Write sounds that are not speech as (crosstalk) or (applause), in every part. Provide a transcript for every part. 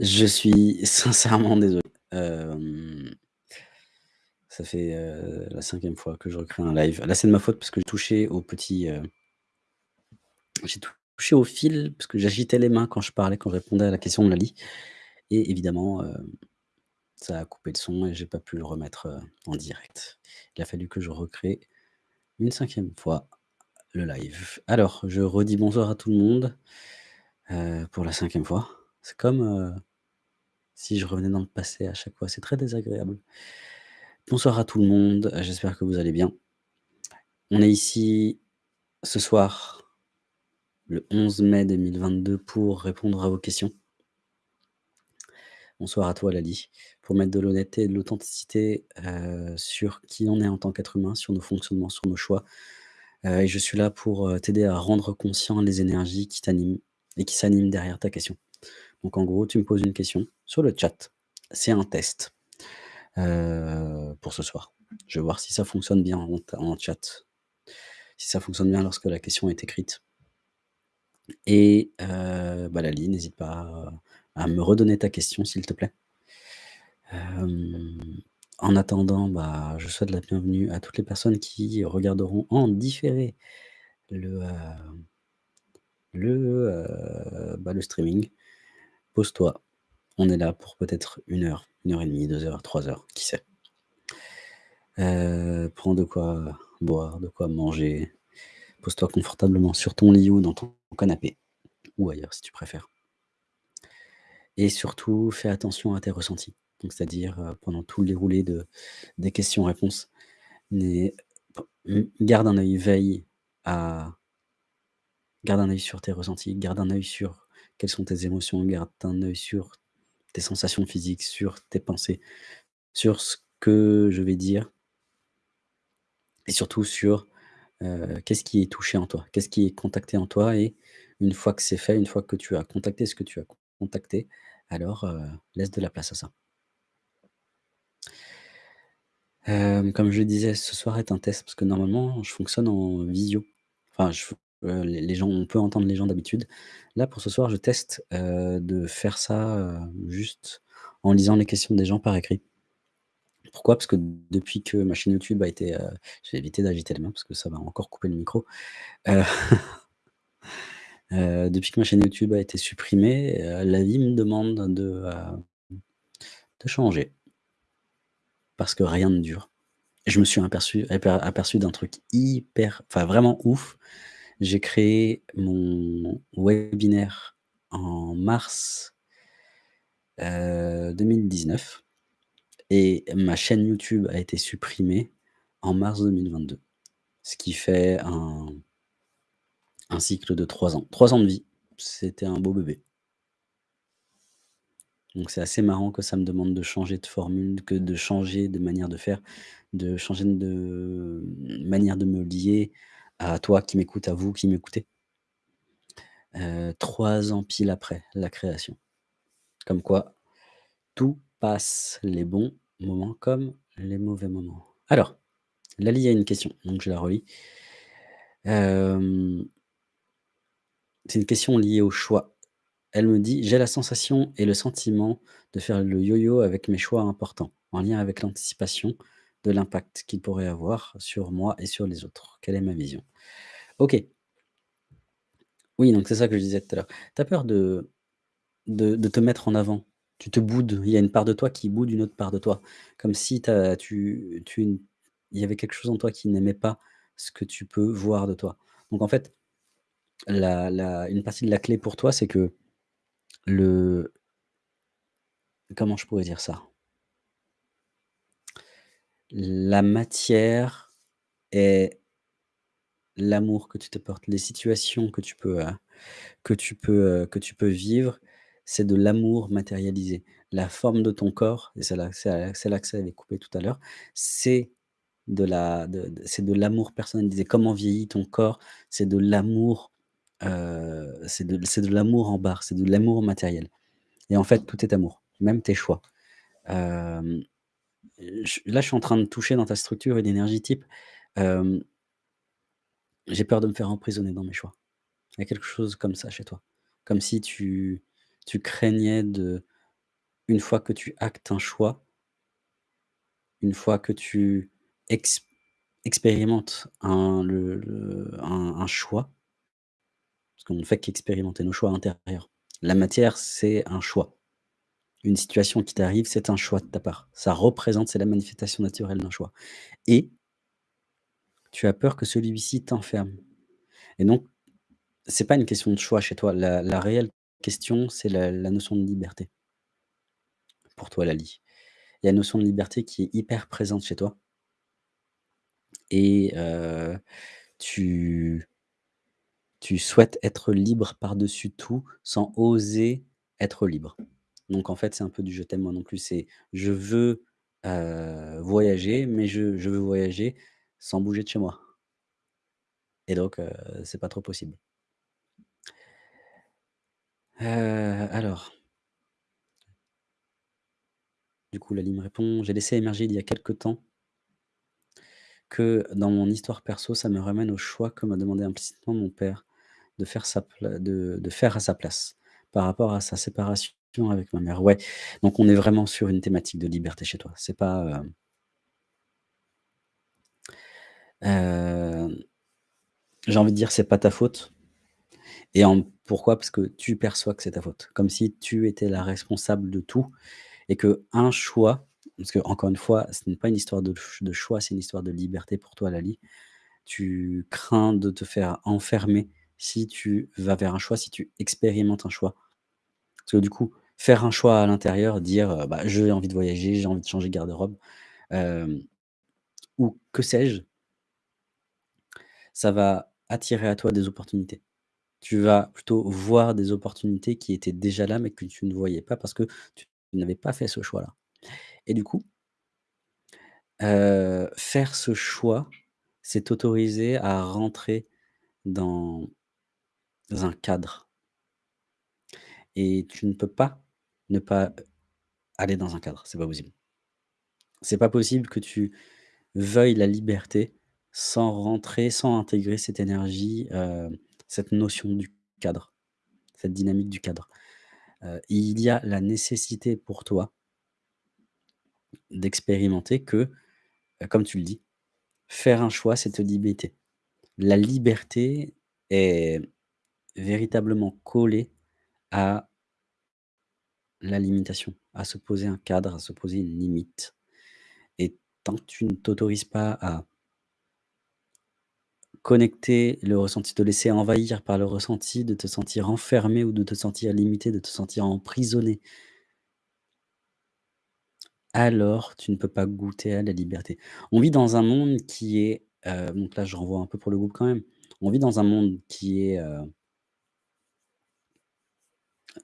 Je suis (laughs) sincèrement désolé. Ça fait, la 5e fois que je recrée un live. Là, c'est de ma faute parce que j'ai touché au petit, j'ai touché au fil parce que j'agitais les mains quand je parlais, quand je répondais à la question de Lali et évidemment, ça a coupé le son et j'ai pas pu le remettre, en direct. Il a fallu que je recrée une 5e fois le live. Alors, je redis bonsoir à tout le monde, pour la 5e fois. C'est comme, heu, si je revenais dans le passé à chaque fois, c'est très désagréable. Bonsoir à tout le monde, j'espère que vous allez bien. On est ici ce soir, le 11 mai 2022 pour répondre à vos questions. Bonsoir à toi Lali, pour mettre de l'honnêteté et de l'authenticité, heu, sur qui on est en tant qu'être humain, sur nos fonctionnements, sur nos choix, et je suis là pour, t'aider à rendre conscient les énergies qui t'animent et qui s'animent derrière ta question. Donc en gros, tu me poses une question sur le chat. C'est un test, heu, pour ce soir. Je vais voir si ça fonctionne bien en chat. Si ça fonctionne bien lorsque la question est écrite. Et heu, bah Lali, n'hésite pas à me redonner ta question, s'il te plaît. Hem, en attendant, bah, je souhaite la bienvenue à toutes les personnes qui regarderont en différé le, le, bah, le streaming. Pose-toi, on est là pour peut-être 1 heure, 1 heure et demie, 2 heures, 3 heures, qui sait? Heu, prends de quoi boire, de quoi manger. Pose-toi confortablement sur ton lit ou dans ton canapé ou ailleurs si tu préfères. Et surtout, fais attention à tes ressentis. C'est-à-dire, heu, pendant tout le déroulé de des questions-réponses, mmh, garde un œil, veille à garde un œil sur tes ressentis, garde un œil sur quelles sont tes émotions, garde un œil sur tes sensations physiques, sur tes pensées, sur ce que je vais dire et surtout sur, qu'est-ce qui est touché en toi? Qu'est-ce qui est contacté en toi? Et une fois que c'est fait, une fois que tu as contacté ce que tu as contacté, alors, laisse de la place à ça. Comme je disais, ce soir est un test parce que normalement, je fonctionne en visio. Enfin, je heu, les gens on peut entendre les gens d'habitude. Là, pour ce soir, je teste, heu, de faire ça, heu, juste en lisant les questions des gens par écrit. Pourquoi? Parce que depuis que ma chaîne YouTube a été, vais éviter d'agiter les mains parce que ça va encore couper le micro. (laughs) Depuis que ma chaîne YouTube a été supprimée, la vie me demande de, changer. Parce que rien ne dure. Je me suis aperçu aper aperçu d'un truc hyper enfin vraiment ouf. J'ai créé mon webinaire en mars heu, 2019 et ma chaîne YouTube a été supprimée en mars 2022. Ce qui fait un un cycle de 3 ans. 3 ans de vie, c'était un beau bébé. Donc c'est assez marrant que ça me demande de changer de formule, que de changer de manière de faire, de changer de manière de me lier à toi qui m'écoutes, à vous qui m'écoutez. Heu, 3 ans pile après la création. Comme quoi, tout passe, les bons moments comme les mauvais moments. Alors, Lali a une question, donc je la relis. Hem c'est une question liée au choix. Elle me dit: «J'ai la sensation et le sentiment de faire le yo-yo avec mes choix importants, en lien avec l'anticipation de l'impact qu'ils pourraient avoir sur moi et sur les autres. Quelle est ma vision?» OK. Oui, donc c'est ça que je disais tout à l'heure. Tu as peur de de te mettre en avant. Tu te boudes, il y a une part de toi qui boude une autre part de toi. Comme si tu tu il y avait quelque chose en toi qui n'aimait pas ce que tu peux voir de toi. Donc en fait, la la une partie de la clé pour toi, c'est que le comment je pourrais dire ça? La matière est l'amour que tu te portes. Les situations que tu peux, heu, que tu peux, heu, que tu peux vivre, c'est de l'amour matérialisé. La forme de ton corps et c'est là là que ça avait coupé tout à l'heure, c'est de la c'est de l'amour personnalisé. Comment vieillit ton corps, c'est de l'amour, heu, c'est de de l'amour en barre, c'est de l'amour matériel et en fait, tout est amour, même tes choix. Là, je suis en train de toucher dans ta structure une énergie type, hem j'ai peur de me faire emprisonner dans mes choix. Il y a quelque chose comme ça chez toi. Comme si tu tu craignais de une fois que tu actes un choix une fois que tu ex expérimentes un le un choix parce qu'on ne fait qu'expérimenter nos choix intérieurs. La matière, c'est un choix. Une situation qui t'arrive, c'est un choix de ta part. Ça représente c'est la manifestation naturelle d'un choix et tu as peur que celui-ci t'enferme et donc c'est pas une question de choix chez toi. La la réelle question, c'est la la notion de liberté pour toi, Lali. Il y a une notion de liberté qui est hyper présente chez toi et tu tu souhaites être libre par-dessus tout, sans oser être libre. Donc en fait, c'est un peu du «je t'aime moi non plus», c'est je veux, voyager, mais je je veux voyager sans bouger de chez moi. Et donc heu, c'est pas trop possible. Alors. Du coup, Lali me répond: «J'ai laissé émerger il y a quelque temps» «que dans mon histoire perso, ça me ramène au choix que m'a demandé implicitement mon père de faire sa de de faire à sa place, par rapport à sa séparation avec ma mère». Ouais, donc on est vraiment sur une thématique de liberté chez toi. C'est pas, heu hem, j'ai envie de dire: «C'est pas ta faute» et en pourquoi? Parce que tu perçois que c'est ta faute, comme si tu étais la responsable de tout et qu'un choix parce qu'encore une fois, ce n'est pas une histoire de de choix, c'est une histoire de liberté pour toi, Lali. Tu crains de te faire enfermer si tu vas vers un choix, si tu expérimentes un choix. Parce que du coup, faire un choix à l'intérieur, dire, «Bah, j'ai envie de voyager, j'ai envie de changer de garde-robe», ou que sais-je ça va attirer à toi des opportunités. Tu vas plutôt voir des opportunités qui étaient déjà là, mais que tu ne voyais pas parce que tu n'avais pas fait ce choix-là et du coup faire ce choix, c'est t'autoriser à rentrer dans un cadre et tu ne peux pas ne pas aller dans un cadre, c'est pas possible. C'est pas possible que tu veuilles la liberté sans rentrer, sans intégrer cette énergie, cette notion du cadre, cette dynamique du cadre. Il y a la nécessité pour toi d'expérimenter que, comme tu le dis, faire un choix, c'est te limiter. La liberté est véritablement collée à la limitation, à se poser un cadre, à se poser une limite et tant que tu ne t'autorises pas à connecter le ressenti, te laisser envahir par le ressenti, de te sentir enfermé ou de te sentir limité, de te sentir emprisonné alors tu ne peux pas goûter à la liberté. On vit dans un monde qui est, heu, donc là je renvoie un peu pour le groupe quand même. On vit dans un monde qui est, heu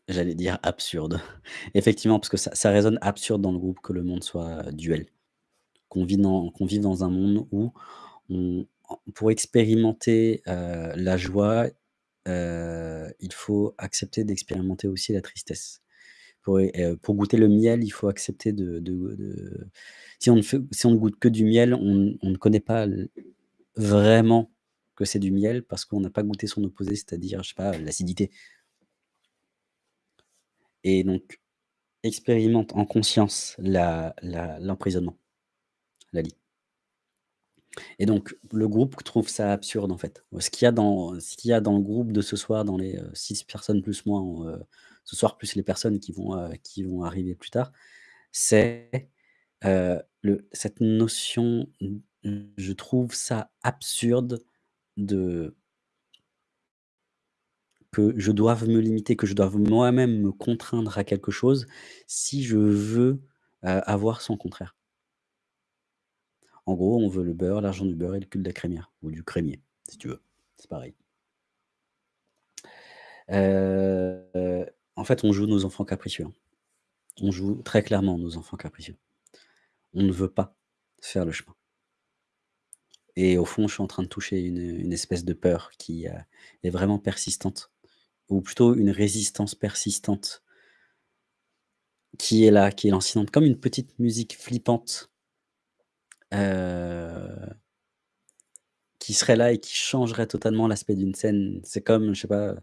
j'allais dire absurde. (laughs) Effectivement, parce que ça résonne absurde dans le groupe que le monde soit duel. Qu'on vive dans un monde où pour expérimenter, heu, la joie, heu, il faut accepter d'expérimenter aussi la tristesse. Pour pour goûter le miel, il faut accepter de si on ne fait si on ne goûte que du miel, on ne connaît pas vraiment que c'est du miel parce qu'on n'a pas goûté son opposé, c'est-à-dire, je sais pas, l'acidité. Et donc expérimente en conscience la la l'emprisonnement, Lali. Et donc le groupe trouve ça absurde, en fait. Ce qu'il y a dans le groupe de ce soir, dans les, heu, 6 personnes plus moi, heu, ce soir, plus les personnes qui vont, vont arriver plus tard, c'est, cette notion, je trouve ça absurde de que je doive me limiter, que je doive moi-même me contraindre à quelque chose, si je veux, heu, avoir son contraire. En gros, on veut le beurre, l'argent du beurre et le cul de la crémière ou du crémier, si tu veux, c'est pareil. Heu, en fait, on joue nos enfants capricieux, hein. On joue très clairement nos enfants capricieux. On ne veut pas faire le chemin. Et au fond, je suis en train de toucher une, espèce de peur qui, heu, est vraiment persistante ou plutôt une résistance persistante qui est là, qui est lancinante, comme une petite musique flippante heu qui serait là et qui changerait totalement l'aspect d'une scène. C'est comme, je sais pas,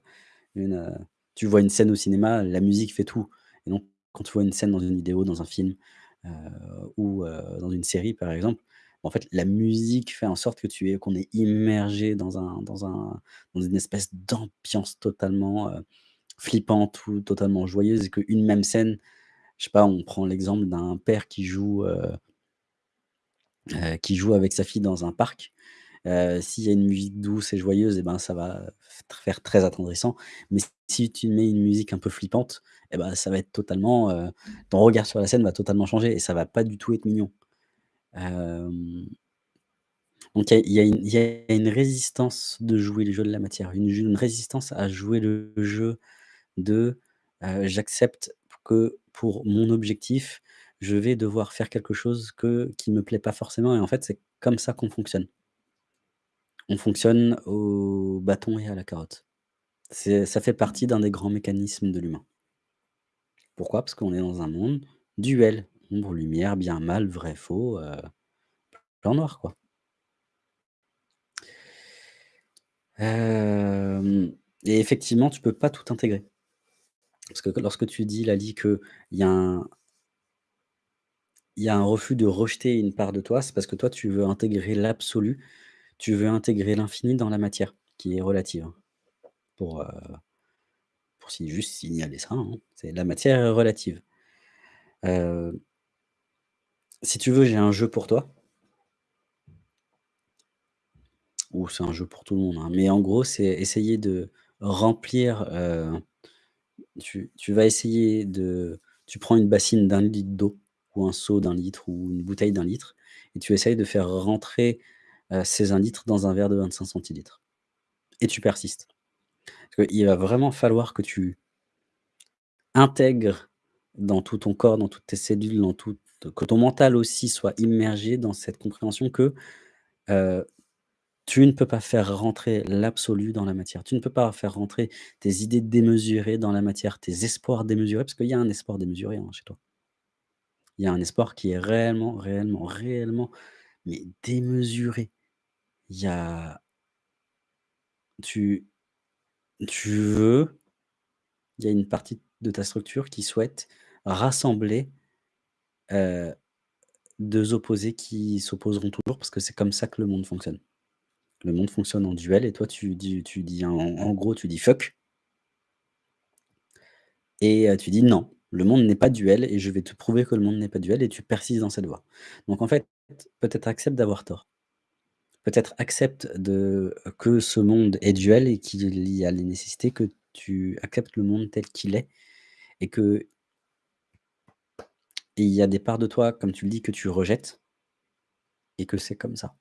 une, heu, tu vois une scène au cinéma, la musique fait tout et donc quand tu vois une scène dans une vidéo, dans un film, heu, ou dans une série par exemple, en fait, la musique fait en sorte que tu es qu'on est immergé dans un dans un dans une espèce d'ambiance totalement, heu, flippante ou totalement joyeuse et qu'une même scène, je sais pas, on prend l'exemple d'un père qui joue, heu heu, qui joue avec sa fille dans un parc. S'il y a une musique douce et joyeuse et ben, ça va faire très attendrissant. Mais si tu mets une musique un peu flippante et bah, ça va être totalement, ton regard sur la scène va totalement changer et ça va pas du tout être mignon. Donc il y a une résistance de jouer les jeux de la matière, une résistance à jouer le jeu de, j'accepte que pour mon objectif, je vais devoir faire quelque chose que qui me plaît pas forcément et en fait, c'est comme ça qu'on fonctionne. On fonctionne au bâton et à la carotte. Ça fait partie d'un des grands mécanismes de l'humain. Pourquoi? Parce qu'on est dans un monde duel, ombre, lumière, bien, mal, vrai, faux, heu, blanc, noir, quoi. Et effectivement, tu peux pas tout intégrer. Parce que lorsque tu dis, Lali, qu'il y a un il y a un refus de rejeter une part de toi, c'est parce que toi, tu veux intégrer l'absolu, tu veux intégrer l'infini dans la matière, qui est relative, hein. Pour, heu, pour si juste signaler ça, hein, c'est la matière est relative. Si tu veux, j'ai un jeu pour toi. Ou c'est un jeu pour tout le monde, hein, mais en gros, c'est essayer de remplir, heu, tu vas essayer de tu prends une bassine d'1 litre d'eau ou un seau d'1 litre ou une bouteille d'1 litre et tu essayes de faire rentrer, heu, ces 1 litre dans un verre de 25 centilitres et tu persistes. Parce qu'il va vraiment falloir que tu intègres dans tout ton corps, dans toutes tes cellules, dans toute que ton mental aussi soit immergé dans cette compréhension que, heu, tu ne peux pas faire rentrer l'absolu dans la matière. Tu ne peux pas faire rentrer tes idées démesurées dans la matière, tes espoirs démesurés, parce qu'il y a un espoir démesuré, hein, chez toi. Il y a un espoir qui est réellement, réellement, réellement, mais démesuré. Il y a tu tu veux il y a une partie de ta structure qui souhaite rassembler, heu, 2 opposés qui s'opposeront toujours parce que c'est comme ça que le monde fonctionne. Le monde fonctionne en duel et toi tu dis tu dis en gros, tu dis: «Fuck» et tu dis: «Non, le monde n'est pas duel et je vais te prouver que le monde n'est pas duel» et tu persistes dans cette voie. Donc en fait, peut-être accepte d'avoir tort. Peut-être accepte de que ce monde est duel et qu'il y a les nécessités que tu acceptes le monde tel qu'il est et que il y a des parts de toi, comme tu le dis, que tu rejettes et que c'est comme ça.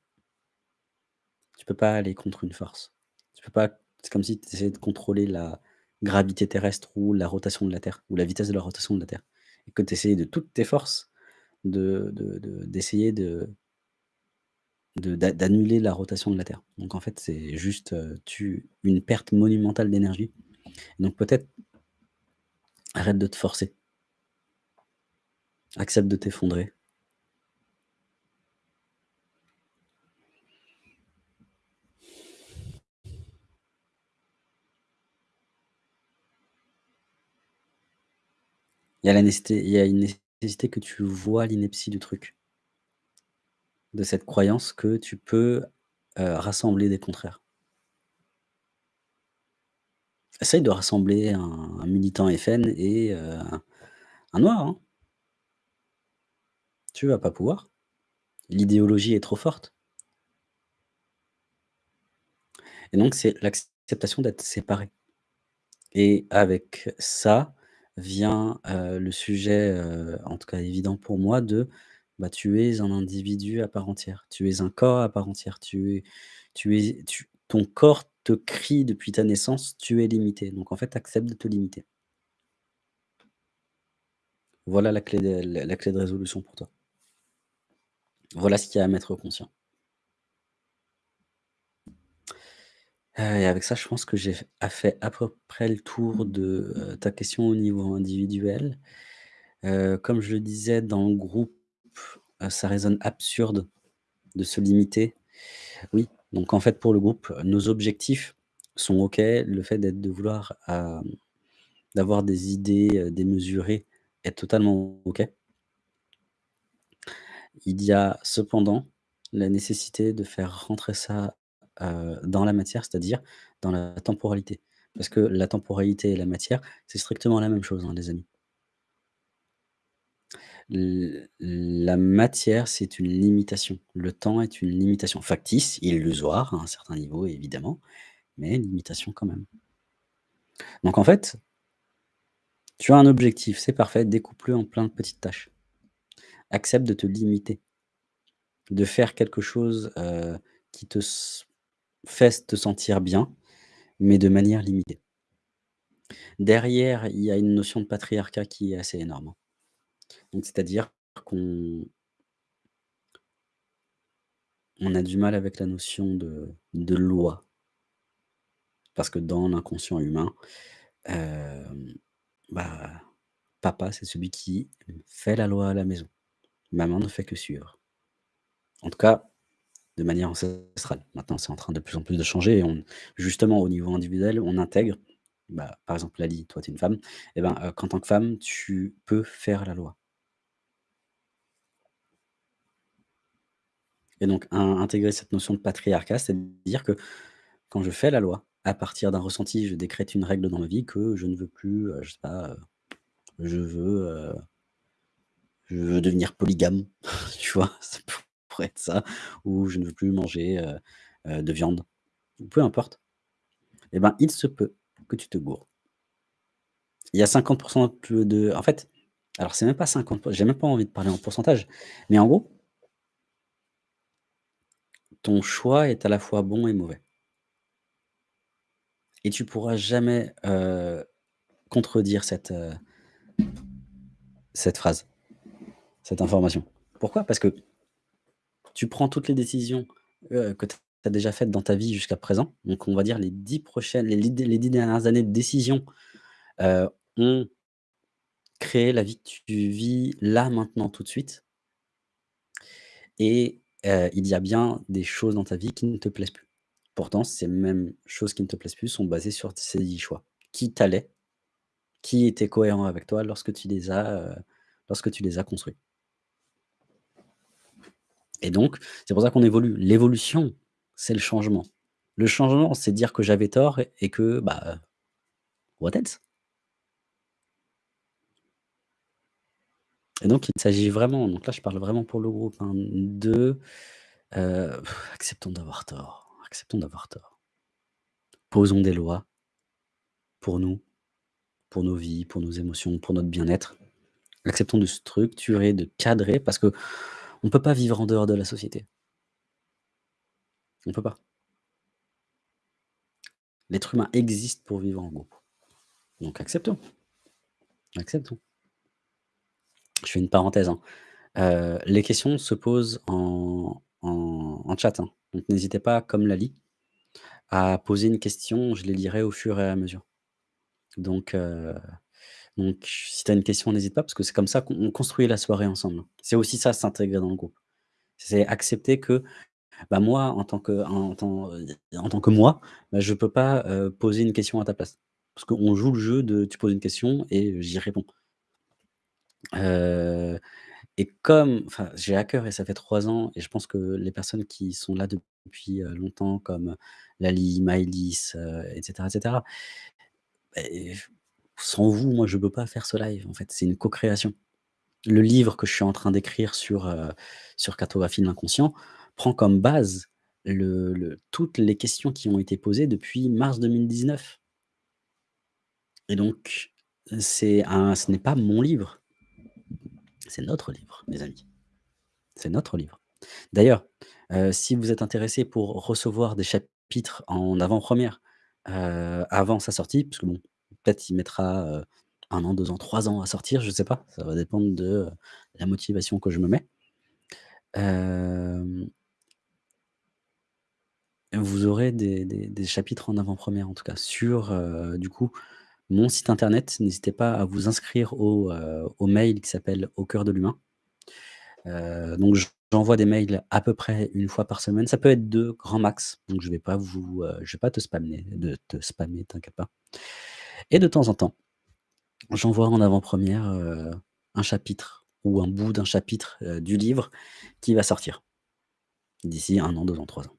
Tu peux pas aller contre une force. Tu peux pas c'est comme si tu essayais de contrôler la gravité terrestre ou la rotation de la Terre ou la vitesse de la rotation de la Terre et que tu essayais de toutes tes forces de de de d'essayer de de d'a d'annuler la rotation de la Terre. Donc en fait, c'est juste, heu, tu une perte monumentale d'énergie. Donc peut-être arrête de te forcer. Accepte de t'effondrer. Il y a la nécessité une nécessité que tu vois l'ineptie du truc. De cette croyance que tu peux, heu, rassembler des contraires. Essaye de rassembler un militant FN et un un noir, hein. Tu vas pas pouvoir. L'idéologie est trop forte. Et donc c'est l'acceptation d'être séparé. Et avec ça vient, heu, le sujet, heu, en tout cas évident pour moi de, bah, tu es un individu à part entière. Tu es un corps à part entière. Tu es ton corps te crie depuis ta naissance: «Tu es limité». Donc en fait, accepte de te limiter. Voilà la clé la clé de résolution pour toi. Voilà ce qu'il y a à mettre conscient. Heu et avec ça, je pense que j'ai fait à peu près le tour de, heu, ta question au niveau individuel. Heu, comme je le disais dans le groupe, ça résonne absurde de se limiter. Oui, donc en fait, pour le groupe, nos objectifs sont OK. Le fait de vouloir, d'avoir des idées, démesurées est totalement OK. Il y a cependant la nécessité de faire rentrer ça, dans la matière, c'est-à-dire dans la temporalité. Parce que la temporalité et la matière, c'est strictement la même chose, hein, les amis. La matière, c'est une limitation. Le temps est une limitation factice, illusoire à un certain niveau évidemment, mais une limitation quand même. Donc en fait tu as un objectif, c'est parfait, découpe-le en plein de petites tâches. Accepte de te limiter, de faire quelque chose, qui te fait te sentir bien, mais de manière limitée. Derrière, il y a une notion de patriarcat qui est assez énorme, hein. C'est-à-dire qu'on on a du mal avec la notion de loi. Parce que dans l'inconscient humain, bah, papa, c'est celui qui fait la loi à la maison. Maman ne fait que suivre. En tout cas, de manière ancestrale. Maintenant, c'est en train de plus en plus de changer et on justement au niveau individuel, on intègre, bah, par exemple Lali, toi tu es une femme, et ben, heu, qu'en tant que femme, tu peux faire la loi. Et donc in intégrer cette notion de patriarcat, c'est-à-dire que quand je fais la loi, à partir d'un ressenti, je décrète une règle dans ma vie que je ne veux plus, heu, je sais pas, heu, je veux, heu je veux devenir polygame, (laughs) tu vois? Ça pourrait être ça ou je ne veux plus manger, heu heu, de viande peu importe. Et ben, il se peut que tu te gourres. Il y a 50 de de en fait, alors c'est même pas 50 j'ai même pas envie de parler en pourcentage, mais en gros ton choix est à la fois bon et mauvais. Et tu pourras jamais, heu, contredire cette phrase, cette information. Pourquoi? Parce que tu prends toutes les décisions, heu, que tu as déjà faites dans ta vie jusqu'à présent, donc on va dire les 10 prochaines les 10 dernières années de décisions, heu, ont créé la vie que tu vis là, maintenant, tout de suite et heu, il y a bien des choses dans ta vie qui ne te plaisent plus. Pourtant, ces mêmes choses qui ne te plaisent plus sont basées sur ces 10 choix. Qui t'allais, qui était cohérent avec toi lorsque tu les as, heu, lorsque tu les as construits? Et donc, c'est pour ça qu'on évolue. L'évolution, c'est le changement. Le changement, c'est dire que j'avais tort et que, bah, what else? Et donc il s'agit vraiment, donc là je parle vraiment pour le groupe, hein, de, heu, acceptons d'avoir tort, acceptons d'avoir tort. Posons des lois pour nous, pour nos vies, pour nos émotions, pour notre bien-être. Acceptons de structurer, de cadrer parce qu'on ne peut pas vivre en dehors de la société. On peut pas. L'être humain existe pour vivre en groupe. Donc acceptons. Acceptons. Je fais une parenthèse, hein. Heu, les questions se posent en chat, hein. Donc n'hésitez pas, comme Lali, à poser une question, je les lirai au fur et à mesure. Donc heu, donc si tu as une question, n'hésite pas parce que c'est comme ça qu'on construit la soirée ensemble. C'est aussi ça, s'intégrer dans le groupe. C'est accepter que, bah, moi, en tant que en en tant que moi, bah, je peux pas, heu, poser une question à ta place. Parce qu'on joue le jeu de tu poses une question et j'y réponds. Heu et comme j'ai à cœur et ça fait 3 ans et je pense que les personnes qui sont là depuis, longtemps comme Lali, Maëlys, heu et cetera et cetera, beh, sans vous, moi, je peux pas faire ce live, en fait, c'est une co-création. Le livre que je suis en train d'écrire sur, heu, sur cartographie de l'inconscient prend comme base toutes les questions qui ont été posées depuis mars 2019. Et donc, un ce n'est pas mon livre. C'est notre livre, mes amis. C'est notre livre. D'ailleurs, heu, si vous êtes intéressés pour recevoir des chapitres en avant-première, heu, avant sa sortie, parce que bon, peut-être il mettra, 1 an, 2 ans, 3 ans à sortir, je sais pas, ça va dépendre de, la motivation que je me mets. Vous aurez des chapitres en avant-première, en tout cas, sur, du coup, mon site internet. N'hésitez pas à vous inscrire au, mail qui s'appelle «Au cœur de l'humain». Donc j'envoie des mails à peu près 1 fois par semaine. Ça peut être 2 grand max, donc je vais pas vous, je vais pas te spammer de te spammer, t'inquiète pas. Et de temps en temps, j'envoie en avant-première, heu, un chapitre ou un bout d'un chapitre, heu, du livre qui va sortir d'ici 1 an, 2 ans, 3 ans.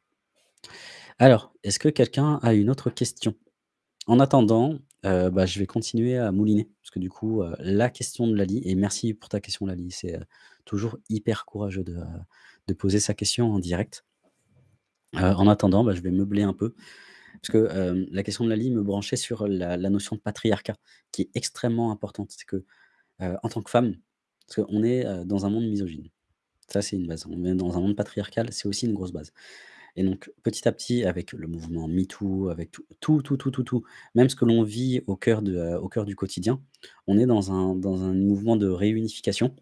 Alors, est-ce que quelqu'un a une autre question? En attendant, heu, bah, je vais continuer à mouliner parce que du coup, la question de Lali et merci pour ta question Lali, c'est, toujours hyper courageux de, poser sa question en direct. En attendant, bah, je vais meubler un peu parce que, la question de Lali me branchait sur la notion de patriarcat qui est extrêmement importante. C'est que, en tant que femme parce qu'on est, dans un monde misogyne. Ça, c'est une base. On est dans un monde patriarcal, c'est aussi une grosse base et donc petit à petit, avec le mouvement MeToo, avec tout tout, tout, tout, tout, même ce que l'on vit au cœur du quotidien, on est dans un mouvement de réunification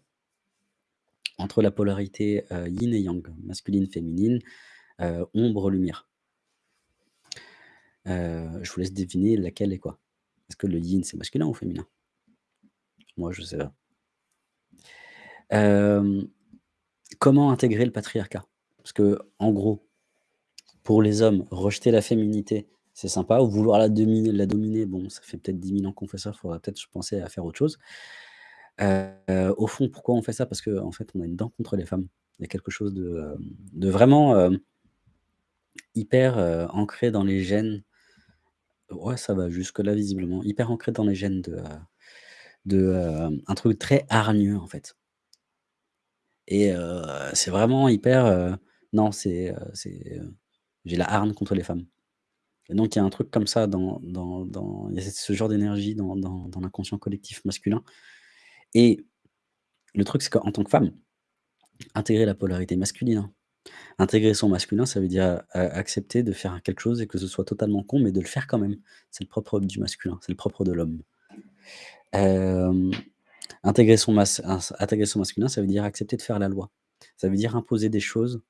entre la polarité, yin et yang, masculine, féminine, ombre, lumière. Je vous laisse deviner laquelle est quoi. Est-ce que le yin, c'est masculin ou féminin? Moi, je sais pas. Comment intégrer le patriarcat? Parce qu'en gros, pour les hommes, rejeter la féminité, c'est sympa ou vouloir la dominer bon, ça fait peut-être 10 000 ans qu'on fait ça, il faudrait peut-être penser à faire autre chose. Au fond, pourquoi on fait ça? Parce qu'en fait, on a une dent contre les femmes. Il y a quelque chose de, vraiment, hyper, ancré dans les gènes. Ouais, ça va jusque-là visiblement, hyper ancré dans les gènes de, de, hem, un truc très hargneux, en fait. Et heu, c'est vraiment hyper, non, c'est, j'ai la hargne contre les femmes. Et donc il y a un truc comme ça dans il y a ce genre d'énergie dans l'inconscient collectif masculin et le truc, c'est qu'en tant que femme, intégrer la polarité masculine, hein, intégrer son masculin, ça veut dire, a accepter de faire quelque chose et que ce soit totalement con, mais de le faire quand même. C'est le propre du masculin, c'est le propre de l'homme. Intégrer son intégrer son masculin, ça veut dire accepter de faire la loi. Ça veut dire imposer des choses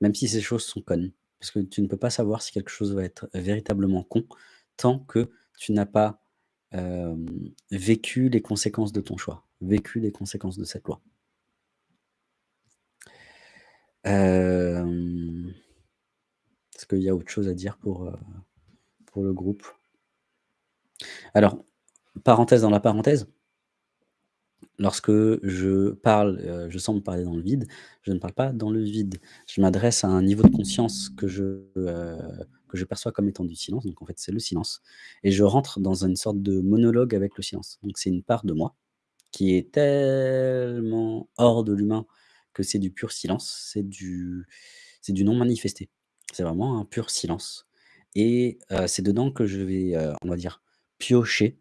même si ces choses sont connes. Parce que tu ne peux pas savoir si quelque chose va être véritablement con, tant que tu n'as pas, vécu les conséquences de ton choix, vécu les conséquences de cette loi. Hem, est-ce qu'il y a autre chose à dire pour, heu, pour le groupe? Alors, parenthèse dans la parenthèse lorsque je parle, heu, je semble parler dans le vide, je ne parle pas dans le vide. Je m'adresse à un niveau de conscience que je, que je perçois comme étant du silence, donc en fait, c'est le silence et je rentre dans une sorte de monologue avec le silence. Donc c'est une part de moi qui est tellement hors de l'humain que c'est du pur silence, c'est du non manifesté. C'est vraiment un pur silence et c'est dedans que je vais, on va dire, piocher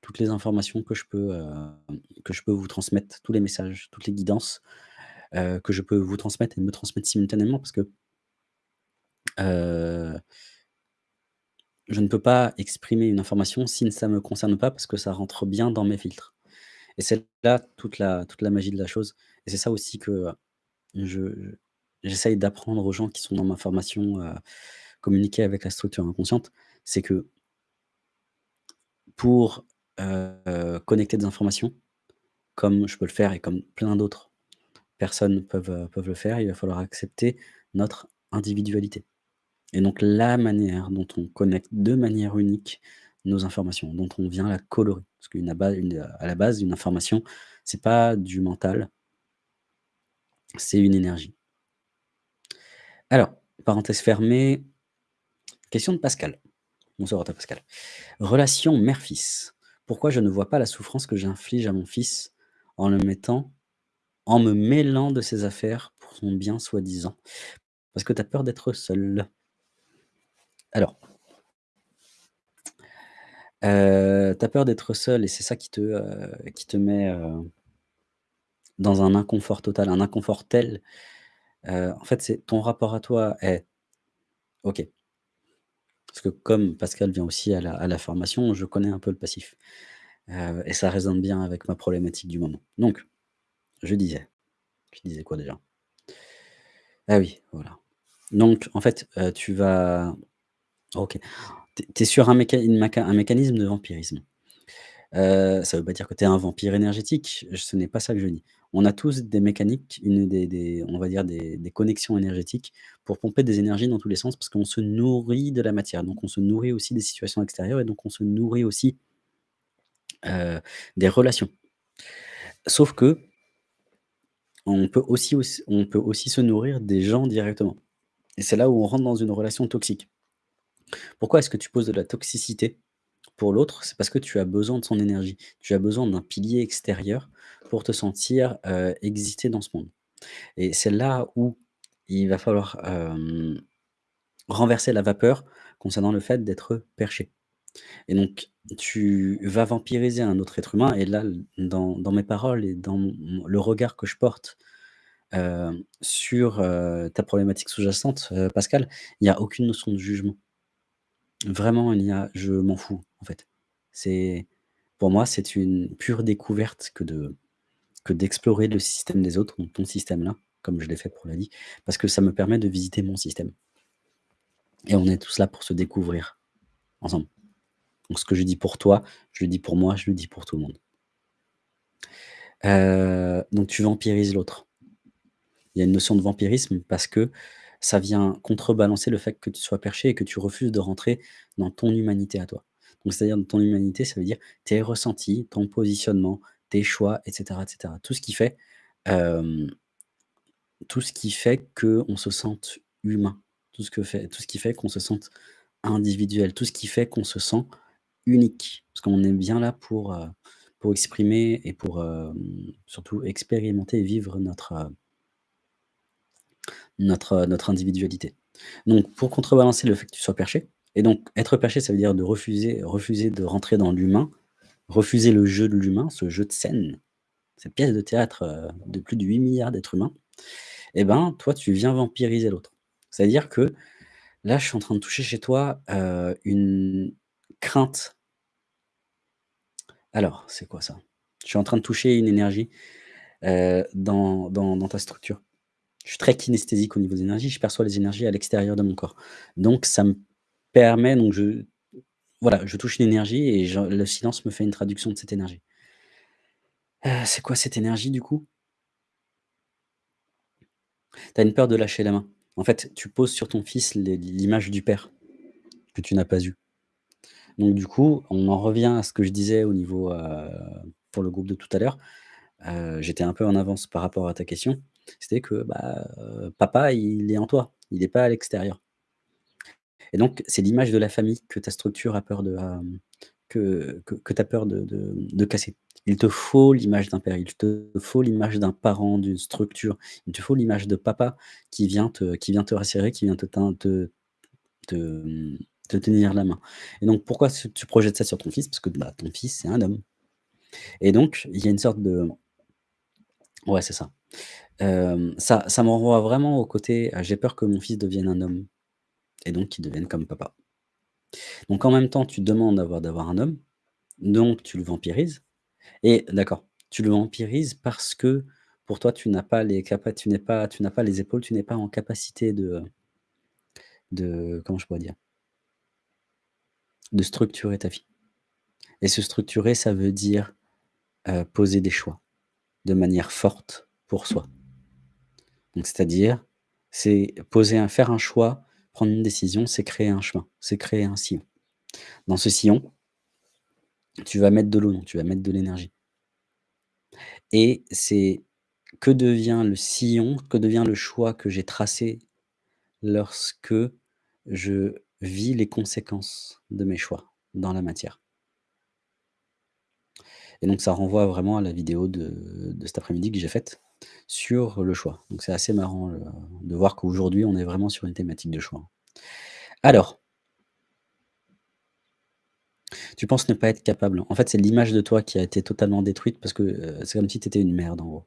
toutes les informations que je peux, vous transmettre, tous les messages, toutes les guidances, que je peux vous transmettre et me transmettre simultanément parce que je ne peux pas exprimer une information si ça ne me concerne pas parce que ça rentre bien dans mes filtres et c'est là toute la magie de la chose c'est ça aussi que je j'essaye d'apprendre aux gens qui sont dans ma formation, heu, communiquer avec la structure inconsciente, c'est que pour, connecter des informations, comme je peux le faire et comme plein d'autres personnes peuvent, peuvent le faire, il va falloir accepter notre individualité et donc la manière dont on connecte de manière unique nos informations, dont on vient la colorer. Parce qu'une à ba une à la base, une information, c'est pas du mental c'est une énergie. Alors, parenthèse fermée, question de Pascal. Bonsoir à Pascal. Relation mère-fils. Pourquoi je ne vois pas la souffrance que j'inflige à mon fils en le mettant en me mêlant de ses affaires pour son bien soi-disant? Parce que tu as peur d'être seul. Alors heu, tu as peur d'être seul et c'est ça qui te, te met, heu dans un inconfort total, un inconfort tel, heu, en fait, c'est ton rapport à toi est OK. Parce que comme Pascal vient aussi à la formation, je connais un peu le passif, heu et ça résonne bien avec ma problématique du moment. Donc, je disais, je disais quoi déjà? Ah oui, voilà. Donc en fait, heu, tu vas OK. Tu es sur un méca mécanisme de vampirisme. Ça veut pas dire que tu es un vampire énergétique, ce n'est pas ça que je dis. On a tous des mécaniques, une des on va dire des connexions énergétiques pour pomper des énergies dans tous les sens parce qu'on se nourrit de la matière. Donc on se nourrit aussi des situations extérieures et donc on se nourrit aussi heu, des relations. Sauf que on peut aussi auss on peut aussi se nourrir des gens directement et c'est là où on rentre dans une relation toxique. Pourquoi est-ce que tu poses de la toxicité? L'autre? C'est parce que tu as besoin de son énergie. Tu as besoin d'un pilier extérieur pour te sentir, heu, exister dans ce monde et c'est là où il va falloir, hem, renverser la vapeur concernant le fait d'être perché et donc tu vas vampiriser un autre être humain et là, dans mes paroles et dans le regard que je porte, hem, sur, ta problématique sous-jacente, Pascal, il y a aucune notion de jugement. Vraiment, il y a je m'en fous, en fait. Pour moi, c'est une pure découverte que de que d'explorer le système des autres, ton système là, comme je l'ai fait pour la vie, parce que ça me permet de visiter mon système et on est tous là pour se découvrir ensemble. Donc ce que je dis pour toi, je le dis pour moi, je le dis pour tout le monde. Heu, donc tu vampirises l'autre. Il y a une notion de vampirisme parce que ça vient contrebalancer le fait que tu sois perché et que tu refuses de rentrer dans ton humanité à toi. Donc c'est-à-dire dans ton humanité, ça veut dire tes ressentis, ton positionnement, tes choix et cetera et cetera. Tout ce qui fait, fait qu'on se sente humain, tout ce que fait tout ce qui fait qu'on se sente individuel, tout ce qui fait qu'on se sent unique. Parce qu'on est bien là pour, pour exprimer et pour, surtout expérimenter et vivre notre, notre, notre individualité. Donc pour contrebalancer le fait que tu sois perché et donc être perché, ça veut dire de refuser refuser de rentrer dans l'humain, refuser le jeu de l'humain, ce jeu de scène, cette pièce de théâtre, heu, de plus de 8 000 000 d'êtres humains et ben, toi, tu viens vampiriser l'autre. C'est-à-dire que là, je suis en train de toucher chez toi, heu, une crainte alors, c'est quoi ça? Je suis en train de toucher une énergie, heu, dans dans dans ta structure. Je suis très kinesthésique au niveau des énergies, je perçois les énergies à l'extérieur de mon corps. Donc ça me permet donc je voilà, je touche une énergie et le silence me fait une traduction de cette énergie. Heu, c'est quoi cette énergie du coup? Tu as une peur de lâcher la main. En fait, tu poses sur ton fils l'image du père, que tu n'as pas eu. Donc du coup, on en revient à ce que je disais au niveau, heu, pour le groupe de tout à l'heure, heu, j'étais un peu en avance par rapport à ta question. C'était que, bah, papa, il est en toi, il est pas à l'extérieur et donc c'est l'image de la famille que ta structure a peur de, hem, que que peur de de casser. Il te faut l'image d'un père, il te faut l'image d'un parent, d'une structure, il te faut l'image de papa qui vient te qui vient te rassurer, qui vient te te te, te tenir la main et donc pourquoi tu projettes ça sur ton fils? Parce que, bah, ton fils, c'est un homme et donc il y a une sorte de ouais, c'est ça. Hem, ça ça me renvoie vraiment au côté, heu, j'ai peur que mon fils devienne un homme et donc qu'il devienne comme papa. Donc en même temps, tu demandes d'avoir un homme, donc tu le vampirises et d'accord, tu le vampirises parce que pour toi, tu n'as pas les tu pas n'as pas les épaules, tu n'es pas en capacité de de comment je pourrais dire? De structurer ta vie et se structurer, ça veut dire, heu, poser des choix de manière forte pour soi. C'est-à-dire, c'est poser un faire un choix, prendre une décision, c'est créer un chemin, c'est créer un sillon. Dans ce sillon tu vas mettre de l'eau, donc tu vas mettre de l'énergie et c'est que devient le sillon, que devient le choix que j'ai tracé lorsque je vis les conséquences de mes choix dans la matière. Et donc ça renvoie vraiment à la vidéo de de cet après-midi que j'ai faite sur le choix. Donc c'est assez marrant, heu, de voir qu'aujourd'hui on est vraiment sur une thématique de choix. Alors tu penses ne pas être capable. En fait, c'est l'image de toi qui a été totalement détruite parce que, heu, c'est comme si tu étais une merde en gros.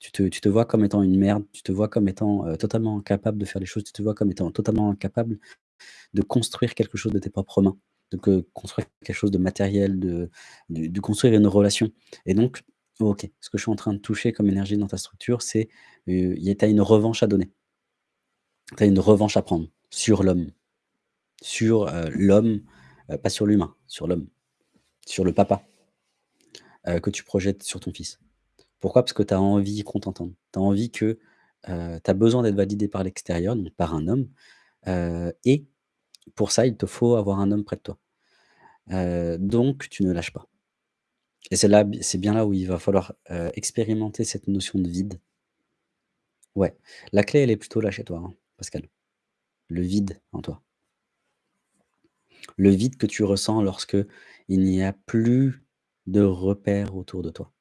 Tu te tu te vois comme étant une merde, tu te vois comme étant, heu, totalement incapable de faire les choses, tu te vois comme étant totalement incapable de construire quelque chose de tes propres mains, de construire quelque chose de matériel, de de de construire une relation et donc OK, ce que je suis en train de toucher comme énergie dans ta structure, c'est, a tu as une revanche à donner. Tu as une revanche à prendre sur l'homme, sur, heu, l'homme, heu, pas sur l'humain, sur l'homme, sur le papa, heu, que tu projettes sur ton fils. Pourquoi? Parce que tu as envie qu'on t'entende. Tu as envie que, tu as besoin d'être validé par l'extérieur, donc par un homme, et pour ça, il te faut avoir un homme près de toi. Donc tu ne lâches pas Et c'est là bien là où il va falloir, heu, expérimenter cette notion de vide. Ouais, la clé, elle est plutôt là chez toi, hein, Pascal. Le vide en toi. Le vide que tu ressens lorsque il n'y a plus de repères autour de toi.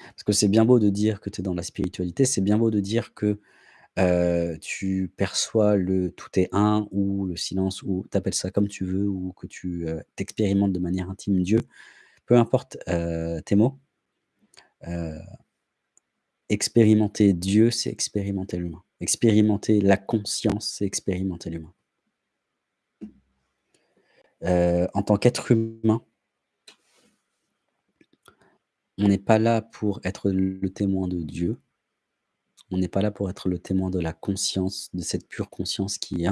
Parce que c'est bien beau de dire que tu es dans la spiritualité, c'est bien beau de dire que, heu, tu perçois le tout est un ou le silence ou tu appelles ça comme tu veux ou que tu, heu, tu expérimentes de manière intime Dieu. Peu importe, heu, tes mots. Heu expérimenter Dieu, c'est expérimenter l'humain. Expérimenter la conscience, c'est expérimenter l'humain. Heu, en tant qu'être humain on n'est pas là pour être le témoin de Dieu. On n'est pas là pour être le témoin de la conscience, de cette pure conscience qui est.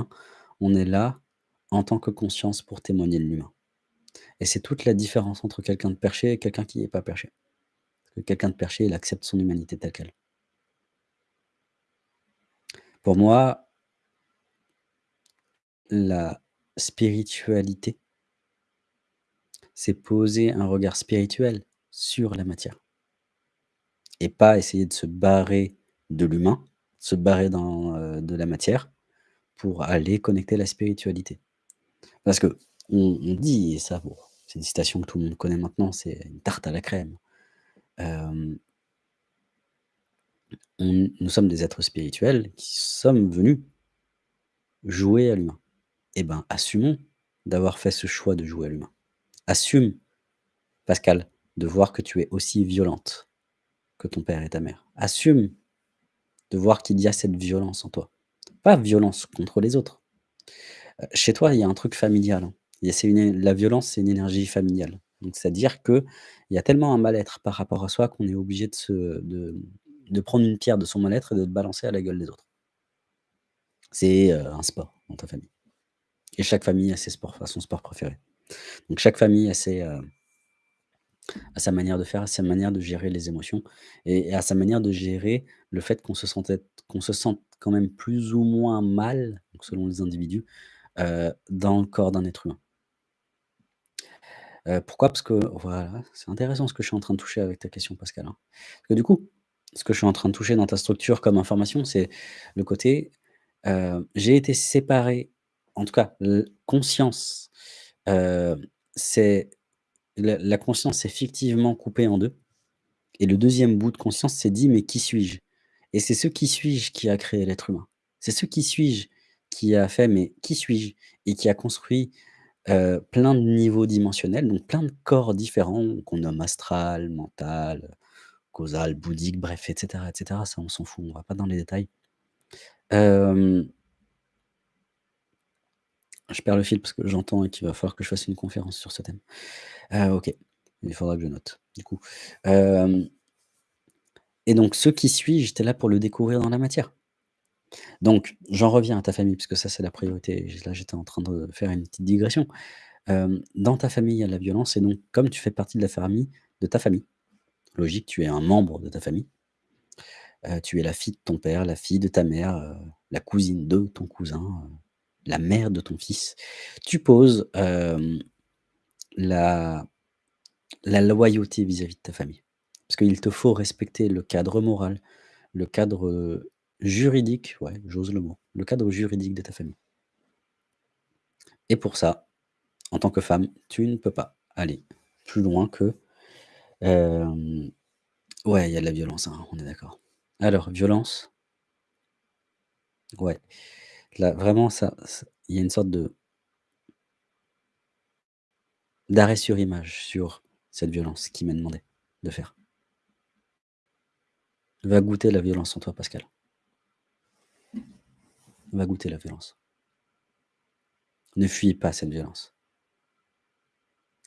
On est là, en tant que conscience, pour témoigner de l'humain. Et c'est toute la différence entre quelqu'un de perché et quelqu'un qui est pas perché. Que quelqu'un de perché, il accepte son humanité telle quelle. Pour moi la spiritualité c'est poser un regard spirituel sur la matière. Et pas essayer de se barrer de l'humain, se barrer heu, de la matière pour aller connecter la spiritualité. Parce qu'on on dit ça bon, c'est une citation que tout le monde connaît maintenant, c'est une tarte à la crème. Nous sommes des êtres spirituels qui sommes venus jouer à l'humain. Et ben, assumons d'avoir fait ce choix de jouer à l'humain. Assume, Pascal, de voir que tu es aussi violente que ton père et ta mère. Assume de voir qu'il y a cette violence en toi. Pas violence contre les autres. Heu, chez toi, il y a un truc familial, hein. La violence, c'est une énergie familiale. C'est-à-dire qu'il y a tellement un mal-être par rapport à soi qu'on est obligé de prendre une pierre de son mal-être et de le balancer à la gueule des autres. C'est, heu, un sport dans ta famille. Et chaque famille a ses sports son sport préféré. Donc chaque famille a a sa manière de faire, a sa manière de gérer les émotions et et a sa manière de gérer le fait qu'on se se sente quand même plus ou moins mal, selon les individus, heu, dans le corps d'un être humain. Heu, pourquoi? Parce que voilà, c'est intéressant ce que je suis en train de toucher avec ta question Pascal, hein. Parce que du coup, ce que je suis en train de toucher dans ta structure comme information, c'est le côté, heu, j'ai été séparé, en tout cas conscience, heu, c'est la conscience s'est fictivement coupée en 2 et le 2e bout de conscience s'est dit: «Mais qui suis-je?» et c'est ce «Qui suis-je?» qui a créé l'être humain? C'est ce «Qui suis-je?» qui a fait: «Mais qui suis-je?» et qui a construit, heu, plein de niveaux dimensionnels, donc plein de corps différents qu'on nomme astral, mental, causal, bouddhique, bref et cetera et cetera. Ça, on s'en fout, on va pas dans les détails. Hem je perds le fil parce que j'entends qu'il va falloir que je fasse une conférence sur ce thème. Heu, OK, il faudra que je note, du coup. Et donc ce «Qui suis-je?» là pour le découvrir dans la matière. Donc j'en reviens à ta famille puisque ça, c'est la priorité. Là, j'étais en train de faire une petite digression. Dans ta famille, il y a la violence et donc comme tu fais partie de la famille de ta famille, logique, tu es un membre de ta famille. Tu es la fille de ton père, la fille de ta mère, la cousine de ton cousin, la mère de ton fils. Tu poses, la loyauté vis-à-vis de ta famille. Parce qu'il te faut respecter le cadre moral, le cadre, juridique, ouais, j'ose le mot, le cadre juridique de ta famille. Et pour ça, en tant que femme, tu ne peux pas aller plus loin que, hem ouais, il y a de la violence, hein, on est d'accord. Alors violence ouais, là, vraiment ça il y a une sorte de d'arrêt sur image sur cette violence qui m'est demandé de faire. Va goûter la violence en toi, Pascal. Va goûter la violence. Ne fuis pas cette violence.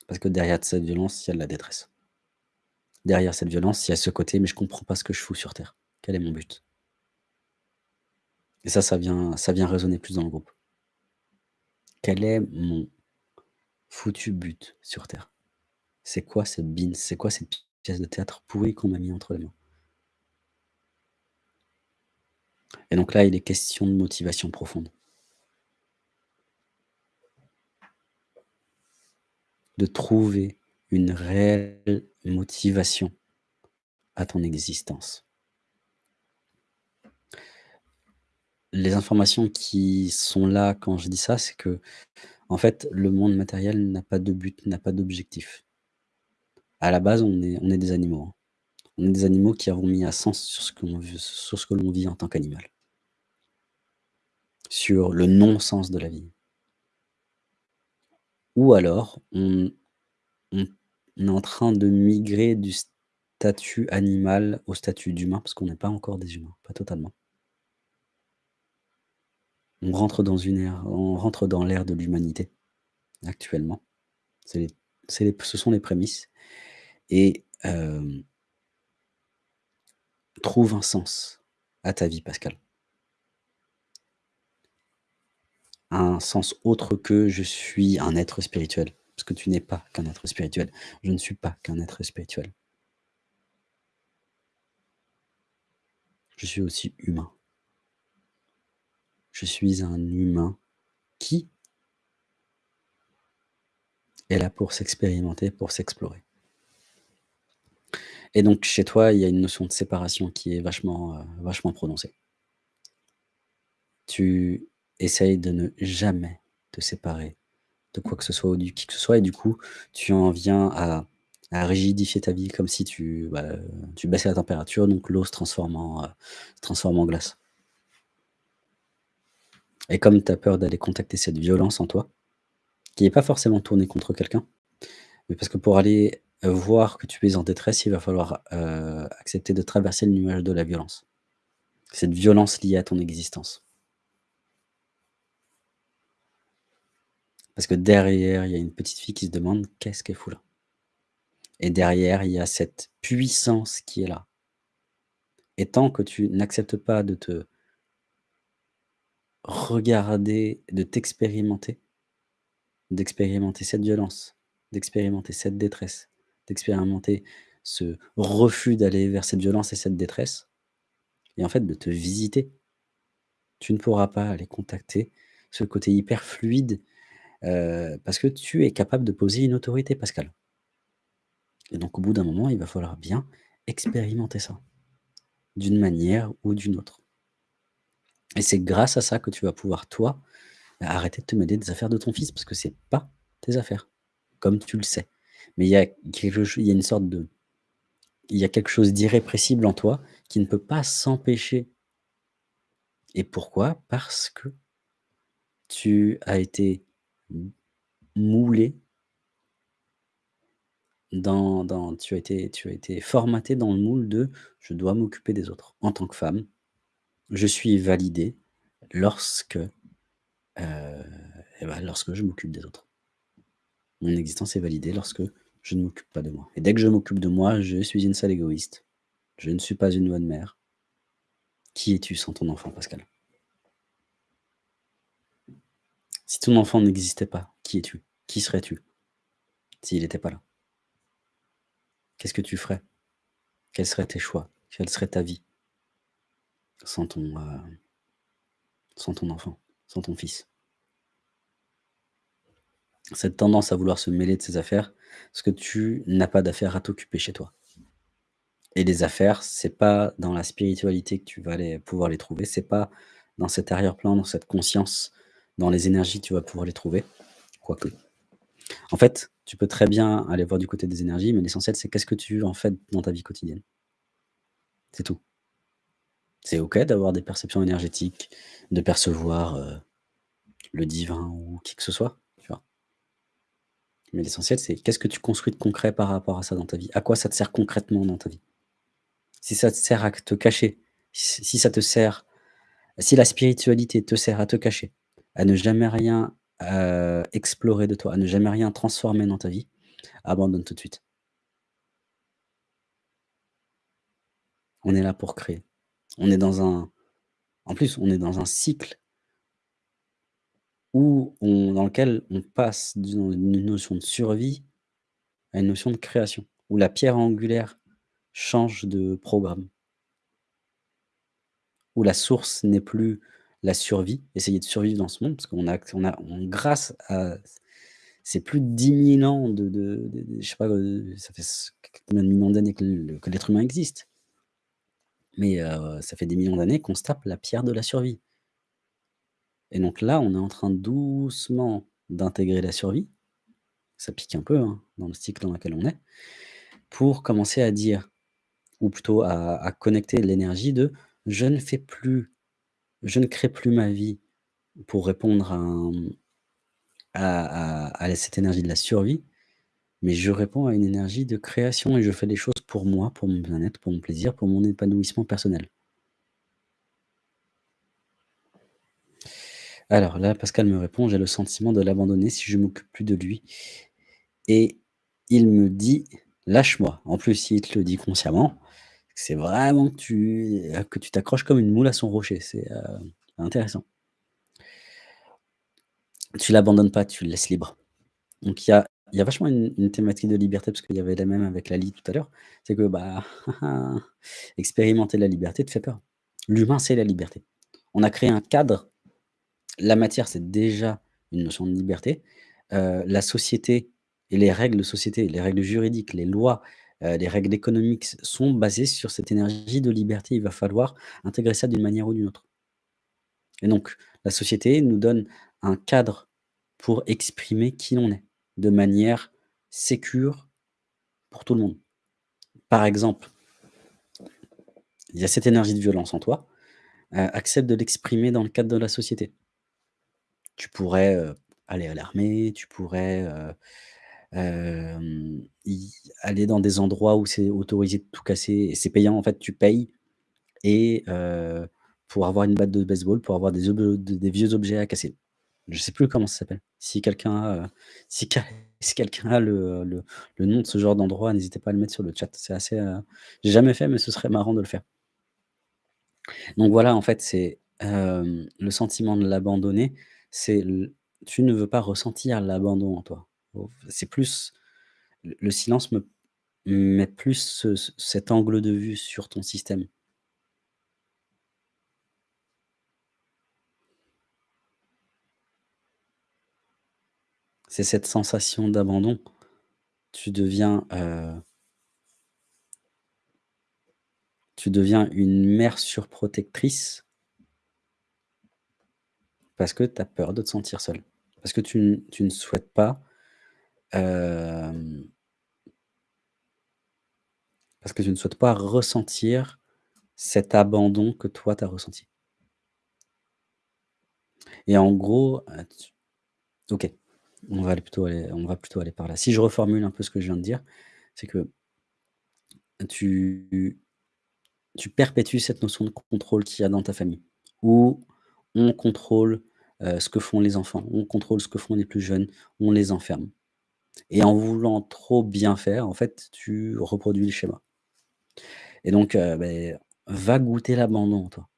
Parce que derrière de cette violence, il y a de la détresse. Derrière cette violence, il y a ce côté: «Mais je comprends pas ce que je fous sur terre. Quel est mon but?» Et ça, ça vient ça vient résonner plus dans le groupe. Quel est mon foutu but sur terre? C'est quoi cette bine? C'est quoi cette pièce de théâtre pourrie qu'on m'a mis entre les mains? Et donc là, il est question de motivation profonde. De trouver une réelle motivation à ton existence. Les informations qui sont là quand je dis ça, c'est qu'en fait, le monde matériel n'a pas de but, n'a pas d'objectif. À la base, on est on est des animaux, hein. On est des animaux qui avons mis un sens sur ce que l'on vit en tant qu'animal. Sur le non-sens de la vie. Ou alors, on est en train de migrer du statut animal au statut d'humain, parce qu'on n'est pas encore des humains, pas totalement. On rentre dans une ère on rentre dans l'ère de l'humanité, actuellement. Ce sont les prémices et hem trouve un sens à ta vie, Pascal. Un sens autre que: «Je suis un être spirituel», parce que tu n'es pas qu'un être spirituel. Je ne suis pas qu'un être spirituel. Je suis aussi humain. Je suis un humain qui est là pour s'expérimenter, pour s'explorer. Et donc chez toi, il y a une notion de séparation qui est vachement, heu, vachement prononcée. Tu essayes de ne jamais te séparer de quoi que ce soit ou de qui que ce soit et du coup, tu en viens à rigidifier ta vie comme si tu, bah, tu baissais la température, donc l'eau se transforme en, heu, se transforme en glace. Et comme tu as peur d'aller contacter cette violence en toi, qui est pas forcément tournée contre quelqu'un, mais parce que pour aller, voir que tu es en détresse, il va falloir, heu, accepter de traverser le nuage de la violence. Cette violence liée à ton existence. Parce que derrière, il y a une petite fille qui se demande: «Qu'est-ce qu'elle fout là?» et derrière, il y a cette puissance qui est là. Et tant que tu n'acceptes pas de te regarder, de t'expérimenter d'expérimenter cette violence, d'expérimenter cette détresse, d'expérimenter ce refus d'aller vers cette violence et cette détresse et en fait de te visiter. Tu ne pourras pas aller contacter ce côté hyper fluide, heu, parce que tu es capable de poser une autorité, Pascal. Et donc au bout d'un moment, il va falloir bien expérimenter ça, d'une manière ou d'une autre. Et c'est grâce à ça que tu vas pouvoir, toi, arrêter de te mêler des affaires de ton fils, parce que c'est pas tes affaires, comme tu le sais. Mais il y a quelque chose d'irrépressible en toi qui ne peut pas s'empêcher. Et pourquoi? Parce que tu as été moulé dans tu as été tu formaté dans le moule de: «Je dois m'occuper des autres. En tant que femme, je suis validée lorsque, heu, et bah, lorsque je m'occupe des autres». Mon existence est validée lorsque je ne m'occupe pas de moi et dès que je m'occupe de moi, je suis une sale égoïste. Je ne suis pas une bonne mère. Qui es-tu sans ton enfant, Pascal? Si ton enfant n'existait pas, qui es-tu? Qui serais-tu? S'il était pas là? Qu'est-ce que tu ferais? Quels seraient tes choix? Quelle serait ta vie? Sans ton, heu, sans ton enfant, sans ton fils? Cette tendance à vouloir se mêler de ses affaires, parce que tu n'as pas d'affaires à t'occuper chez toi. Et les affaires, c'est pas dans la spiritualité que tu vas pouvoir les trouver, c'est pas dans cet arrière-plan, dans cette conscience, dans les énergies, que tu vas pouvoir les trouver, quoique. En fait, tu peux très bien aller voir du côté des énergies, mais l'essentiel, c'est qu'est-ce que tu en fais dans ta vie quotidienne? C'est tout. C'est OK d'avoir des perceptions énergétiques, de percevoir, heu, le divin ou qui que ce soit? Mais l'essentiel, c'est qu'est-ce que tu construis de concret par rapport à ça dans ta vie? À quoi ça te sert concrètement dans ta vie? Si ça te sert à te cacher, si ça te sert si la spiritualité te sert à te cacher, à ne jamais rien, heu, explorer de toi, à ne jamais rien transformer dans ta vie, abandonne tout de suite. On est là pour créer. On est dans un en plus, on est dans un cycle où on dans lequel on passe d'une notion de survie à une notion de création, où la pierre angulaire change de programme. Où la source n'est plus la survie, essayer de survivre dans ce monde, parce qu'on a on a on grâce à c'est plus de 10 000 ans de de je sais pas, heu, ça fait combien de millions d'années que l'être humain existe. Mais heu, ça fait des millions d'années qu'on se tape la pierre de la survie. Et donc là, on est en train doucement d'intégrer la survie. Ça pique un peu, hein, dans le cycle dans lequel on est. Pour commencer à dire ou plutôt à connecter l'énergie de: «Je ne fais plus je ne crée plus ma vie pour répondre à à cette énergie de la survie, mais je réponds à une énergie de création et je fais des choses pour moi, pour mon bien-être, pour mon plaisir, pour mon épanouissement personnel». Alors là, Pascal me répond: «J'ai le sentiment de l'abandonner si je m'occupe plus de lui et il me dit: "Lâche-moi"». En plus, il te le dit consciemment. C'est vraiment que tu t'accroches comme une moule à son rocher, c'est, heu, intéressant. Tu l'abandonnes pas, tu le laisses libre. Donc il y a y a vachement une une thématique de liberté parce qu'il y avait la même avec Lali tout à l'heure. C'est que, bah, (laughs) expérimenter la liberté te fait peur. L'humain, c'est la liberté. On a créé un cadre. La matière, c'est déjà une notion de liberté. Heu, la société et les règles de société, les règles juridiques, les lois, heu, les règles économiques sont basées sur cette énergie de liberté. Il va falloir intégrer ça d'une manière ou d'une autre. Et donc la société nous donne un cadre pour exprimer qui on est, de manière sécure pour tout le monde. Par exemple il y a cette énergie de violence en toi, heu, accepte de l'exprimer dans le cadre de la société. Tu pourrais, aller à l'armée, tu pourrais, aller dans des endroits où c'est autorisé de tout casser et c'est payant en fait, tu payes et pour avoir une batte de baseball, pour avoir des vieux objets à casser. Je sais plus comment ça s'appelle. Si quelqu'un a, (laughs) si quel si quelqu'un a le le le nom de ce genre d'endroit, n'hésitez pas à le mettre sur le chat. C'est assez, j'ai jamais fait, mais ce serait marrant de le faire. Donc voilà, en fait, c'est, le sentiment de l'abandonner, c'est tu ne veux pas ressentir l'abandon en toi. C'est plus le le silence me met plus ce ce cet angle de vue sur ton système. C'est cette sensation d'abandon. Tu deviens, heu tu deviens une mère surprotectrice parce que tu as peur de te sentir seule. Parce que tu tu ne souhaites pas, hem parce que tu ne souhaites pas ressentir cet abandon que toi, tu as ressenti. Et en gros, tu OK, on va aller plutôt aller on va plutôt aller par là. Si je reformule un peu ce que je viens de dire, c'est que tu tu perpétues cette notion de contrôle qu'il y a dans ta famille, où on contrôle, heu, ce que font les enfants, on contrôle ce que font les plus jeunes, on les enferme. Et en voulant trop bien faire, en fait, tu reproduis le schéma. Et donc, heu, beh, va goûter l'abandon en toi.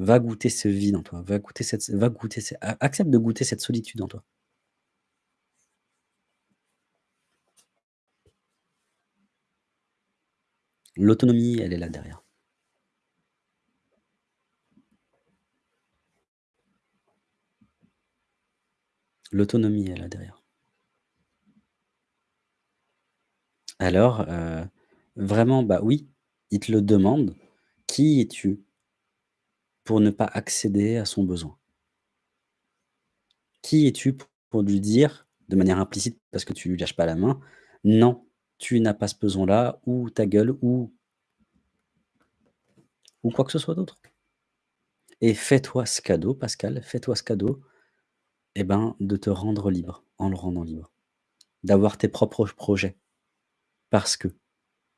Va goûter ce vide en toi, va goûter cette accepte de goûter cette solitude en toi. L'autonomie, elle est là derrière. L'autonomie est là derrière. Alors, heu, vraiment, bah, oui, il te le demande: «Qui es-tu?» «pour ne pas accéder à son besoin?» «Qui es-tu pour lui dire, de manière implicite, parce que tu lui lâches pas la main: "Non, tu n'as pas ce besoin-là" ou "Ta gueule" ou ou quoi que ce soit d'autre?» et fais-toi ce cadeau, Pascal, fais-toi ce cadeau, et ben, de te rendre libre, en le rendant libre. D'avoir tes propres projets. Parce que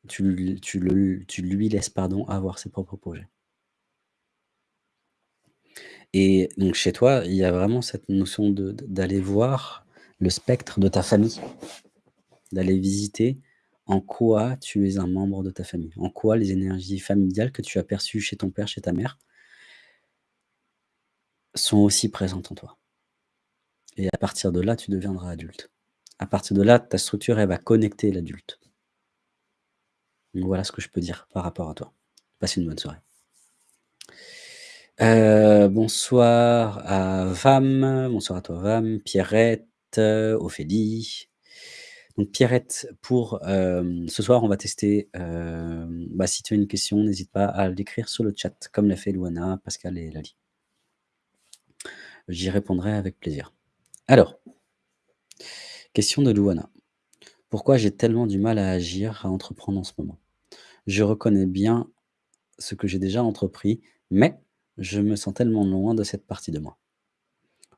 tu lui laisses, pardon, avoir ses propres projets. Et donc chez toi, il y a vraiment cette notion d'aller voir le spectre de ta famille. D'aller visiter en quoi tu es un membre de ta famille, en quoi les énergies familiales que tu as perçues chez ton père, chez ta mère sont aussi présentes en toi. Et à partir de là, tu deviendras adulte. À partir de là, ta structure, elle va connecter l'adulte. Voilà ce que je peux dire par rapport à toi. Passe une bonne soirée. Heu, bonsoir à Vam, bonsoir à toi Vam, Pierrette, heu, Ophélie. Donc Pierrette, pour, hem, ce soir, on va tester, bah, si tu as une question, n'hésite pas à l'écrire sur le chat comme l'a fait Louana, Pascal et Lali. J'y répondrai avec plaisir. Alors question de Louana: «Pourquoi j'ai tellement du mal à agir, à entreprendre en ce moment? Je reconnais bien ce que j'ai déjà entrepris, mais je me sens tellement loin de cette partie de moi.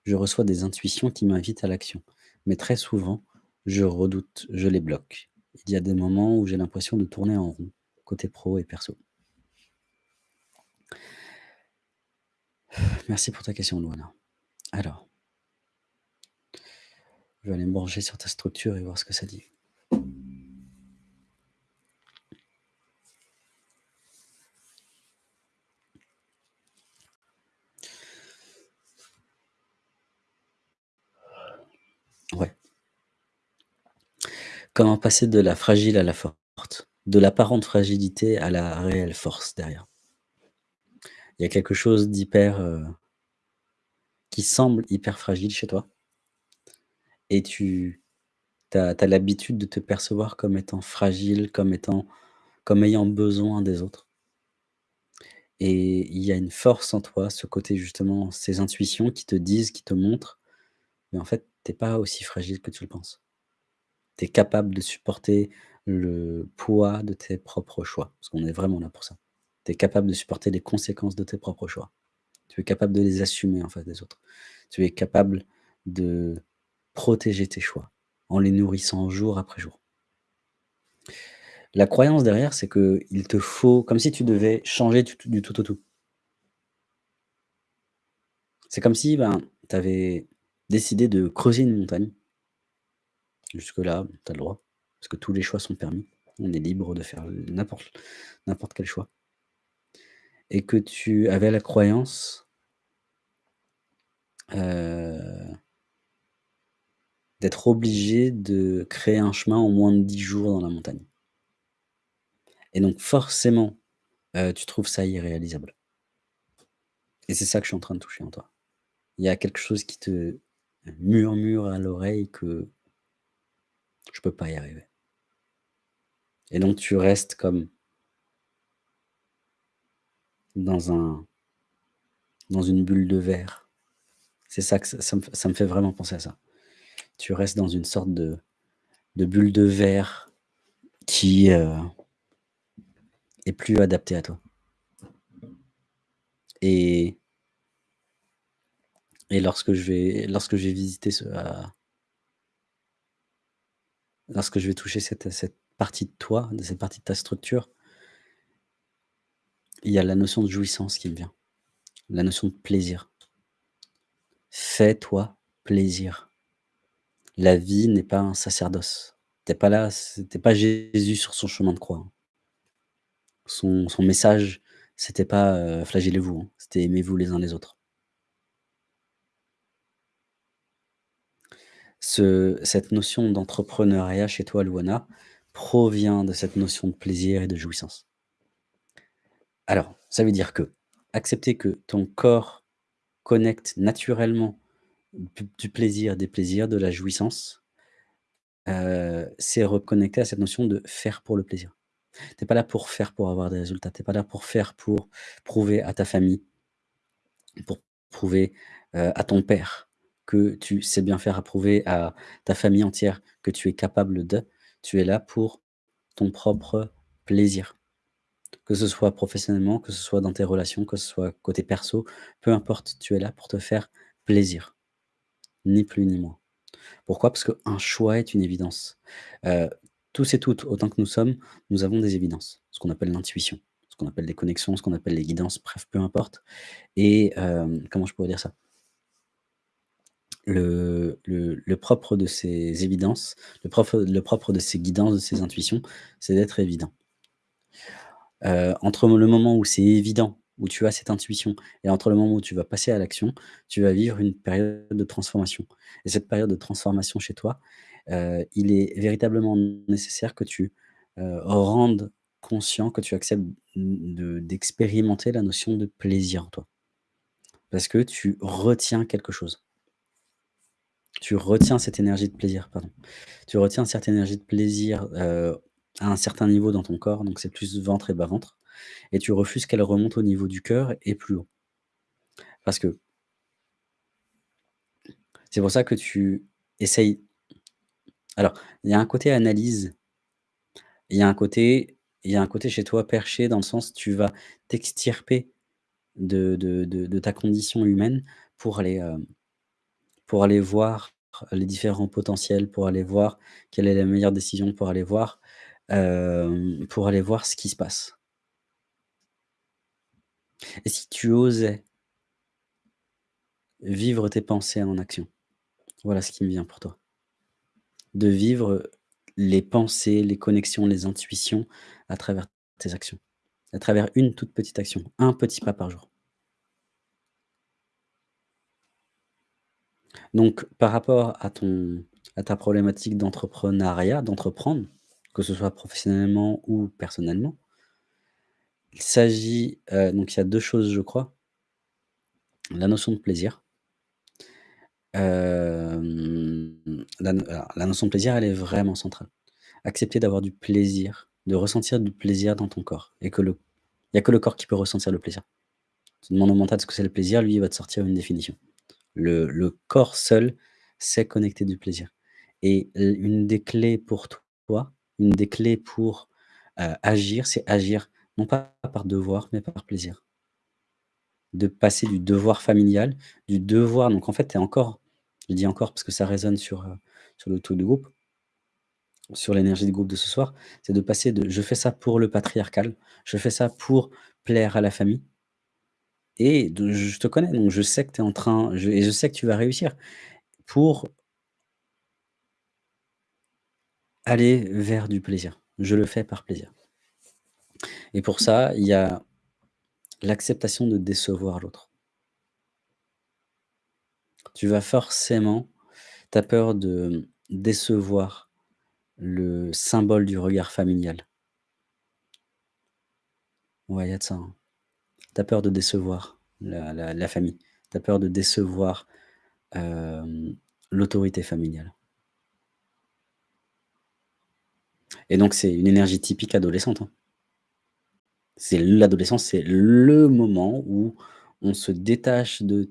Je reçois des intuitions qui m'invitent à l'action, mais très souvent, je redoute, je les bloque. Il y a des moments où j'ai l'impression de tourner en rond, côté pro et perso». Merci pour ta question Louana. Alors je vais aller me sur ta structure et voir ce que ça dit. Ouais. Comment passer de la fragile à la forte, de l'apparente fragilité à la réelle force derrière? Il y a quelque chose d'hyper, heu qui semble hyper fragile chez toi? Et tu as tu as l'habitude de te percevoir comme étant fragile, comme étant comme ayant besoin des autres. Et il y a une force en toi, ce côté justement, ces intuitions qui te disent, qui te montrent, mais en fait, tu es pas aussi fragile que tu le penses. Tu es capable de supporter le poids de tes propres choix, parce qu'on est vraiment là pour ça. Tu es capable de supporter les conséquences de tes propres choix. Tu es capable de les assumer en face des autres. Tu es capable de protéger tes choix, en les nourrissant jour après jour. La croyance derrière, c'est qu'il te faut comme si tu devais changer du tout au tout. C'est comme si, ben, tu avais décidé de creuser une montagne. Jusque là, tu as le droit, parce que tous les choix sont permis. On est libre de faire n'importe quel choix. Et que tu avais la croyance heu d'être obligé de créer un chemin en moins de 10 jours dans la montagne. Et donc forcément, heu, tu trouves ça irréalisable. Et c'est ça que je suis en train de toucher en toi. Il y a quelque chose qui te murmure à l'oreille que je peux pas y arriver. Et donc tu restes comme dans un dans une bulle de verre. C'est ça que ça me fait vraiment penser à ça. Tu restes dans une sorte de bulle de verre qui, heu est plus adaptée à toi. Et lorsque je vais lorsque je vais visiter ce, lorsque je vais toucher cette cette partie de toi, de cette partie de ta structure il y a la notion de jouissance qui me vient, la notion de plaisir. Fais-toi plaisir. La vie n'est pas un sacerdoce. Tu es pas là, c tu es pas Jésus sur son chemin de croix, hein. Son son message, c'était pas, heu: «Flagellez-vous», hein, c'était: «Aimez-vous les uns les autres». Ce cette notion d'entrepreneuriat chez toi, Louana, provient de cette notion de plaisir et de jouissance. Alors, ça veut dire qu'accepter que ton corps connecte naturellement du plaisir, des plaisirs, de la jouissance heu, c'est reconnecter à cette notion de faire pour le plaisir. Tu es pas là pour faire pour avoir des résultats, tu es pas là pour faire pour prouver à ta famille pour prouver, heu, à ton père que tu sais bien faire, à prouver à ta famille entière que tu es capable de. Tu es là pour ton propre plaisir. Que ce soit professionnellement, que ce soit dans tes relations, que ce soit côté perso, peu importe, tu es là pour te faire plaisir. Ni plus ni moins. Pourquoi? Parce qu'un choix est une évidence. Heu, tous et toutes, autant que nous sommes, nous avons des évidences, ce qu'on appelle l'intuition, ce qu'on appelle des connexions, ce qu'on appelle les guidances, bref, peu importe. Et hem, comment je pourrais dire ça? Le propre de ces évidences, le propre de ces guidances, de ces intuitions, c'est d'être évident. Heu, entre le moment où c'est évident, où tu as cette intuition et entre le moment où tu vas passer à l'action, tu vas vivre une période de transformation. Et cette période de transformation chez toi, heu, il est véritablement nécessaire que tu, heu, rendes conscient, que tu acceptes d'expérimenter la notion de plaisir en toi. Parce que tu retiens quelque chose. Tu retiens cette énergie de plaisir, pardon. Tu retiens cette énergie de plaisir, heu, à un certain niveau dans ton corps, donc c'est plus ventre et bas-ventre et tu refuses qu'elle remonte au niveau du cœur et plus haut. Parce que c'est pour ça que tu essayes alors, il y a un côté analyse, il y a un côté y a un côté chez toi perché dans le sens, tu vas t'extirper de ta condition humaine pour aller, hem, pour aller voir les différents potentiels, pour aller voir quelle est la meilleure décision, pour aller voir, hem, pour aller voir ce qui se passe. Et si tu osais vivre tes pensées en action? Voilà ce qui me vient pour toi. De vivre les pensées, les connexions, les intuitions à travers tes actions, à travers une toute petite action, un petit pas par jour. Donc par rapport à ton à ta problématique d'entrepreneuriat, d'entreprendre, que ce soit professionnellement ou personnellement, il s'agit, heu, donc il y a 2 choses je crois. La notion de plaisir. Hem, la notion de plaisir, elle est vraiment centrale. Accepter d'avoir du plaisir, de ressentir du plaisir dans ton corps et que le il y a que le corps qui peut ressentir le plaisir. Tu demandes au mental ce que c'est le plaisir, lui, il va te sortir une définition. Le le corps seul sait connecter du plaisir et une des clés pour toi, une des clés pour, heu, agir, c'est agir non pas par devoir, mais par plaisir. De passer du devoir familial, du devoir donc en fait, tu es encore je dis encore parce que ça résonne sur, sur le truc de groupe, sur l'énergie de groupe de ce soir, c'est de passer de: «Je fais ça pour le patriarcal, je fais ça pour plaire à la famille» et je te connais, donc je sais que tu es en train et je sais que tu vas réussir pour aller vers du plaisir. Je le fais par plaisir et pour ça, il y a l'acceptation de décevoir l'autre. Tu vas forcément tu as peur de décevoir le symbole du regard familial. Ouais, il y a de ça, hein. Tu as peur de décevoir la famille. Tu as peur de décevoir, hem, l'autorité familiale et donc c'est une énergie typique adolescente, hein. C'est l'adolescence, c'est le moment où on se détache de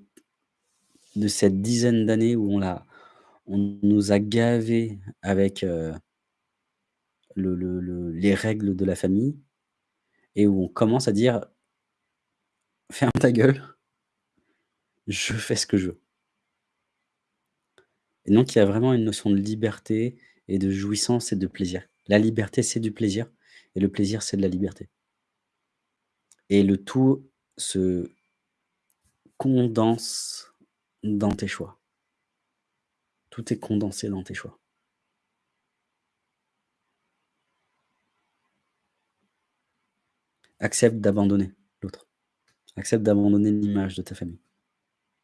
cette dizaine d'années où on nous a gavés avec, le les règles de la famille et où on commence à dire: «Ferme ta gueule, je fais ce que je veux» et donc il y a vraiment une notion de liberté et de jouissance et de plaisir. La liberté, c'est du plaisir et le plaisir, c'est de la liberté et le tout se condense dans tes choix. Tout est condensé dans tes choix. Accepte d'abandonner l'autre. Accepte d'abandonner l'image de ta famille.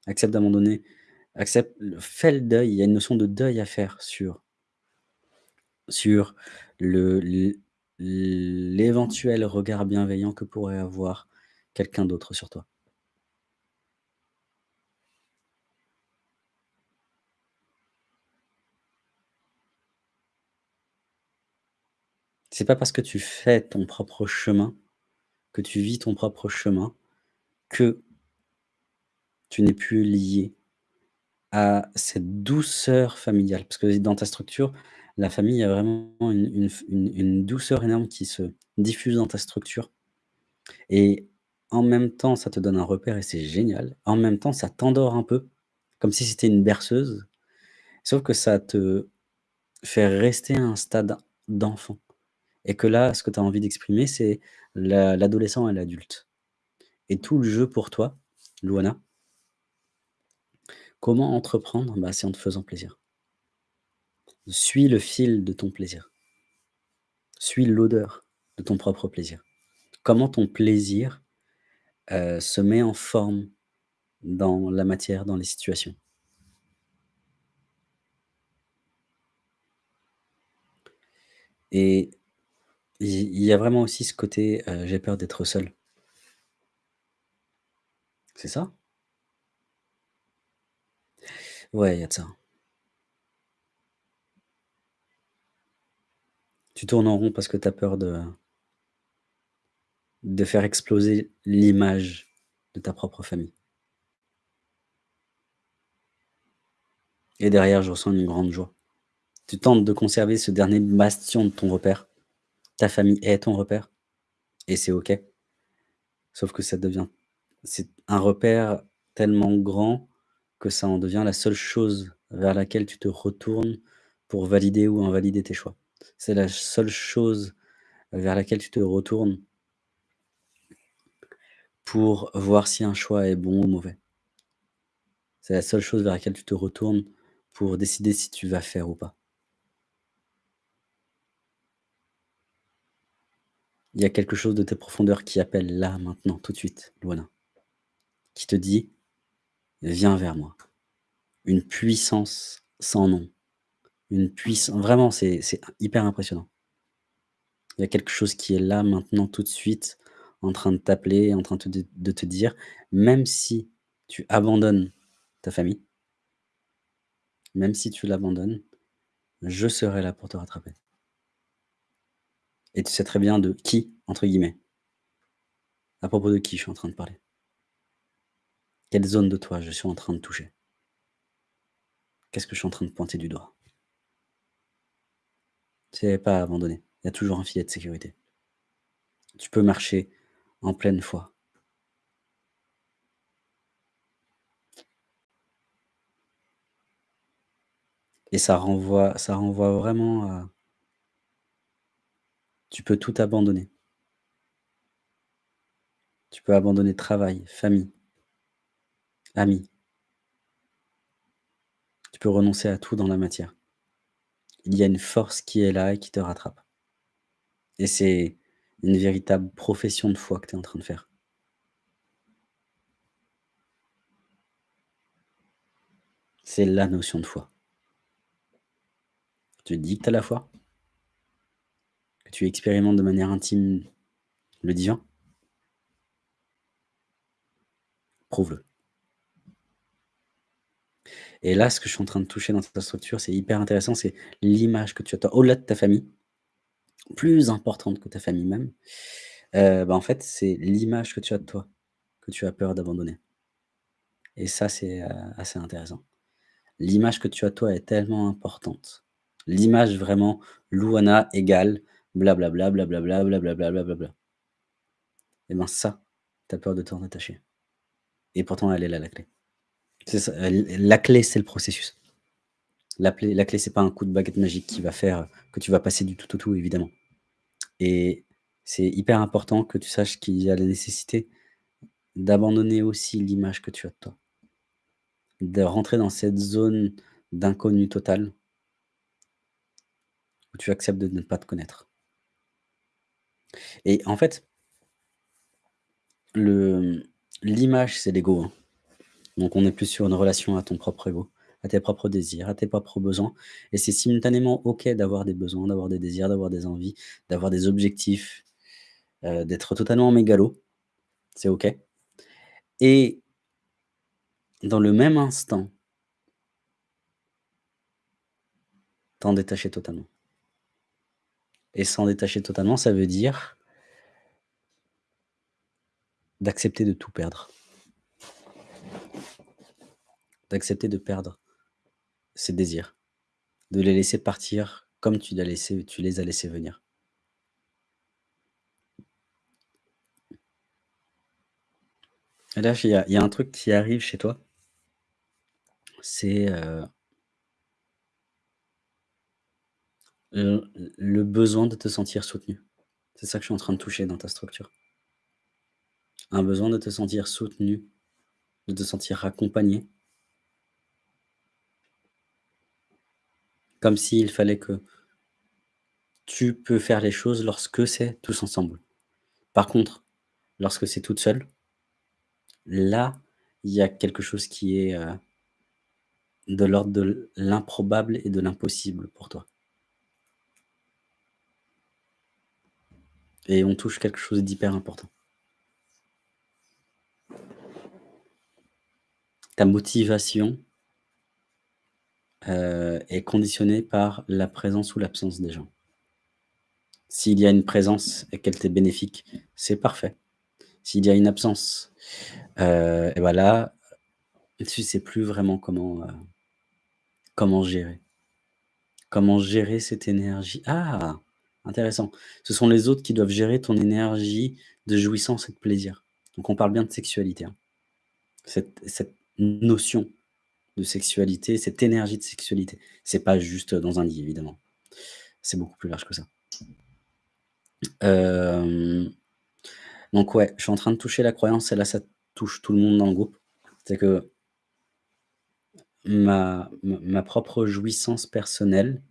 Accepte d'abandonner accepte fais le deuil, il y a une notion de deuil à faire sur sur le l'éventuel regard bienveillant que pourrait avoir quelqu'un d'autre sur toi. C'est pas parce que tu fais ton propre chemin, que tu vis ton propre chemin, que tu n'es plus lié à cette douceur familiale. Parce que dans ta structure, la famille, il y a vraiment une douceur énorme qui se diffuse dans ta structure et en même temps, ça te donne un repère et c'est génial. En même temps, ça t'endort un peu, comme si c'était une berceuse, sauf que ça te fait rester à un stade d'enfant et que là, ce que tu as envie d'exprimer, c'est l'a l'adolescent et l'adulte et tout le jeu pour toi, Louana comment entreprendre? Bah, c'est en te faisant plaisir. Suis le fil de ton plaisir. Suis l'odeur de ton propre plaisir. Comment ton plaisir, heu, se met en forme dans la matière, dans les situations? Et il y a vraiment aussi ce côté, heu, j'ai peur d'être seul. C'est ça? Ouais, il y a de ça. Tu tournes en rond parce que tu as peur de faire exploser l'image de ta propre famille. Et derrière, je ressens une grande joie. Tu tentes de conserver ce dernier bastion de ton repère. Ta famille est ton repère et c'est OK. Sauf que ça devient c'est un repère tellement grand que ça en devient la seule chose vers laquelle tu te retournes pour valider ou invalider tes choix. C'est la seule chose vers laquelle tu te retournes pour voir si un choix est bon ou mauvais. C'est la seule chose vers laquelle tu te retournes pour décider si tu vas faire ou pas. Il y a quelque chose de tes profondeurs qui appelle là, maintenant, tout de suite, Luana, qui te dit: «Viens vers moi». Une puissance sans nom, une puissance vraiment, c'est hyper impressionnant. Il y a quelque chose qui est là, maintenant, tout de suite, en train de t'appeler, en train de te dire: «Même si tu abandonnes ta famille» «même si tu l'abandonnes, je serai là pour te rattraper». Et tu sais très bien de «qui» entre guillemets. À propos de qui je suis en train de parler? Quelle zone de toi je suis en train de toucher? Qu'est-ce que je suis en train de pointer du doigt? C'est pas abandonner, il y a toujours un filet de sécurité. Tu peux marcher en pleine foi. Et ça renvoie ça renvoie vraiment à tu peux tout abandonner. Tu peux abandonner travail, famille amis. Tu peux renoncer à tout dans la matière. Il y a une force qui est là et qui te rattrape. Et c'est une véritable profession de foi que tu es en train de faire. C'est la notion de foi. Tu dis que tu la foi que tu expérimentes de manière intime le divin prouve-le. Et là, ce que je suis en train de toucher dans ta structure, c'est hyper intéressant, c'est l'image que tu as toi, au-delà de ta famille, plus importante que ta famille même, heu, bah, en fait, c'est l'image que tu as de toi, que tu as peur d'abandonner. Et ça, c'est, heu, assez intéressant. L'image que tu as de toi est tellement importante. L'image vraiment Louana égale blablabla, blablabla, blablabla, blablabla. Et ben ça, tu as peur de t'en détacher. Et pourtant elle est là la clé. L la clé, c'est le processus. La clé la clé, c'est pas un coup de baguette magique qui va faire que tu vas passer du tout au tout, évidemment. Et c'est hyper important que tu saches qu'il y a la nécessité d'abandonner aussi l'image que tu as de toi. De rentrer dans cette zone d'inconnu total où tu acceptes de ne pas te connaître. Et en fait l'image, c'est l'ego, hein. Donc on est plus sur une relation à ton propre ego, à tes propres désirs, à tes propres besoins et c'est simultanément OK d'avoir des besoins, d'avoir des désirs, d'avoir des envies, d'avoir des objectifs, heu, d'être totalement mégalo, c'est OK. Et dans le même instant t'en détacher totalement. Et s'en détacher totalement, ça veut dire d'accepter de tout perdre. D'accepter de perdre ses désirs, de les laisser partir comme tu les as laissés venir. Là, il y a un truc qui arrive chez toi. C'est, heu, le besoin de te sentir soutenu. C'est ça que je suis en train de toucher dans ta structure. Un besoin de te sentir soutenu, de te sentir accompagné. Comme s'il fallait que tu peux faire les choses lorsque c'est tous ensemble. Par contre, lorsque c'est toute seule là, il y a quelque chose qui est, heu de l'ordre de l'improbable et de l'impossible pour toi. Et on touche quelque chose d'hyper important. Ta motivation heu, est conditionnée par la présence ou l'absence des gens. S'il y a une présence et qu'elle t'est bénéfique, c'est parfait. S'il y a une absence, heu et bah, là, tu sais plus vraiment comment, heu, comment gérer. Comment gérer cette énergie? Ah! Intéressant. Ce sont les autres qui doivent gérer ton énergie de jouissance et de plaisir. Donc on parle bien de sexualité, hein. Cette cette notion de sexualité, cette énergie de sexualité. C'est pas juste dans un lit, évidemment. C'est beaucoup plus large que ça. Hem, donc ouais, je suis en train de toucher la croyance et là, ça touche tout le monde dans le groupe. C'est que ma propre jouissance personnelle,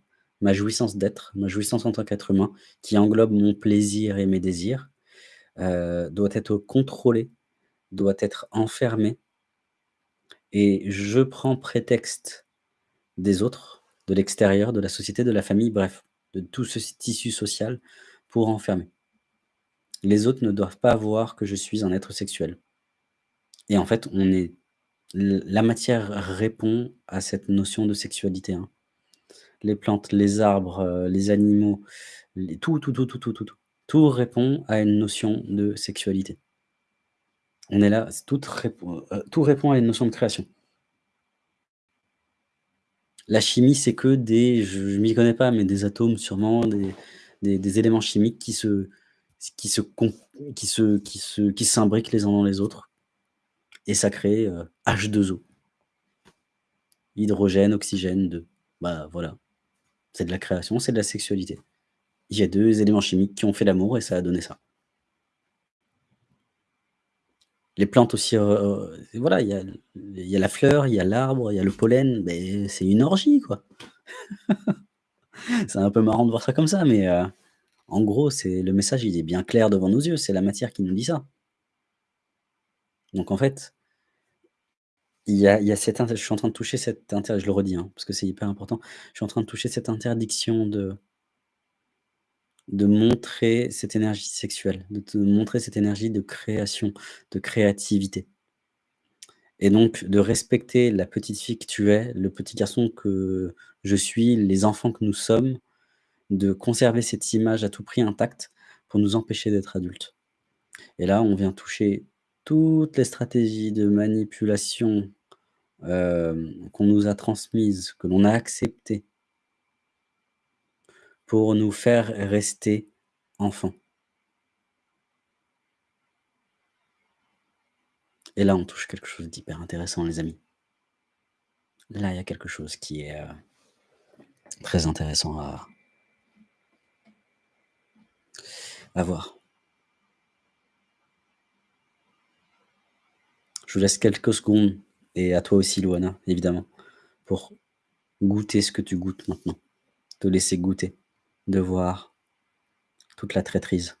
ma jouissance d'être, ma jouissance en tant qu'être humain, qui englobe mon plaisir et mes désirs, heu, doit être contrôlée, doit être enfermée et je prends prétexte des autres, de l'extérieur, de la société, de la famille, bref, de tout ce tissu social pour enfermer. Les autres ne doivent pas voir que je suis un être sexuel et en fait, on est la matière répond à cette notion de sexualité, hein. Les plantes, les arbres, heu, les animaux, tout, tout, tout, tout, tout, tout. Tout répond à une notion de sexualité. On est là, c tout répond, à une notion de création. La chimie, c'est que des je je m'y connais pas, mais des atomes sûrement, des éléments chimiques qui se qui se qui se qui se qui s'imbriquent les uns dans les autres et ça crée, heu, H2O. Hydrogène, oxygène, 2. Bah, voilà. C'est de la création, c'est de la sexualité. Il y a 2 éléments chimiques qui ont fait l'amour et ça a donné ça. Les plantes aussi, heu heu, voilà, il y a la fleur, il y a l'arbre, il y a le pollen, beh, c'est une orgie, quoi. (laughs) C'est un peu marrant de voir ça comme ça, mais heu, en gros, c'est le message, il est bien clair devant nos yeux, c'est la matière qui nous dit ça. Donc en fait il y a je suis en train de toucher cette inter je le redis, hein, parce que c'est hyper important. Je suis en train de toucher cette interdiction de de montrer cette énergie sexuelle, de montrer cette énergie de création, de créativité. Et donc de respecter la petite fille que tu es, le petit garçon que je suis, les enfants que nous sommes, de conserver cette image à tout prix intacte pour nous empêcher d'être adultes. Et là, on vient toucher toutes les stratégies de manipulation, hem, qu'on nous a transmises, que l'on a acceptées pour nous faire rester enfants. Et là, on touche quelque chose d'hyper intéressant, les amis. Là, il y a quelque chose qui est, heu, très intéressant à à voir. Je vous laisse quelques secondes et à toi aussi, Louana, évidemment, pour goûter ce que tu goûtes maintenant. Te laisser goûter, de voir toute la traîtrise.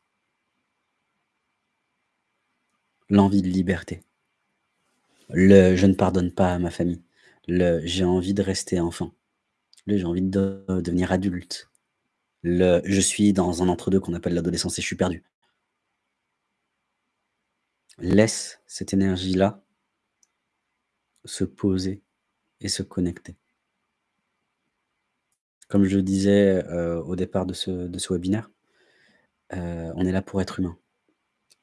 L'envie de liberté. Le: «Je ne pardonne pas à ma famille», le: «J'ai envie de rester enfant», le: «J'ai envie de devenir adulte», le: «Je suis dans un entre 2 qu'on appelle l'adolescence et je suis perdu». Laisse cette énergie-là se poser et se connecter. Comme je le disais, heu, au départ de ce webinaire, heu, on est là pour être humain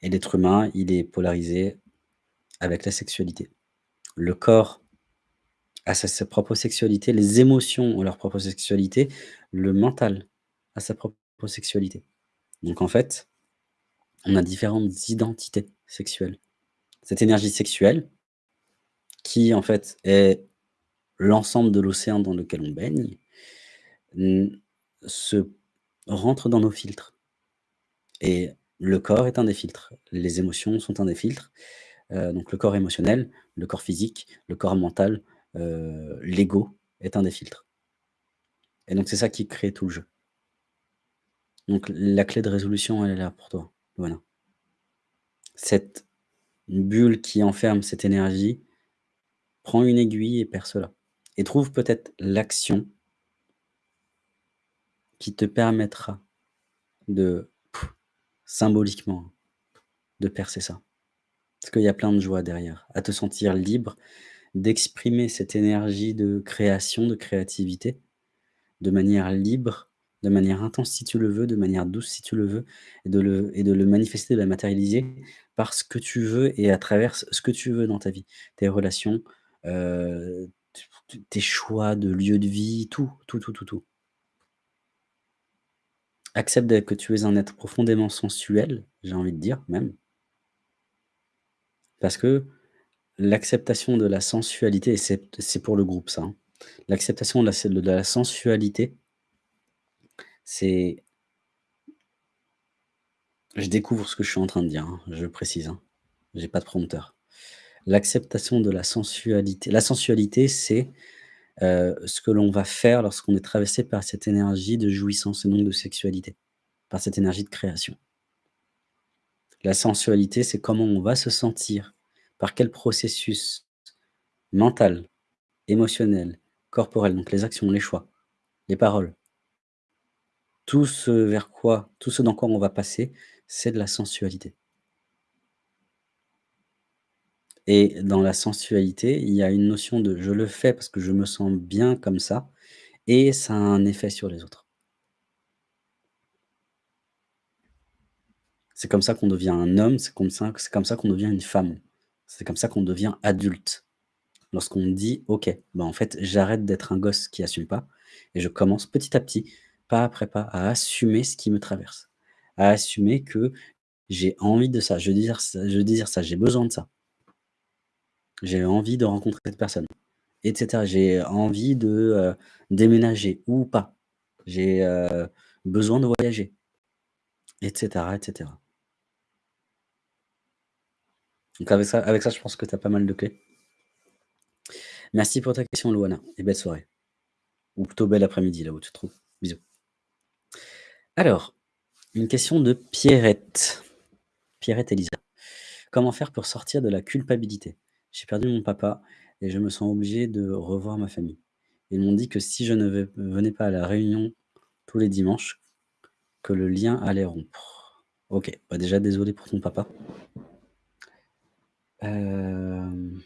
et l'être humain, il est polarisé avec la sexualité. Le corps a sa propre sexualité, les émotions ont leur propre sexualité, le mental a sa propre sexualité. Donc en fait, on a différentes identités sexuelles. Cette énergie sexuelle qui en fait est l'ensemble de l'océan dans lequel on baigne, se rentre dans nos filtres et le corps est un des filtres. Les émotions sont un des filtres, heu, donc le corps émotionnel, le corps physique, le corps mental, heu, l'ego est un des filtres et donc c'est ça qui crée tout le jeu. Donc la clé de résolution, elle est là pour toi, voilà. Cette bulle qui enferme cette énergie, prends une aiguille et perce-la et trouve peut-être l'action qui te permettra de symboliquement, de percer ça. Parce qu'il y a plein de joie derrière, à te sentir libre d'exprimer cette énergie de création, de créativité, de manière libre de manière intense si tu le veux, de manière douce si tu le veux et de le manifester, de la matérialiser par ce que tu veux et à travers ce que tu veux dans ta vie. Tes relations, t tes choix de lieu de vie, tout, tout, tout, tout, tout. Accepte que tu es un être profondément sensuel, j'ai envie de dire même. Parce que l'acceptation de la sensualité c'est pour le groupe ça, hein. L'acceptation de la se de la sensualité c'est je découvre ce que je suis en train de dire, hein, je précise, hein. J'ai pas de prompteur. L'acceptation de la sensualité la sensualité, c'est, heu, ce que l'on va faire lorsqu'on est traversé par cette énergie de jouissance et donc de sexualité, par cette énergie de création. La sensualité, c'est comment on va se sentir, par quel processus mental, émotionnel, corporel, donc les actions, les choix, les paroles. Tout ce vers quoi tout ce dans quoi on va passer, c'est de la sensualité. Et dans la sensualité, il y a une notion de: «Je le fais parce que je me sens bien comme ça» et ça a un effet sur les autres. C'est comme ça qu'on devient un homme, c'est comme ça comme ça qu'on devient une femme. C'est comme ça qu'on devient adulte. Lorsqu'on dit: «OK, bah, en fait, j'arrête d'être un gosse qui assume pas et je commence petit à petit, pas après pas, à assumer ce qui me traverse, à assumer que j'ai envie de ça je désire ça, j'ai besoin de ça». J'ai envie de rencontrer cette personne et cetera. J'ai envie de, heu, déménager ou pas. J'ai, heu, besoin de voyager et cetera, et cetera. Donc avec ça avec ça, je pense que tu as pas mal de clés. Merci pour ta question, Louana et belle soirée. Ou plutôt bel après-midi, là où tu te trouves. Bisous. Alors, une question de Pierrette. Pierrette Elisa. Comment faire pour sortir de la culpabilité? J'ai perdu mon papa et je me sens obligée de revoir ma famille. Ils m'ont dit que si je ne ve venais pas à la réunion tous les dimanches, que le lien allait rompre. OK, bah, déjà désolé pour ton papa. Hem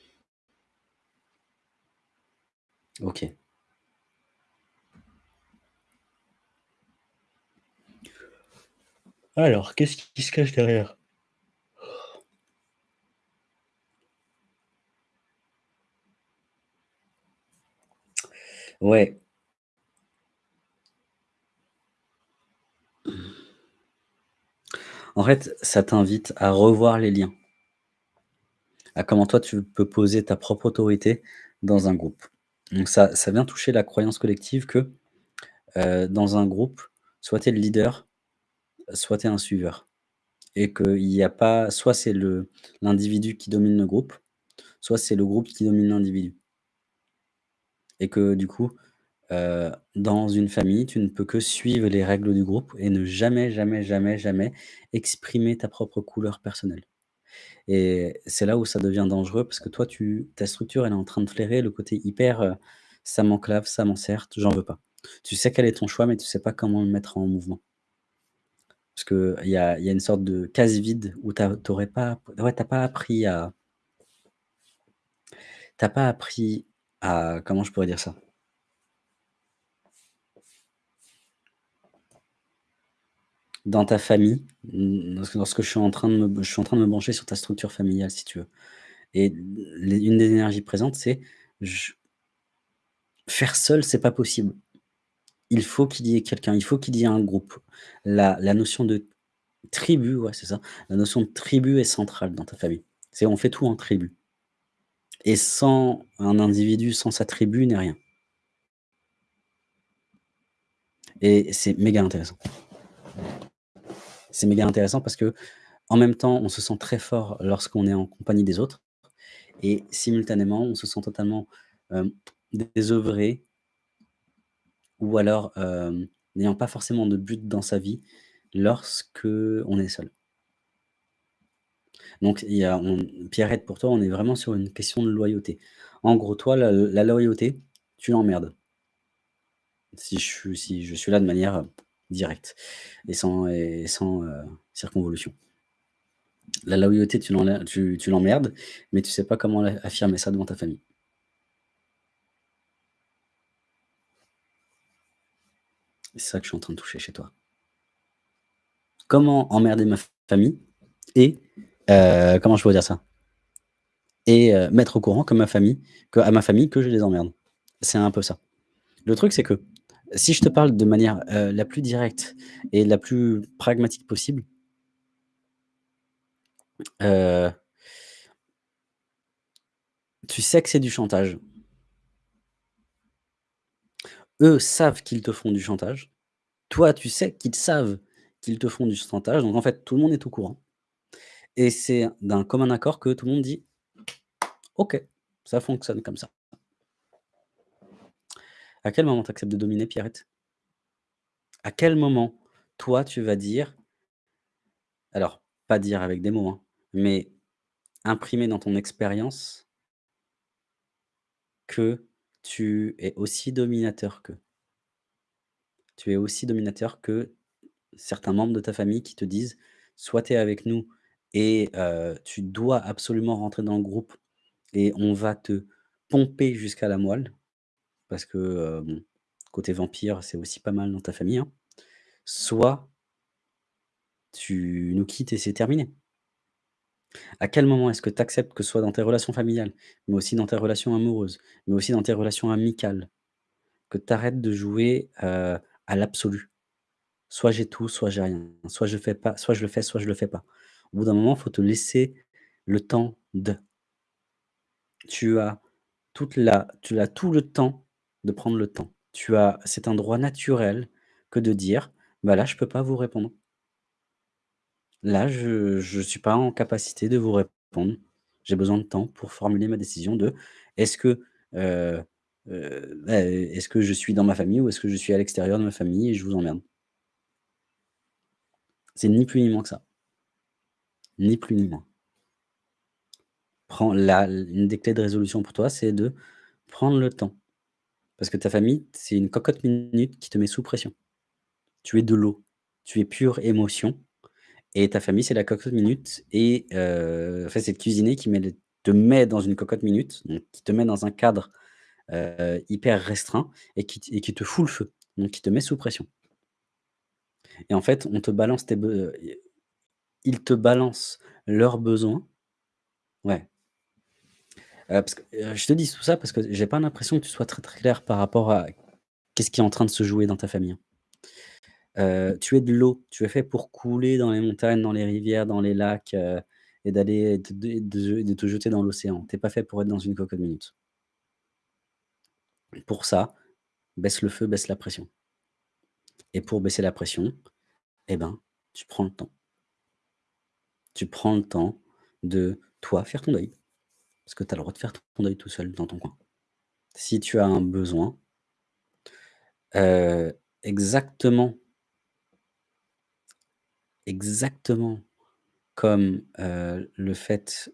OK. Alors, qu'est-ce qui se cache derrière? Ouais. En fait, ça t'invite à revoir les liens. À comment toi tu peux poser ta propre autorité dans un groupe. Donc ça vient toucher la croyance collective que, heu, dans un groupe, soit tu es le leader, soit tu es un suiveur et qu'il y a pas soit c'est l'individu qui domine le groupe, soit c'est le groupe qui domine l'individu. Et que du coup, heu, dans une famille, tu ne peux que suivre les règles du groupe et ne jamais, jamais, jamais, jamais exprimer ta propre couleur personnelle. Et c'est là où ça devient dangereux parce que toi tu ta structure elle est en train de flairer le côté hyper, heu: «Ça m'enclave, ça m'encercle, j'en veux pas». Tu sais quel est ton choix, mais tu sais pas comment le mettre en mouvement. Parce qu'il y a y a une sorte de case vide où tu as tu aurais pas ouais, as pas appris à tu as pas appris comment je pourrais dire ça? Dans ta famille, lorsque je suis en train de me brancher sur ta structure familiale si tu veux et une des énergies présentes, c'est faire seul, c'est pas possible. Il faut qu'il y ait quelqu'un, il faut qu'il y ait un groupe. La la notion de tribu, ouais, c'est ça, la notion de tribu est centrale dans ta famille. C'est on fait tout en tribu. Et sans un individu, sans sa tribu, n'est rien. Et c'est méga intéressant. C'est méga intéressant parce qu'en même temps, on se sent très fort lorsqu'on est en compagnie des autres et simultanément, on se sent totalement, hem, désœuvré ou alors, hem, n'ayant pas forcément de but dans sa vie lorsqu'on est seul. Donc Pierrette, pour toi, on est vraiment sur une question de loyauté. En gros, toi, la loyauté, tu l'emmerdes. Si je suis là de manière, heu, directe et sans heu, circonvolution. La loyauté, tu l'enler tu tu l'emmerdes, mais tu sais pas comment affirmer ça devant ta famille. C'est ça que je suis en train de toucher chez toi. Comment emmerder ma famille et heu, comment je pourrais dire ça? Et heu, mettre au courant que ma famille à ma famille que je les emmerde. C'est un peu ça. Le truc, c'est que si je te parle de manière, heu, la plus directe et la plus pragmatique possible tu sais que c'est du chantage. Eux savent qu'ils te font du chantage. Toi, tu sais qu'ils savent qu'ils te font du chantage, donc en fait, tout le monde est au courant et c'est d'un commun accord que tout le monde dit: «OK, ça fonctionne comme ça». À quel moment tu acceptes de dominer, Pierrette? À quel moment, toi, tu vas dire alors, pas dire avec des mots, hein, mais imprimer dans ton expérience que tu es aussi dominateur qu'eux? Tu es aussi dominateur que certains membres de ta famille qui te disent: «Soit tu es avec nous et heu, tu dois absolument rentrer dans le groupe et on va te pomper jusqu'à la moelle». Parce que, bon, côté vampire, c'est aussi pas mal dans ta famille, hein. Soit tu nous quittes et c'est terminé. À quel moment est-ce que tu acceptes que soit dans tes relations familiales, mais aussi dans tes relations amoureuses, mais aussi dans tes relations amicales, que tu arrêtes de jouer, heu, à l'absolu? Soit j'ai tout, soit j'ai rien. Soit je fais pas soit je le fais, soit je le fais pas. Au bout d'un moment, il faut te laisser le temps de. Tu as toute la tu as tout le temps de prendre le temps. Tu as c'est un droit naturel que de dire: «Bah, là, je peux pas vous répondre». Là, je je suis pas en capacité de vous répondre. J'ai besoin de temps pour formuler ma décision de est-ce que, heu, bah, est-ce que je suis dans ma famille ou est-ce que je suis à l'extérieur de ma famille et je vous emmerde? C'est ni plus ni moins que ça. Ni plus ni moins. Prends la une des clés de résolution pour toi, c'est de prendre le temps. Parce que ta famille, c'est une cocotte minute qui te met sous pression. Tu es de l'eau, tu es pure émotion et ta famille, c'est la cocotte minute et en fait, c'est le cuisinier qui te met dans une cocotte minute, donc qui te met dans un cadre, heu, hyper restreint et qui te fout le feu, donc qui te met sous pression. Et en fait, on te balance tes ils te balancent leurs besoins ouais. Heu, parce que, heu, je te dis tout ça parce que j'ai pas l'impression que tu sois très, clair par rapport à qu'est-ce qui est en train de se jouer dans ta famille, hein. Heu, tu es de l'eau, tu es fait pour couler dans les montagnes, dans les rivières, dans les lacs, et d'aller te de de te jeter dans l'océan. Tu es pas fait pour être dans une cocotte minute. Pour ça, baisse le feu, baisse la pression et pour baisser la pression, et ben, tu prends le temps. Tu prends le temps de, toi, faire ton deuil. Parce que tu as le droit de faire ton deuil tout seul dans ton coin. Si tu as un besoin heu, exactement exactement comme, heu, le fait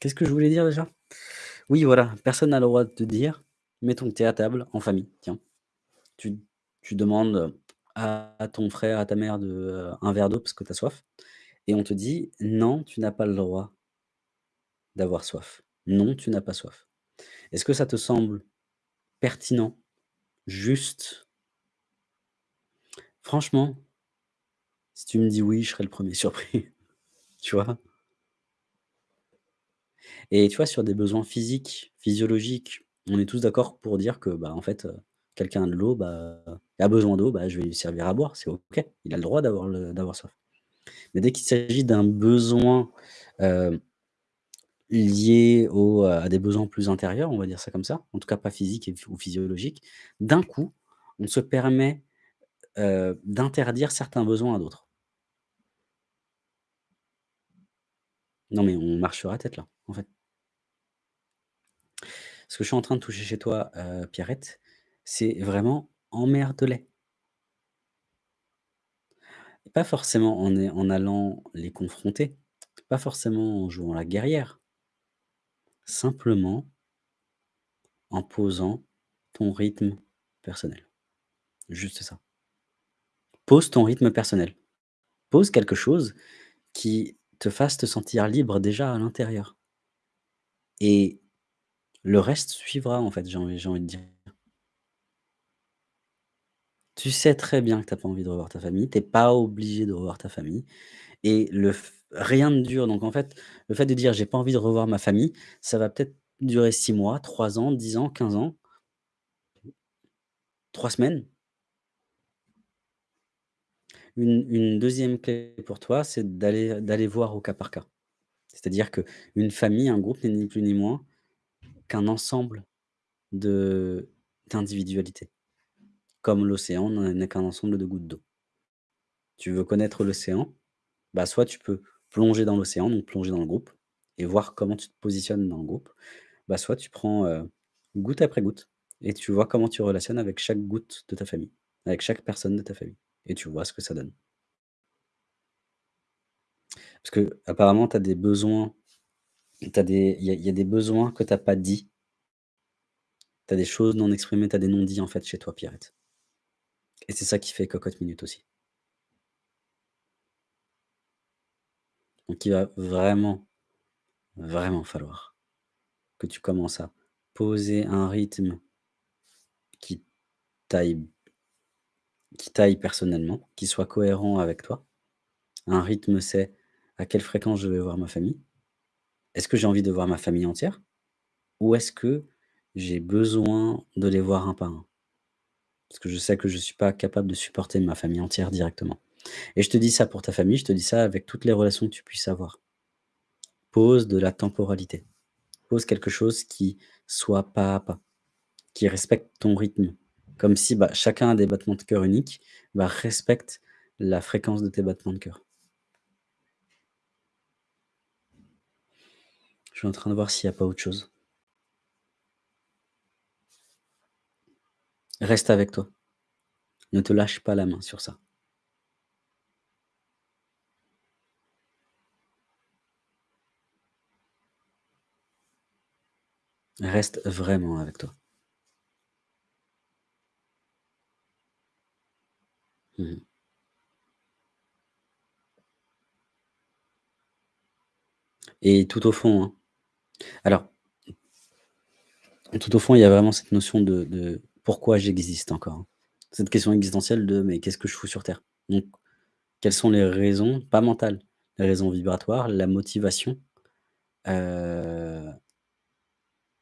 qu'est-ce que je voulais dire déjà? Oui, voilà, personne n'a le droit de te dire mettons que tu es à table en famille, tiens. Tu demandes à ton frère, à ta mère de, heu, un verre d'eau parce que tu as soif et on te dit: «Non, tu n'as pas le droit d'avoir soif. Non, tu n'as pas soif». Est-ce que ça te semble pertinent, juste? Franchement si tu me dis: «Oui», je serai le 1er (laughs) surpris, tu vois? Et tu vois, sur des besoins physiques, physiologiques, on est tous d'accord pour dire que, bah, en fait, heu, quelqu'un a de l'eau, bah, a besoin d'eau, bah, je vais lui servir à boire, c'est OK. Il a le droit d'avoir soif. Mais dès qu'il s'agit d'un besoin, heu, lié heu, à des besoins plus intérieurs, on va dire ça comme ça, en tout cas pas physiques et ou physiologiques, d'un coup, on se permet, heu, d'interdire certains besoins à d'autres. Non, mais on marche sur la tête là, en fait. Ce que je suis en train de toucher chez toi, Pierrette, c'est vraiment emmerde-les. Pas forcément en allant les confronter, pas forcément en jouant la guerrière. Simplement en posant ton rythme personnel. Juste ça. Pose ton rythme personnel. Pose quelque chose qui te fasse te sentir libre déjà à l'intérieur. Et le reste suivra en fait, j'ai envie de dire. Tu sais très bien que tu as pas envie de revoir ta famille, tu es pas obligé de revoir ta famille et le rien ne dure donc en fait, le fait de dire: «J'ai pas envie de revoir ma famille», ça va peut-être durer 6 mois, 3 ans, 10 ans, 15 ans 3 semaines. Une 2e clé pour toi, c'est d'aller voir au cas par cas. C'est-à-dire qu'une famille, un groupe n'est ni plus ni moins qu'un ensemble d'individualités. Comme l'océan ne n'est qu'un ensemble de gouttes d'eau. Tu veux connaître l'océan, bah, soit tu peux plonger dans l'océan, donc plonger dans le groupe et voir comment tu te positionnes dans le groupe. Bah, soit tu prends, heu, goutte après goutte et tu vois comment tu relationnes avec chaque goutte de ta famille, avec chaque personne de ta famille et tu vois ce que ça donne. Parce qu'apparemment tu as des besoins, il y a des besoins que tu as pas dits. Tu as des choses non exprimées, tu as des non-dits en fait chez toi, Pierrette. Et c'est ça qui fait Cocotte Minute aussi. Donc il va vraiment, vraiment falloir que tu commences à poser un rythme qui t'aille qui t'aille personnellement, qui soit cohérent avec toi. Un rythme, c'est à quelle fréquence je vais voir ma famille? Est-ce que j'ai envie de voir ma famille entière? Ou est-ce que j'ai besoin de les voir un par un? Parce que je sais que je suis pas capable de supporter ma famille entière directement. Et je te dis ça pour ta famille, je te dis ça avec toutes les relations que tu puisses avoir. Pose de la temporalité. Pose quelque chose qui soit pas à pas, qui respecte ton rythme. Comme si, bah, chacun a des battements de cœur uniques, bah, respecte la fréquence de tes battements de cœur. Je suis en train de voir s'il y a pas autre chose. Reste avec toi. Ne te lâche pas la main sur ça. Reste vraiment avec toi. Mmh mh. Et tout au fond, hein alors tout au fond, il y a vraiment cette notion de: «Pourquoi j'existe encore?» hein. Cette question existentielle de: «Mais qu'est-ce que je fous sur terre?» donc quelles sont les raisons, pas mentales, les raisons vibratoires, la motivation, heu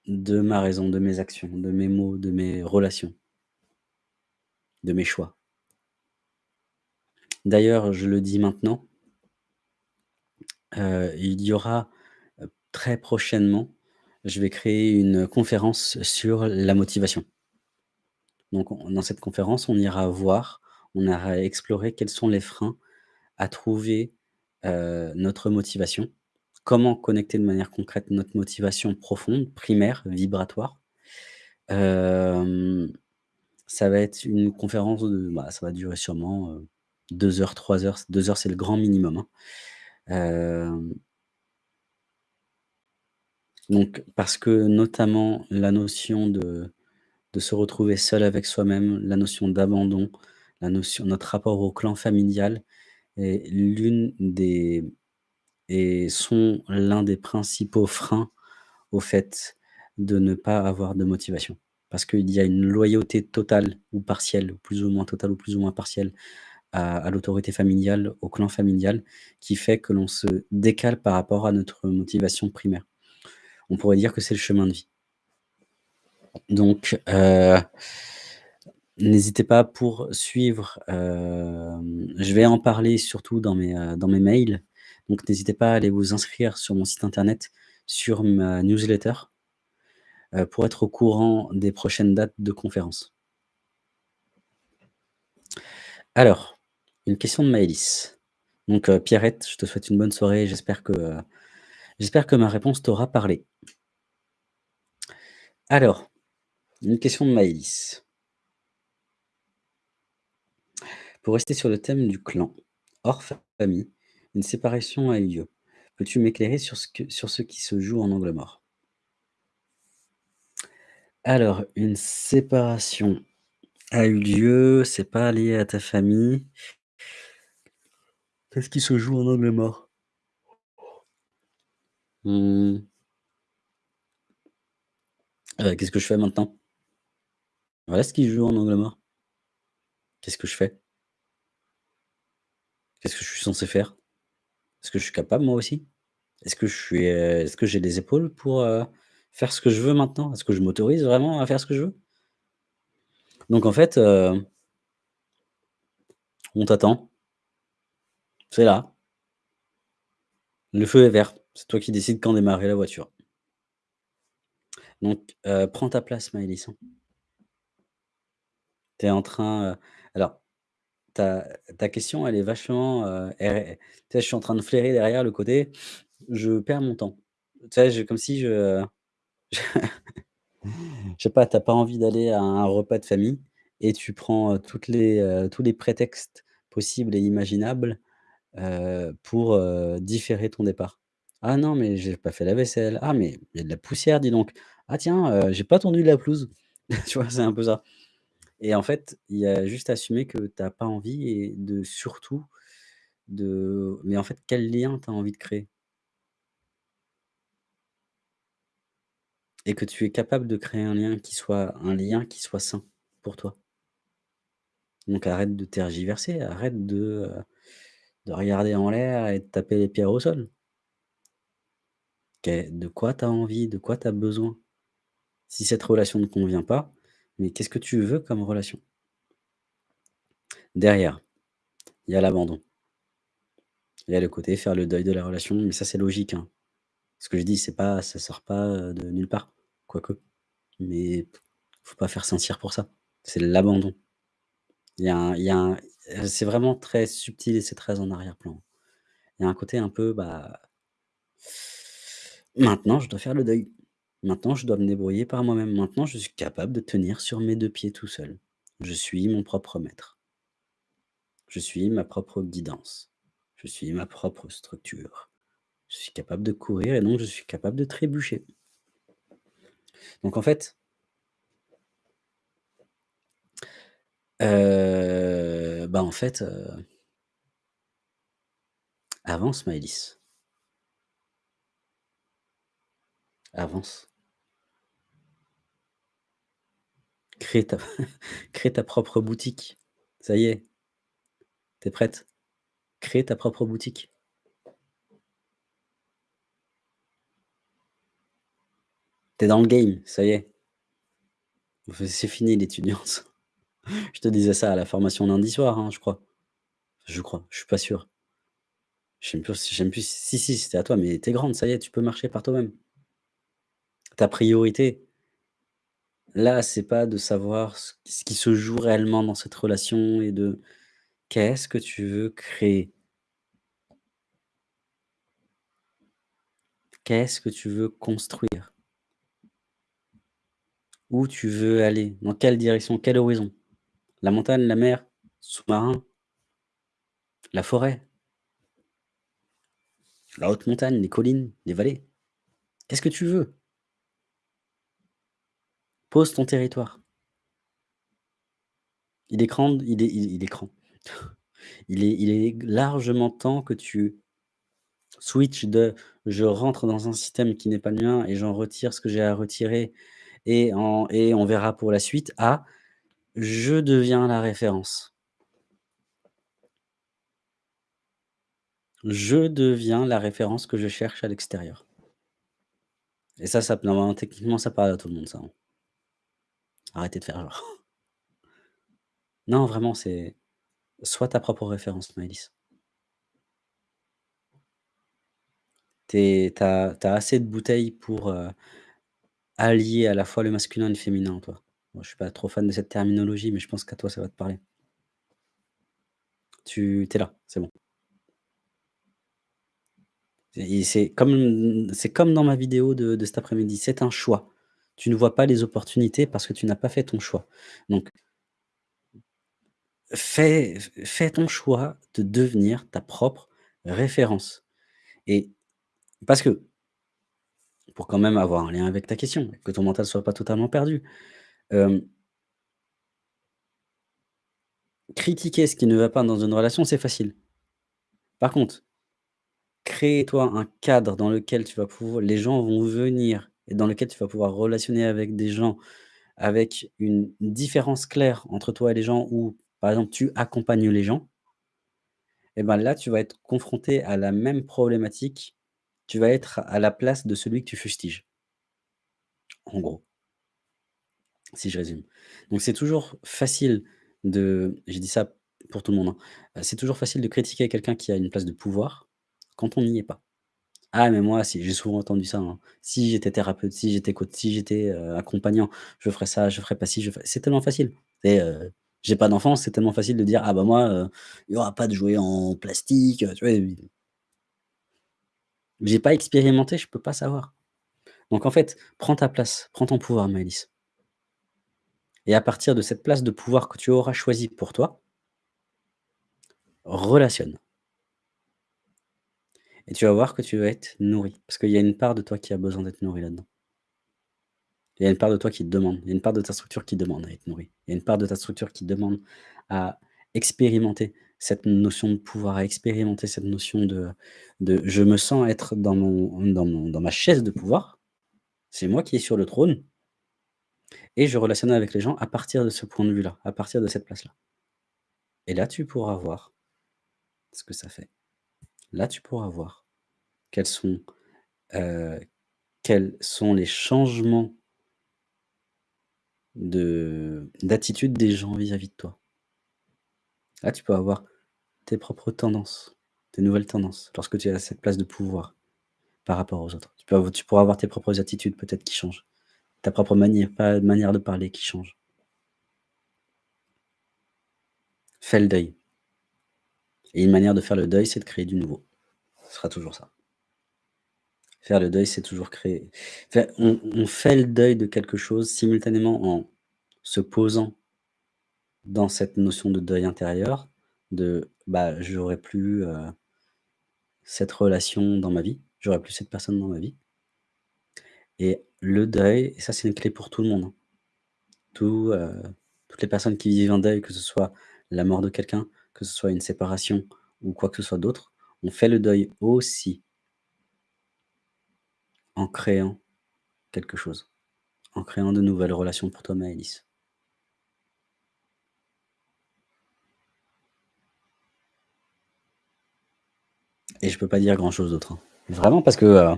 de ma raison, de mes actions, de mes mots, de mes relations de mes choix? D'ailleurs, je le dis maintenant heu, il y aura, heu, très prochainement, je vais créer une conférence sur la motivation. Donc on dans cette conférence, on ira voir, on ira explorer quels sont les freins à trouver, heu, notre motivation. Comment connecter de manière concrète notre motivation profonde, primaire, vibratoire. Hem, ça va être une conférence de bah, ça va durer sûrement, heu, 2 heures, 3 heures, c 2 heures, c'est le grand minimum, hein. Donc parce que notamment la notion de de se retrouver seul avec soi-même, la notion d'abandon, notre rapport au clan familial est l'une des et sont l'un des principaux freins au fait de ne pas avoir de motivation. Parce qu'il y a une loyauté totale ou partielle, plus ou moins totale ou plus ou moins partielle à l'autorité familiale, au clan familial, qui fait que l'on se décale par rapport à notre motivation primaire. On pourrait dire que c'est le chemin de vie. Donc heu, n'hésitez pas pour suivre, hem, je vais en parler surtout dans mes, heu, dans mes mails. Donc n'hésitez pas à aller vous inscrire sur mon site internet, sur ma newsletter pour être au courant des prochaines dates de conférences. Alors, une question de Maëlys. Donc Pierrette, je te souhaite une bonne soirée, j'espère que, j'espère que ma réponse t'aura parlé. Alors, une question de Maëlys. Pour rester sur le thème du clan, hors famille, une séparation a eu lieu. Peux-tu m'éclairer sur ce que sur ce qui se joue en angle mort? Alors, une séparation a eu lieu, c'est pas lié à ta famille. Qu'est-ce qui se joue en angle mort? Mmh. Heu, qu'est-ce que je fais maintenant? Voilà ce qui se joue en angle mort. Qu'est-ce que je fais? Qu'est-ce que je suis censé faire? Est-ce que je suis capable moi aussi? Est-ce que je est-ce que j'ai les épaules pour, heu, faire ce que je veux maintenant? Est-ce que je m'autorise vraiment à faire ce que je veux? Donc en fait, heu on t'attend. C'est là. Le feu est vert. C'est toi qui décides quand démarrer la voiture. Donc, prends ta place Maëlys, hein. Tu es en train, alors ta ta question elle est vachement, tu sais, je suis en train de flairer derrière le côté, je perds mon temps. Tu sais, comme si je (laughs) je sais pas, tu as pas envie d'aller à un repas de famille et tu prends, toutes les, tous les prétextes possibles et imaginables, pour, différer ton départ. «Ah non, mais j'ai pas fait la vaisselle. Ah mais il y a de la poussière, dis donc. Ah tiens, heu, j'ai pas tondu la pelouse». (laughs) Tu vois? C'est un peu ça et en fait, il y a juste à assumer que tu as pas envie et de surtout de mais en fait, quel lien tu as envie de créer? Et que tu es capable de créer un lien qui soit un lien qui soit sain pour toi. Donc arrête de tergiverser, arrête de, heu, de regarder en l'air et de taper les pierres au sol. De quoi tu as envie? De quoi tu as besoin? Si cette relation ne convient pas, mais qu'est-ce que tu veux comme relation? Derrière, il y a l'abandon. Il y a le côté faire le deuil de la relation, mais ça c'est logique, hein. Ce que je dis, c'est pas ça sort pas, heu, de nulle part, quoique, mais faut pas faire sentir pour ça. C'est l'abandon. C'est vraiment très subtil et c'est très en arrière-plan. Il y a un côté un peu, bah maintenant je dois faire le deuil. Maintenant je dois me débrouiller par moi-même. Maintenant je suis capable de tenir sur mes 2 pieds tout seul. Je suis mon propre maître. Je suis ma propre guidance. Je suis ma propre structure. Je suis capable de courir et donc je suis capable de trébucher. Donc en fait heu, bah, en fait, heu avance Maëlys. Avance. (laughs) Crée ta propre boutique. Ça y est. Tu es prête? Crée ta propre boutique. Tu es dans le game, ça y est. C'est fini l'étudiance. (laughs) Je te disais ça à la formation lundi soir, hein, je crois. Je crois, je suis pas sûr. Je sais plus plus si si, c'était à toi, mais tu es grande, ça y est, tu peux marcher par toi-même. Ta priorité là, c'est pas de savoir ce qui se joue réellement dans cette relation et de qu'est-ce que tu veux créer? Qu'est-ce que tu veux construire? Où tu veux aller? Dans quelle direction? Quel horizon? La montagne, la mer, sous-marin? La forêt? La haute montagne, les collines, les vallées? Qu'est-ce que tu veux? Pose ton territoire. Il est grand (laughs) il est il est largement temps que tu switches de: «Je rentre dans un système qui n'est pas le mien et j'en retire ce que j'ai à retirer et on verra pour la suite» à: «Je deviens la référence». Je deviens la référence que je cherche à l'extérieur. Et ça, ça techniquement, ça parle à tout le monde ça, hein. Arrêtez de faire genre. Non, vraiment, c'est sois ta propre référence Maëlys. Tu as assez de bouteilles pour, heu allier à la fois le masculin et le féminin toi. Je suis pas trop fan de cette terminologie, mais je pense qu'à toi, ça va te parler. Tu es là, c'est bon. C'est comme dans ma vidéo de cet après-midi, c'est un choix. Tu ne vois pas les opportunités parce que tu n'as pas fait ton choix. Donc fais ton choix de devenir ta propre référence et parce que pour quand même avoir un lien avec ta question, que ton mental soit pas totalement perdu, hem critiquer ce qui ne va pas dans une relation, c'est facile. Par contre créer-toi un cadre dans lequel tu vas pouvoir les gens vont venir et dans lequel tu vas pouvoir relationner avec des gens avec une différence claire entre toi et les gens où par exemple, tu accompagnes les gens et ben, là, tu vas être confronté à la même problématique. Tu vas être à la place de celui que tu fustiges. En gros. Si je résume. Donc c'est toujours facile de je dis ça pour tout le monde, hein, c'est toujours facile de critiquer quelqu'un qui a une place de pouvoir, quand on n'y est pas. «Ah mais moi si», j'ai souvent entendu ça, hein: «Si j'étais thérapeute, si j'étais coach, si j'étais, heu, accompagnant, je ferais ça, je ferais pas ci, je ferais» c'est tellement facile. Et heu, j'ai pas d'enfant, c'est tellement facile de dire: «Ah bah moi, heu, il y aura pas de jouets en plastique», heu, tu vois? Et j'ai pas expérimenté, je peux pas savoir. Donc en fait, prends ta place, prends ton pouvoir Maëlys. Et à partir de cette place de pouvoir que tu auras choisie pour toi relationne. Et tu vas voir que tu vas être nourri, parce qu'il y a une part de toi qui a besoin d'être nourrie là-dedans. Il y a une part de toi qui te demande, il y a une part de ta structure qui demande à être nourrie. Il y a une part de ta structure qui demande à expérimenter cette notion de pouvoir, à expérimenter cette notion de de: «Je me sens être dans mon dans mon dans ma chaise de pouvoir, c'est moi qui est sur le trône» et je relationne avec les gens à partir de ce point de vue-là, à partir de cette place-là. Et là, tu pourras voir ce que ça fait. Là, tu pourras voir quels sont, heu, quels sont les changements de d'attitude des gens vis-à-vis de toi? Là, tu peux avoir tes propres tendances, tes nouvelles tendances, lorsque tu à cette place de pouvoir par rapport aux autres. Tu peux tu pourras avoir tes propres attitudes peut-être qui changent, ta propre manière manière de parler qui change. Fais le deuil. Et une manière de faire le deuil, c'est de créer du nouveau. Ce sera toujours ça. Faire le deuil, c'est toujours créer on fait le deuil de quelque chose simultanément en se posant dans cette notion de deuil intérieur, de, bah, j'aurais plus, heu cette relation dans ma vie, j'aurais plus cette personne dans ma vie. Et le deuil, et ça c'est une clé pour tout le monde, hein. Heu, toutes les personnes qui vivent un deuil, que ce soit la mort de quelqu'un, que ce soit une séparation ou quoi que ce soit d'autre, on fait le deuil aussi en créant quelque chose, en créant de nouvelles relations pour toi Maëlys. Et je peux pas dire grand chose d'autre, hein. Vraiment parce que, heu,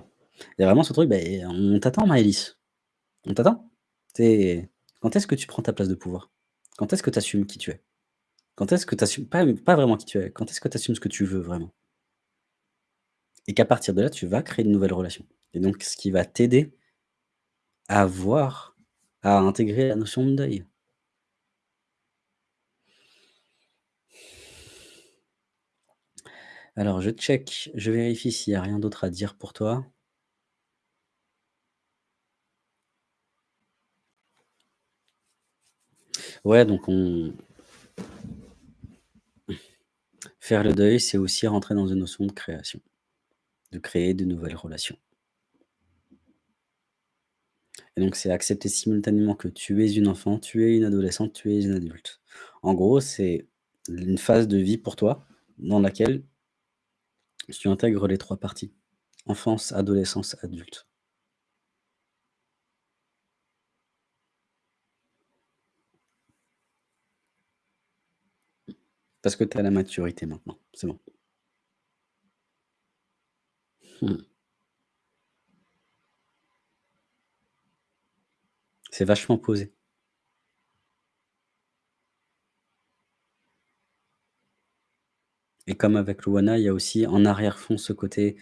il y a vraiment ce truc, beh, on t'attend Maëlys, on t'attend. Quand est-ce que tu prends ta place de pouvoir? Quand est-ce que tu assumes qui tu es? Quand est-ce que tu assumes pas pas vraiment qui tu es, quand est-ce que tu assumes ce que tu veux vraiment? Et qu'à partir de là, tu vas créer de nouvelles relations. Et donc ce qui va t'aider à voir, à intégrer la notion de deuil. Alors je check, je vérifie s'il y a rien d'autre à dire pour toi. Ouais, donc on faire le deuil, c'est aussi rentrer dans une notion de création, de créer de nouvelles relations. Et donc c'est accepter simultanément que tu es une enfant, tu es une adolescente, tu es une adulte. En gros, c'est une phase de vie pour toi dans laquelle tu intègres les 3 parties: enfance, adolescence, adulte. Parce que tu à la maturité maintenant, c'est bon. C'est vachement posé. Et comme avec Louana, il y a aussi en arrière-fond ce côté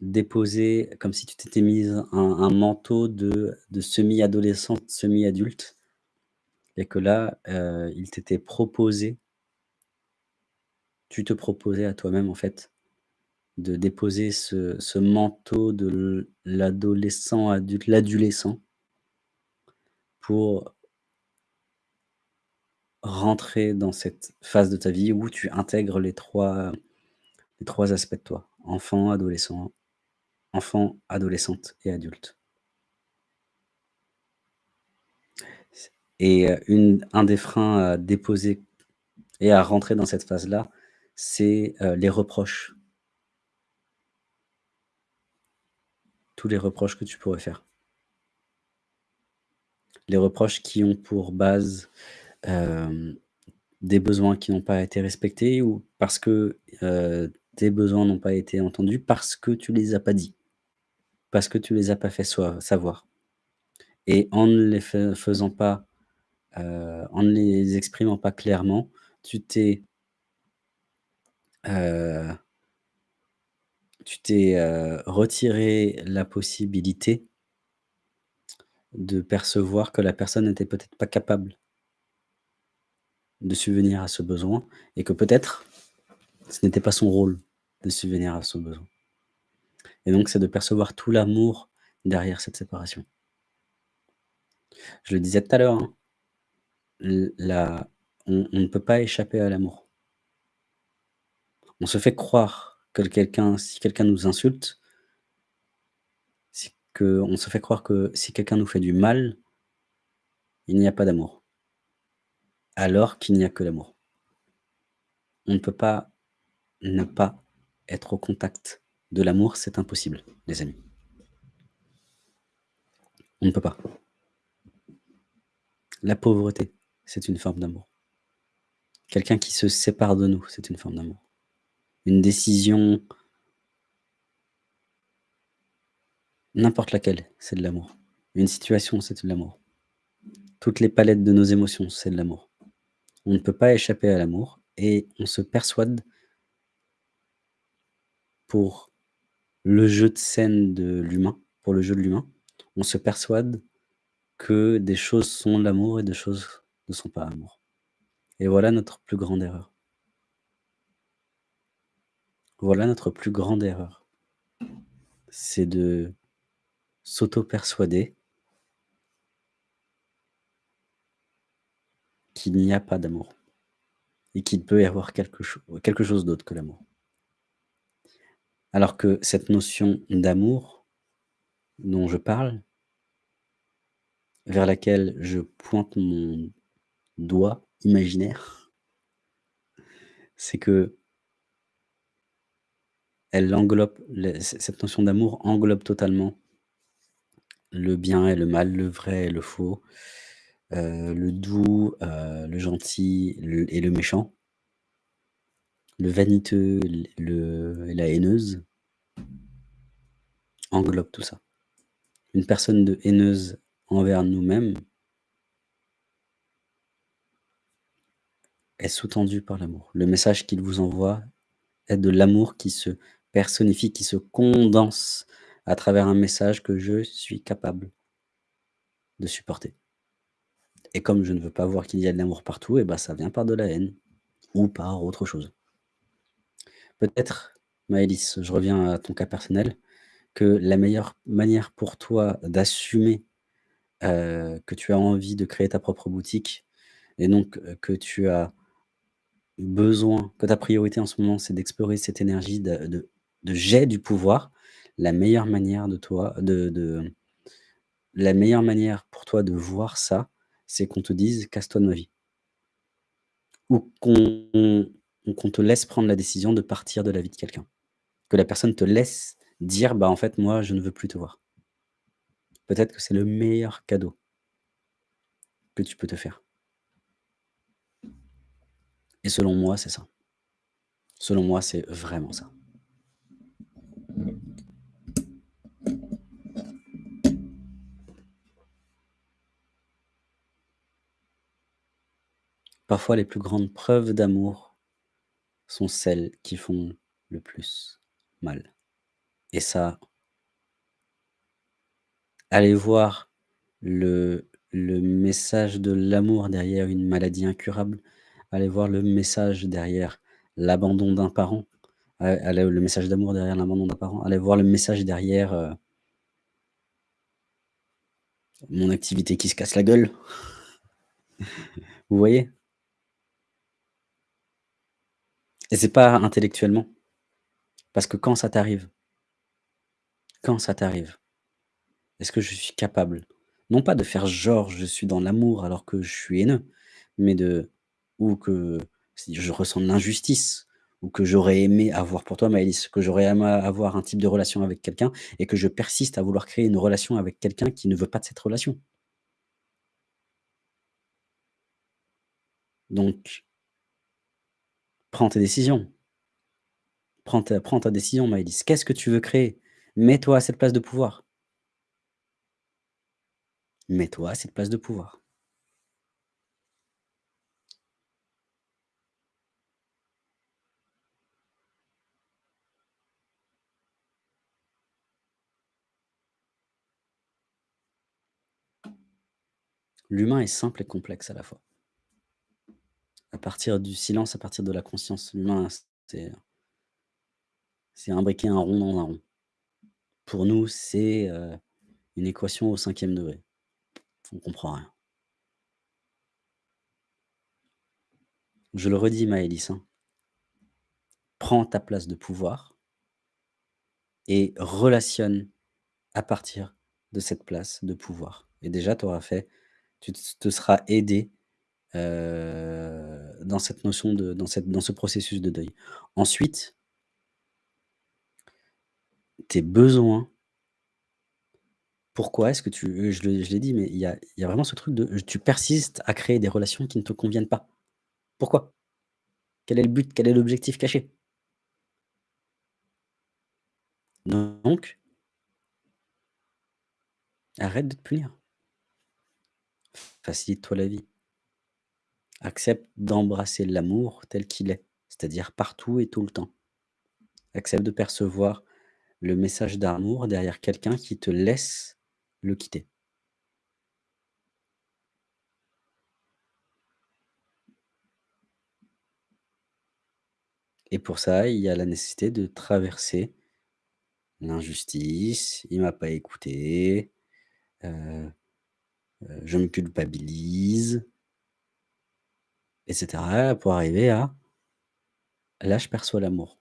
déposer, comme si tu t'étais mise un manteau de semi-adolescente, semi-adulte et que là, heu, il t'était proposé tu te proposais à toi-même, en fait, de déposer ce manteau de l'adolescent adulte, l'adulescent pour rentrer dans cette phase de ta vie où tu intègres les 3 les 3 aspects de toi: enfant, adolescent enfant, adolescente et adulte. Et une un des freins à déposer et à rentrer dans cette phase-là, c'est, heu, les reproches. Tous les reproches que tu pourrais faire. Les reproches qui ont pour base, hem, des besoins qui n'ont pas été respectés ou parce que, heu, tes besoins n'ont pas été entendus, parce que tu les as pas dit. Parce que tu les as pas fait savoir et en ne les fai faisant pas, heu, en ne les exprimant pas clairement, tu t'es tu t'es, retiré la possibilité de percevoir que la personne était peut-être pas capable de subvenir à ce besoin et que peut-être, ce n'était pas son rôle de subvenir à ce besoin et donc c'est de percevoir tout l'amour derrière cette séparation. Je le disais tout à l'heure, hein on ne peut pas échapper à l'amour. On se fait croire que quelqu'un si quelqu'un nous insulte c'est qu'on se fait croire que si quelqu'un nous fait du mal il n'y a pas d'amour alors qu'il n'y a que l'amour. On ne peut pas ne pas être au contact de l'amour, c'est impossible, les amis. On ne peut pas. La pauvreté, c'est une forme d'amour. Quelqu'un qui se sépare de nous, c'est une forme d'amour. Une décision n'importe laquelle, c'est de l'amour. Une situation, c'est de l'amour. Toutes les palettes de nos émotions, c'est de l'amour. On ne peut pas échapper à l'amour et on se persuade pour le jeu de scène de l'humain, pour le jeu de l'humain, on se persuade que des choses sont l'amour et des choses ne sont pas amour et voilà notre plus grande erreur. Voilà notre plus grande erreur. C'est de s'auto-persuader qu'il n'y a pas d'amour et qu'il peut y avoir quelque quelque chose d'autre que l'amour. Alors que cette notion d'amour dont je parle vers laquelle je pointe mon doigt imaginaire c'est que elle englobe cette notion d'amour englobe totalement le bien et le mal, le vrai et le faux, heu, le doux, heu, le gentil et le méchant. Le vaniteux, le et la haineuse englobe tout ça. Une personne de haineuse envers nous-mêmes est sous-tendue par l'amour. Le message qu'il vous envoie est de l'amour qui se personnifie, qui se condense à travers un message que je suis capable de supporter et comme je ne veux pas voir qu'il y a de l'amour partout et bah, ça vient par de la haine ou par autre chose. Peut-être, Maëlys, je reviens à ton cas personnel, que la meilleure manière pour toi d'assumer, heu, que tu as envie de créer ta propre boutique et donc heu, que tu as besoin que ta priorité en ce moment, c'est d'explorer cette énergie de de de «j'ai du pouvoir», la meilleure manière de pour toi de voir ça, c'est qu'on te dise: «Casse-toi de ma vie». Ou qu'on ou qu'on te laisse prendre la décision de partir de la vie de quelqu'un. Que la personne te laisse dire: «Bah, en fait, moi, je ne veux plus te voir». Peut-être que c'est le meilleur cadeau que tu peux te faire. Et selon moi, c'est ça. Selon moi, c'est vraiment ça. Parfois, les plus grandes preuves d'amour sont celles qui font le plus mal et ça allez voir le message de l'amour derrière une maladie incurable, allez voir le message derrière l'abandon d'un parent, allez le message d'amour derrière l'abandon d'un parent, allez voir le message derrière, heu mon activité qui se casse la gueule. (laughs) Vous voyez? Et c'est pas intellectuellement. Parce que quand ça t'arrive quand ça t'arrive est-ce que je suis capable, non pas de faire genre je suis dans l'amour alors que je suis haineux, mais de ou que je ressens de l'injustice ou que j'aurais aimé avoir pour toi Maëlys, que j'aurais aimé avoir un type de relation avec quelqu'un et que je persiste à vouloir créer une relation avec quelqu'un qui ne veut pas de cette relation. Donc Prends tes décisions. Prends ta décision Maëlys. Qu'est-ce que tu veux créer? Mets-toi à cette place de pouvoir. Mets-toi à cette place de pouvoir. L'humain est simple et complexe à la fois. À partir du silence, à partir de la conscience, l'humain, c'est imbriquer un rond dans un rond. Pour nous, c'est, heu, une équation au 5e degré. On comprend rien. Je le redis Maëlys, hein. Prends ta place de pouvoir et relationne à partir de cette place de pouvoir et déjà tu auras fait tu te seras aidé, heu, dans cette notion de dans cette dans ce processus de deuil. Ensuite tes besoins pourquoi est-ce que tu heu, je l'ai dit, mais il y a il y a vraiment ce truc de tu persistes à créer des relations qui ne te conviennent pas. Pourquoi? Quel est le but? Quel est l'objectif caché? Donc arrête de te punir. Facilite-toi la vie. Accepte d'embrasser l'amour tel qu'il est, c'est-à-dire partout et tout le temps. Accepte de percevoir le message d'amour derrière quelqu'un qui te laisse le quitter. Et pour ça, il y a la nécessité de traverser l'injustice, il m'a pas écouté, heu heu, je me culpabilise et cetera, pour arriver à là, je perçois l'amour.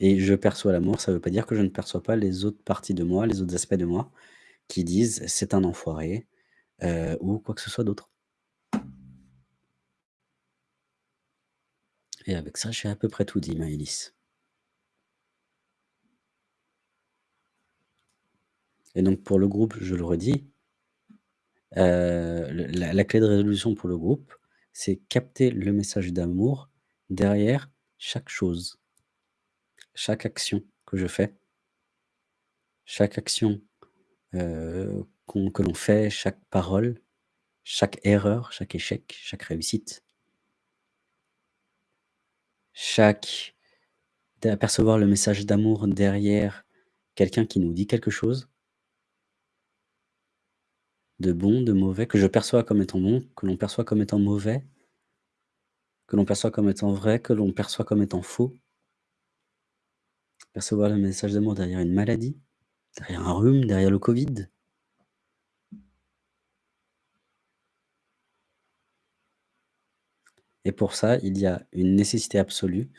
Et je perçois l'amour, ça veut pas dire que je ne perçois pas les autres parties de moi, les autres aspects de moi qui disent: «C'est un enfoiré», heu, ou quoi que ce soit d'autre. Et avec ça, j'ai à peu près tout dit Maëlys. Et donc pour le groupe, je le redis le la clé de résolution pour le groupe, c'est capter le message d'amour derrière chaque chose. Chaque action que je fais. Chaque action, qu'on que l'on fait, chaque parole, chaque erreur, chaque échec, chaque réussite. Chaque d'apercevoir le message d'amour derrière quelqu'un qui nous dit quelque chose de bon, de mauvais, que je perçois comme étant bon, que l'on perçoit comme étant mauvais que l'on perçoit comme étant vrai, que l'on perçoit comme étant faux. Percevoir le message d'amour derrière une maladie, derrière un rhume, derrière le covid. Et pour ça, il y a une nécessité absolue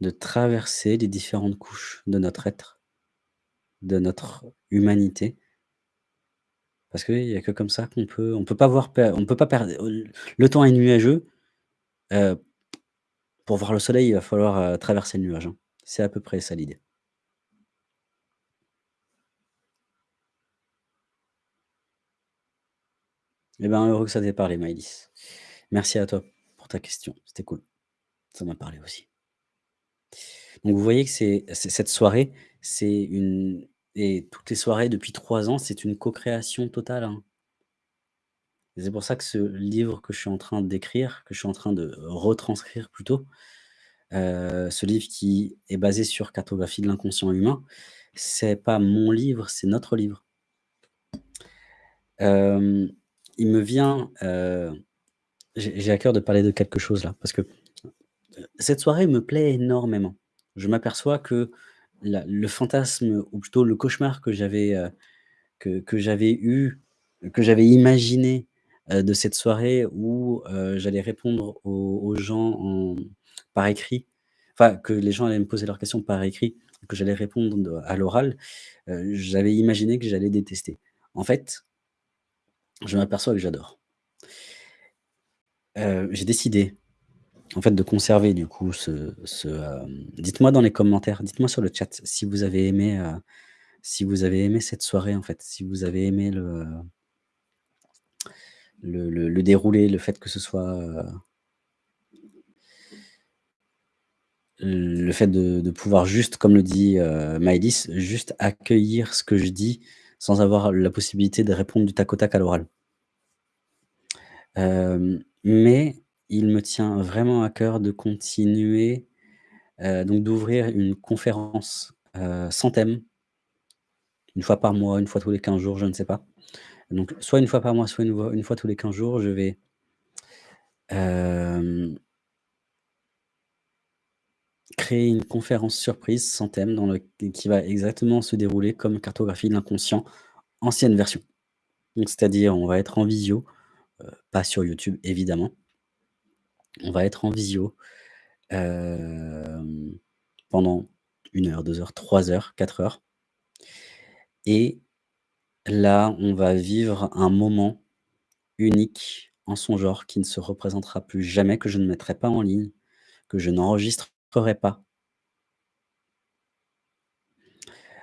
de traverser les différentes couches de notre être de notre humanité parce qu'il y a que comme ça qu'on peut on peut pas voir on peut pas perdre l le temps est nuageux, heu, pour voir le soleil, il va falloir, heu, traverser le nuage, hein. C'est à peu près ça l'idée. Et ben, heureux que ça t'ait parlé Maëlys. Merci à toi pour ta question, c'était cool. Ça m'a parlé aussi. Donc vous voyez que c'est cette soirée, c'est une et toutes les soirées depuis 3 ans, c'est une co-création totale, hein. C'est pour ça que ce livre que je suis en train d'écrire, que je suis en train de retranscrire plutôt, heu, ce livre qui est basé sur Cartographie de l'inconscient humain, c'est pas mon livre, c'est notre livre. Hem, il me vient, heu, j'ai à cœur de parler de quelque chose là, parce que, cette soirée me plaît énormément. Je m'aperçois que le fantasme ou plutôt le cauchemar que j'avais, heu, que eu, que j'avais imaginé, heu, de cette soirée où, heu, j'allais répondre aux gens en par écrit, enfin que les gens allaient me poser leurs questions par écrit, que j'allais répondre à l'oral, j'avais imaginé que j'allais détester. En fait je m'aperçois que j'adore. J'ai décidé, en fait, de conserver du coup ce hem dites-moi dans les commentaires, dites-moi sur le chat si vous avez aimé, heu, si vous avez aimé cette soirée en fait, si vous avez aimé le, le le déroulé, le fait que ce soit, heu le fait de de pouvoir juste, comme le dit, Maëlys, juste accueillir ce que je dis, sans avoir la possibilité de répondre du tac au tac à l'oral. Mais il me tient vraiment à cœur de continuer, heu, donc d'ouvrir une conférence, heu, sans thème 1 fois par mois, 1 fois tous les 15 jours, je ne sais pas. Donc soit 1 fois par mois, soit 1 fois 1 fois tous les 15 jours, je vais hem créer une conférence surprise sans thème qui va exactement se dérouler comme cartographie de l'inconscient, ancienne version. C'est-à-dire, on va être en visio, pas sur YouTube évidemment. On va être en visio, pendant 1 heure, 2 heures, 3 heures, 4 heures. Et là, on va vivre un moment unique en son genre qui ne se représentera plus jamais, que je ne mettrai pas en ligne, que je n'enregistrerai pas.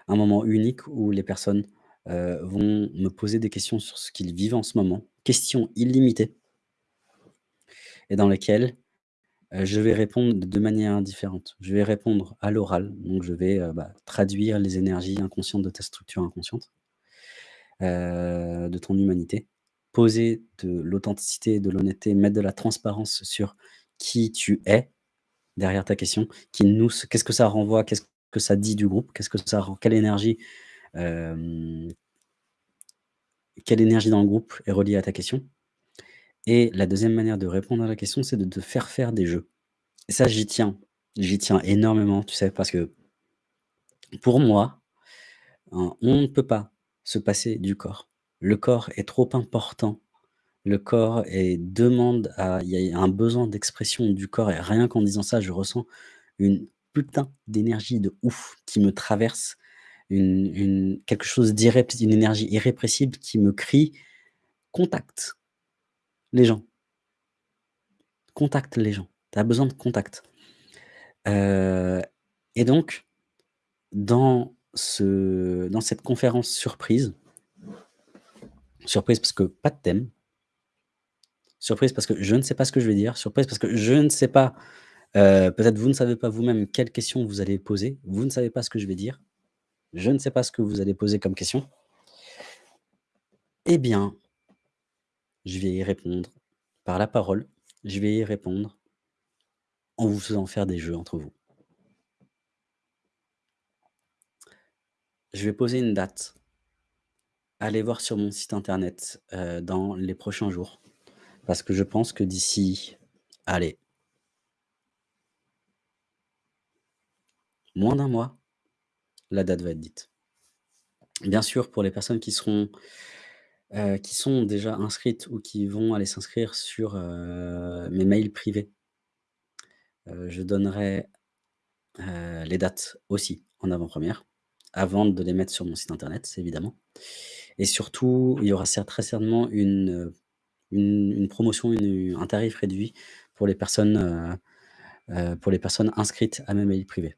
Un moment unique où les personnes, vont me poser des questions sur ce qu'ils vivent en ce moment, questions illimitées et dans lesquelles, je vais répondre de manière différente. Je vais répondre à l'oral, donc je vais, bah, traduire les énergies inconscientes de ta structure inconsciente de ton humanité. Poser de l'authenticité, de l'honnêteté, mettre de la transparence sur qui tu es, derrière ta question, qu'est-ce que ça renvoie? Qu'est-ce que ça dit du groupe? Qu'est-ce que ça quelle énergie, quelle énergie dans le groupe est reliée à ta question? Et la 2e manière de répondre à la question, c'est de te faire faire des jeux. Ça, j'y tiens, j'y tiens énormément, tu sais? Parce que pour moi, hein, on ne peut pas se passer du corps. Le corps est trop important. Le corps est demande à il y a un besoin d'expression du corps et rien qu'en disant ça, je ressens une putain d'énergie de ouf qui me traverse, une quelque chose d'irrép une énergie irrépressible qui me crie: «Contacte les gens». Contacte les gens, tu as besoin de contact. Heu et donc dans ce dans cette conférence surprise surprise parce que pas de thème surprise parce que je ne sais pas ce que je vais dire, surprise parce que je ne sais pas, heu, peut-être vous ne savez pas vous-même quelles questions vous allez poser, vous ne savez pas ce que je vais dire, je ne sais pas ce que vous allez poser comme question eh bien je vais y répondre par la parole, je vais y répondre en vous faisant faire des jeux entre vous. Je vais poser une date. Allez voir sur mon site internet, heu, dans les prochains jours, parce que je pense que d'ici, allez moins d'1 mois, la date va être dite. Bien sûr, pour les personnes qui seront, heu, qui sont déjà inscrites ou qui vont aller s'inscrire sur, heu, mes mails privés heu, je donnerai, les dates aussi en avant-première, avant de les mettre sur mon site internet, évidemment et surtout, il y aura très certainement une, une promotion, un tarif réduit pour les personnes, pour les personnes inscrites à mes mails privés.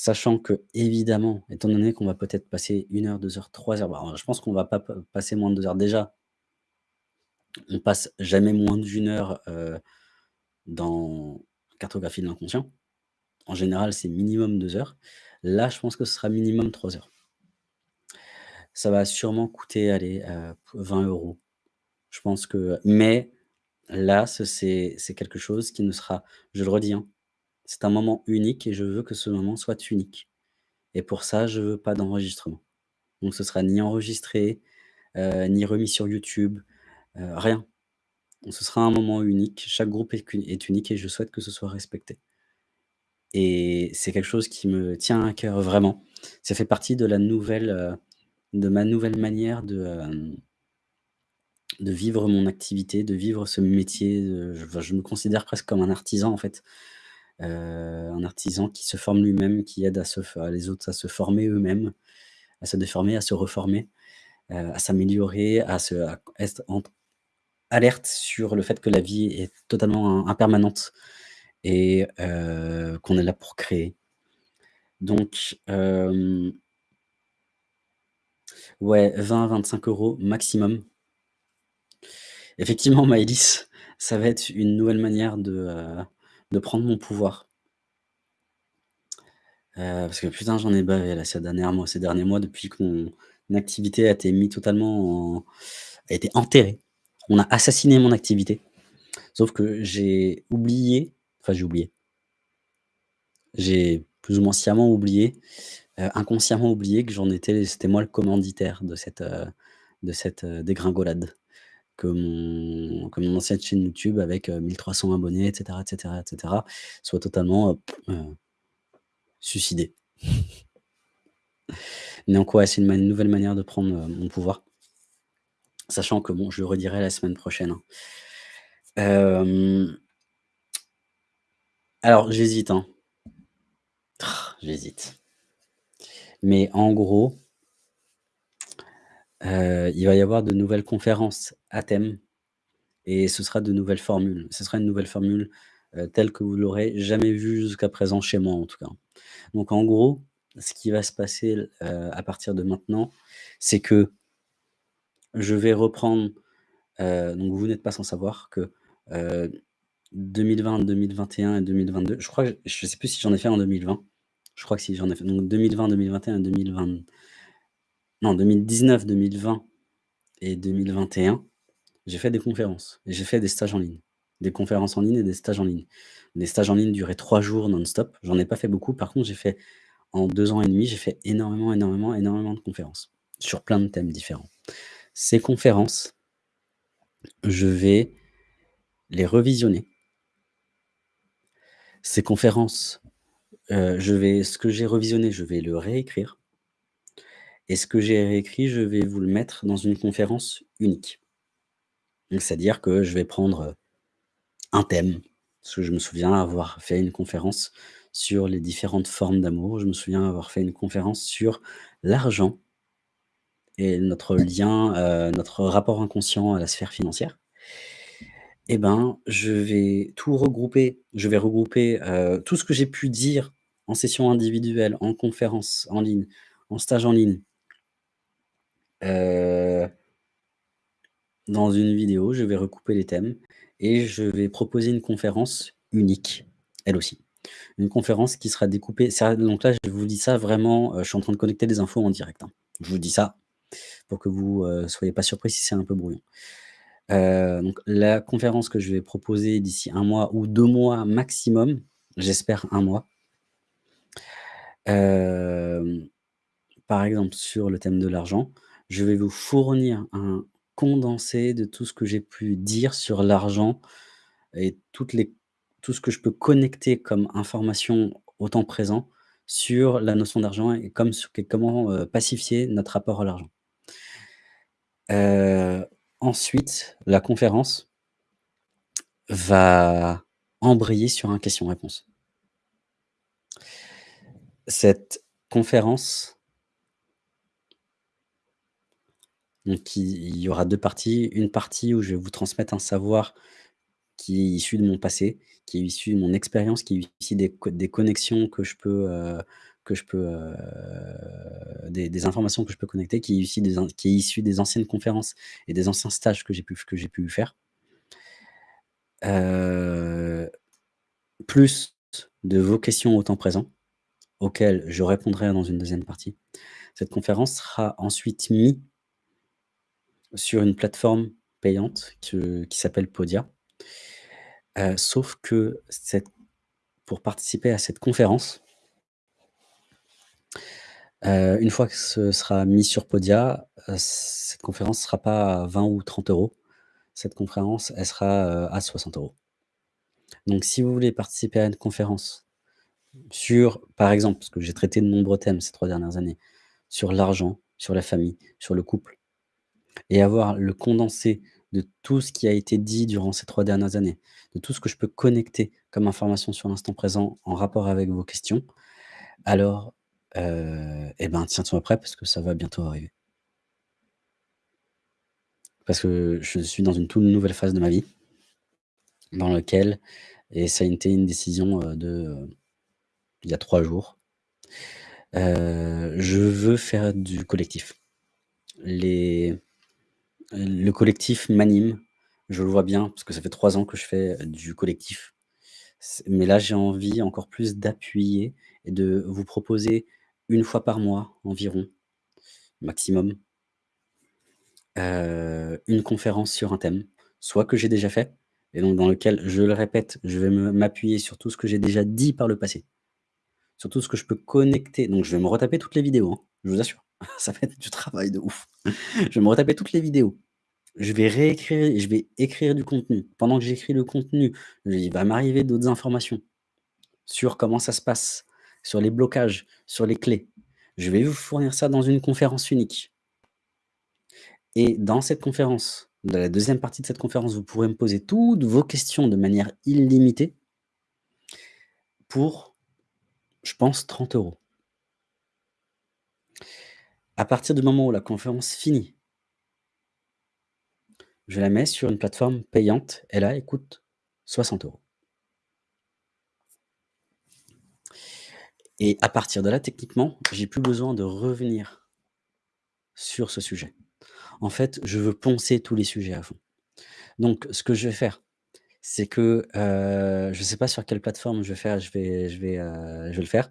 Sachant qu'évidemment, étant donné qu'on va peut-être passer 1 heure, 2 heures, 3 heures, bah, je pense qu'on va pas passer moins de 2 heures. Déjà on passe jamais moins d'1 heure, heu, dans cartographie de l'inconscient. En général, c'est minimum 2 heures. Là, je pense que ce sera minimum 3 heures. Ça va sûrement coûter, allez, heu, p 20 €. Je pense que mais là, ce c'est c'est quelque chose qui ne sera je le redis, hein, c'est un moment unique et je veux que ce moment soit unique et pour ça, je veux pas d'enregistrement. Donc ce sera ni enregistré, heu, ni remis sur YouTube, heu, rien. Ce sera un moment unique, chaque groupe est qu est unique et je souhaite que ce soit respecté et c'est quelque chose qui me tient à cœur vraiment. Ça fait partie de la nouvelle, heu, de ma nouvelle manière de, vivre mon activité, de vivre ce métier, je me considère presque comme un artisan, en fait, un artisan qui se forme lui-même, qui aide à les autres à se former eux-mêmes, à se déformer, à se reformer, heu, à s'améliorer, à être alerte sur le fait que la vie est totalement im impermanente et heu, qu'on est là pour créer. Donc ouais, 20-25 € maximum. Effectivement, (laughs) Maëlys, ça va être une nouvelle manière de, de prendre mon pouvoir. Heu, parce que putain, j'en ai bavé là ces dernières mois ces derniers mois depuis que mon activité a été mis totalement en a été enterrée. On a assassiné mon activité. Sauf que j'ai oublié, enfin j'ai oublié j'ai plus ou moins sciemment oublié, heu, inconsciemment oublié que j'en étais c'était moi le commanditaire de cette, heu, dégringolade. Que mon ancienne chaîne YouTube avec, heu, 1 300 abonnés et cetera, et cetera, et cetera, soit totalement, heu, heu suicidée. Ouais, (laughs) c'est une nouvelle manière de prendre, heu, mon pouvoir. Sachant que bon, je le redirai la semaine prochaine, hein. Alors j'hésite, hein. J'hésite. Mais en gros heu, il va y avoir de nouvelles conférences à thème et ce sera de nouvelles formules. Ce sera une nouvelle formule, heu, telle que vous l'aurez jamais vue jusqu'à présent chez moi, en tout cas. Donc en gros, ce qui va se passer heu, à partir de maintenant, c'est que je vais reprendre, donc vous n'êtes pas sans savoir que, heu, 2020-2021 et 2022, je crois je sais plus si j'en ai fait en 2020. Je crois que si, j'en ai fait donc 2020-2021-2020 non 2019-2020 et 2021, j'ai fait des conférences et j'ai fait des stages en ligne. Des conférences en ligne et des stages en ligne. Les stages en ligne duraient 3 jours non-stop. J'en ai pas fait beaucoup. Par contre, j'ai fait en 2 ans et demi, j'ai fait énormément, énormément, énormément de conférences sur plein de thèmes différents. Ces conférences je vais les revisionner. Ces conférences, heu, je vais ce que j'ai revisionné, je vais le réécrire et ce que j'ai réécrit, je vais vous le mettre dans une conférence unique. C'est-à-dire que je vais prendre, heu, un thème, parce que je me souviens avoir fait une conférence sur les différentes formes d'amour. Je me souviens avoir fait une conférence sur l'argent et notre lien, heu, notre rapport inconscient à la sphère financière et ben, je vais tout regrouper. Je vais regrouper, heu, tout ce que j'ai pu dire en session individuelle, en conférence en ligne, en stage en ligne heu dans une vidéo, je vais recouper les thèmes et je vais proposer une conférence unique, elle aussi. Une conférence qui sera découpée donc là, je vous dis ça vraiment, heu, je suis en train de connecter des infos en direct, hein. Je vous dis ça pour que vous, heu, soyez pas surpris si c'est un peu brouillon. Heu, donc la conférence que je vais proposer d'ici 1 mois ou 2 mois maximum, j'espère 1 mois par exemple, sur le thème de l'argent, je vais vous fournir un condensé de tout ce que j'ai pu dire sur l'argent et toutes les tout ce que je peux connecter comme information au temps présent sur la notion d'argent et comment, heu, pacifier notre rapport à l'argent. Heu, ensuite, la conférence va embrayer sur un question-réponse. Cette conférence donc il il y aura 2 parties. Une partie où je vais vous transmettre un savoir qui est issu de mon passé, qui est issu de mon expérience, qui est issu des co des connexions que je peux, peux, heu, des informations que je peux connecter, qui est issu des anciennes conférences et des anciens stages que j'ai pu que faire. Heu, plus de vos questions au temps présent, auxquelles je répondrai dans une 2e partie. Cette conférence sera ensuite mis sur une plateforme payante qui s'appelle Podia. Heu, sauf que pour participer à cette conférence heu, une fois que ce sera mis sur Podia, cette conférence sera pas à 20 ou 30 €. Cette conférence, elle sera, à 60 €. Donc si vous voulez participer à une conférence sur, par exemple, parce que j'ai traité de nombreux thèmes ces 3 dernières années, sur l'argent, sur la famille, sur le couple et avoir le condensé de tout ce qui a été dit durant ces 3 dernières années, de tout ce que je peux connecter comme information sur l'instant présent en rapport avec vos questions, alors, heu et ben, tiens-toi prêt parce que ça va bientôt arriver. Parce que je suis dans une toute nouvelle phase de ma vie dans lequel et ça a été une décision, heu, de, heu, il y a 3 jours. Je veux faire du collectif. Les le collectif m'anime, je le vois bien parce que ça fait 3 ans que je fais du collectif. Mais là, j'ai envie encore plus d'appuyer est de vous proposer 1 fois par mois environ, maximum heu, une conférence sur un thème, soit que j'ai déjà fait et donc dans lequel, je le répète, je vais m'appuyer sur tout ce que j'ai déjà dit par le passé. Sur tout ce que je peux connecter donc je vais me retaper toutes les vidéos, hein, je vous assure. (laughs) Ça va être du travail de ouf. Je vais me retaper toutes les vidéos. Je vais réécrire je vais écrire du contenu. Pendant que j'écris le contenu, il va m'arriver d'autres informations sur comment ça se passe, sur les blocages, sur les clés. Je vais vous fournir ça dans une conférence unique. Et dans cette conférence, dans la 2e partie de cette conférence, vous pourrez me poser toutes vos questions de manière illimitée pour, je pense 30 €. À partir du moment où la conférence finit je la mets sur une plateforme payante et là, elle coûte 60 €. Et à partir de là, techniquement, j'ai plus besoin de revenir sur ce sujet. En fait, je veux poncer tous les sujets à fond. Donc ce que je vais faire, c'est que, je sais pas sur quelle plateforme je vais faire je vais je vais, je vais le faire.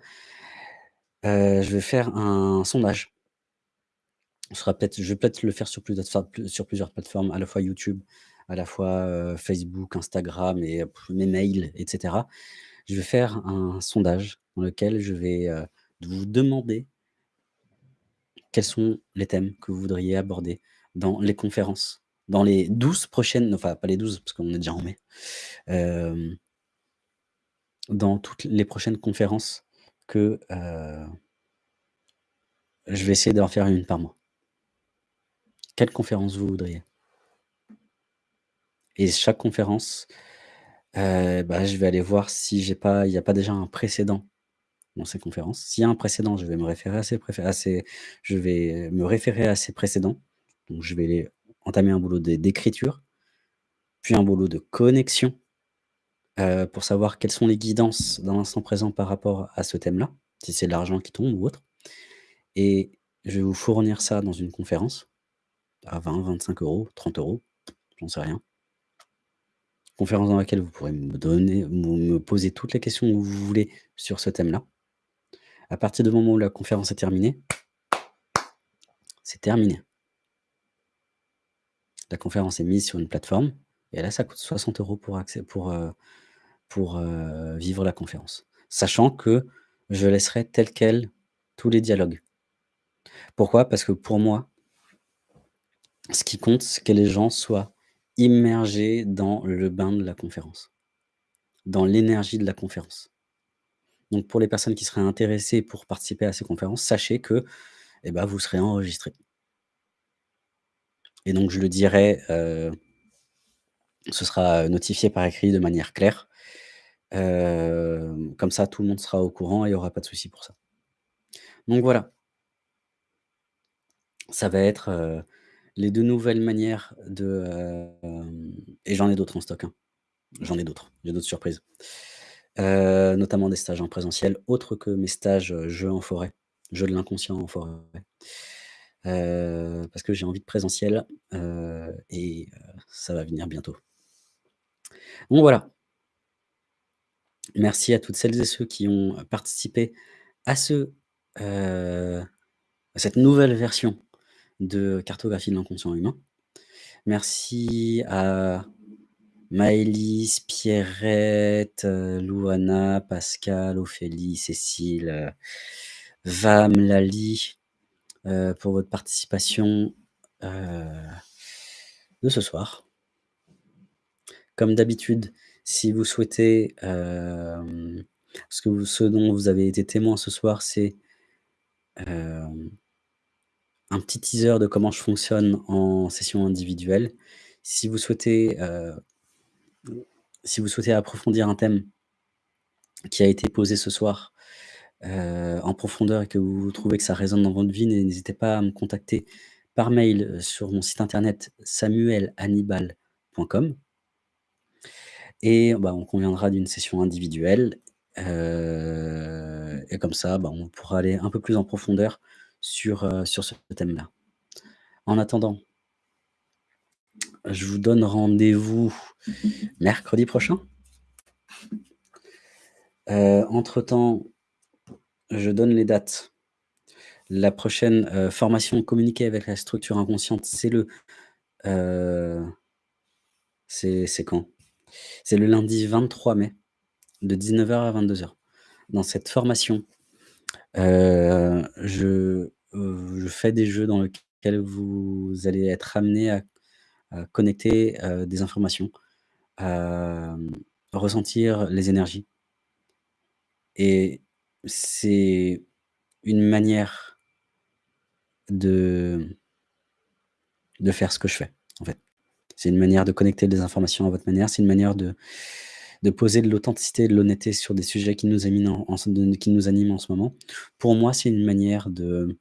Je vais faire un sondage. Sera peut-être je vais peut-être le faire sur plusieurs sur plusieurs plateformes, à la fois YouTube, à la fois, Facebook, Instagram et mes mails et cetera. Je vais faire un sondage dans lequel je vais, vous demander quels sont les thèmes que vous voudriez aborder dans les conférences, dans les 12 prochaines enfin pas les 12 parce qu'on est déjà en mai, hem dans toutes les prochaines conférences que, heu je vais essayer d'en faire 1 par mois. Quelle conférence vous voudriez? Et chaque conférence, heu, bah, je vais aller voir si pas il y a pas déjà un précédent dans ces conférences. S'il y a un précédent, je vais me référer à ces à ces je vais me référer à ces précédents. Donc je vais les entamer un boulot d'é d'écriture, puis un boulot de connexion, heu, pour savoir quelles sont les guidances dans l'instant présent par rapport à ce thème-là, si c'est l'argent qui tombe ou autre. Et je vais vous fournir ça dans une conférence à 20-25 €, 30 €, j'en sais rien. Conférence dans laquelle vous pourrez me donner me poser toutes les questions que vous voulez sur ce thème-là. À partir du moment où la conférence est terminée c'est terminé. La conférence est mise sur une plateforme et là, ça coûte 60 € pour accé pour, pour, heu, vivre la conférence. Sachant que je laisserai tel quel tous les dialogues. Pourquoi? Parce que pour moi ce qui compte, c'est que les gens soient immergés dans le bain de la conférence, dans l'énergie de la conférence. Donc pour les personnes qui seraient intéressées pour participer à ces conférences, sachez que, et bah, vous serez enregistrés. Et donc je le dirai, heu ce sera notifié par écrit de manière claire. Hem, comme ça, tout le monde sera au courant et il y aura pas de souci pour ça. Donc voilà. Ça va être, heu, les 2 nouvelles manières de, et j'en ai d'autres en stock, hein. J'en ai d'autres, j'ai d'autres surprises. Notamment des stages en présentiel, autres que mes stages, jeux en forêt, jeux de l'inconscient en forêt. Heu, parce que j'ai envie de présentiel, heu et heu, ça va venir bientôt. Donc voilà. Merci à toutes celles et ceux qui ont participé à ce, cette nouvelle version de cartographie de l'inconscient humain. Merci à Maëlys, Pierrette, Louana, Pascal, Ophélie, Cécile, Vam, Lali, heu, pour votre participation, heu, de ce soir. Comme d'habitude, si vous souhaitez, hem, ce ce dont vous avez été témoin ce soir, c'est un petit teaser de comment je fonctionne en session individuelle. Si vous souhaitez, si vous souhaitez approfondir un thème qui a été posé ce soir, heu, en profondeur et que vous trouvez que ça résonne dans votre vie, n'hésitez pas à me contacter par mail sur mon site internet samuelhannibal.com et bah, on conviendra d'une session individuelle, heu et comme ça, bah, on pourra aller un peu plus en profondeur sur, ce thème-là. En attendant je vous donne rendez-vous mercredi prochain. Heu, entre temps Je donne les dates. La prochaine, heu, formation communiquer avec la structure inconsciente, c'est le, heu c'est quand? C'est le lundi 23 mai, de 19:00 à 22:00. Dans cette formation, heu, je, je fais des jeux dans lesquels vous allez être amenés à à connecter, des informations, à, ressentir les énergies. Et c'est une manière de de faire ce que je fais, en fait. C'est une manière de connecter des informations à votre manière, c'est une manière de de poser de l'authenticité de l'honnêteté sur des sujets qui nous éminent en qui nous animent en ce moment. Pour moi, c'est une manière de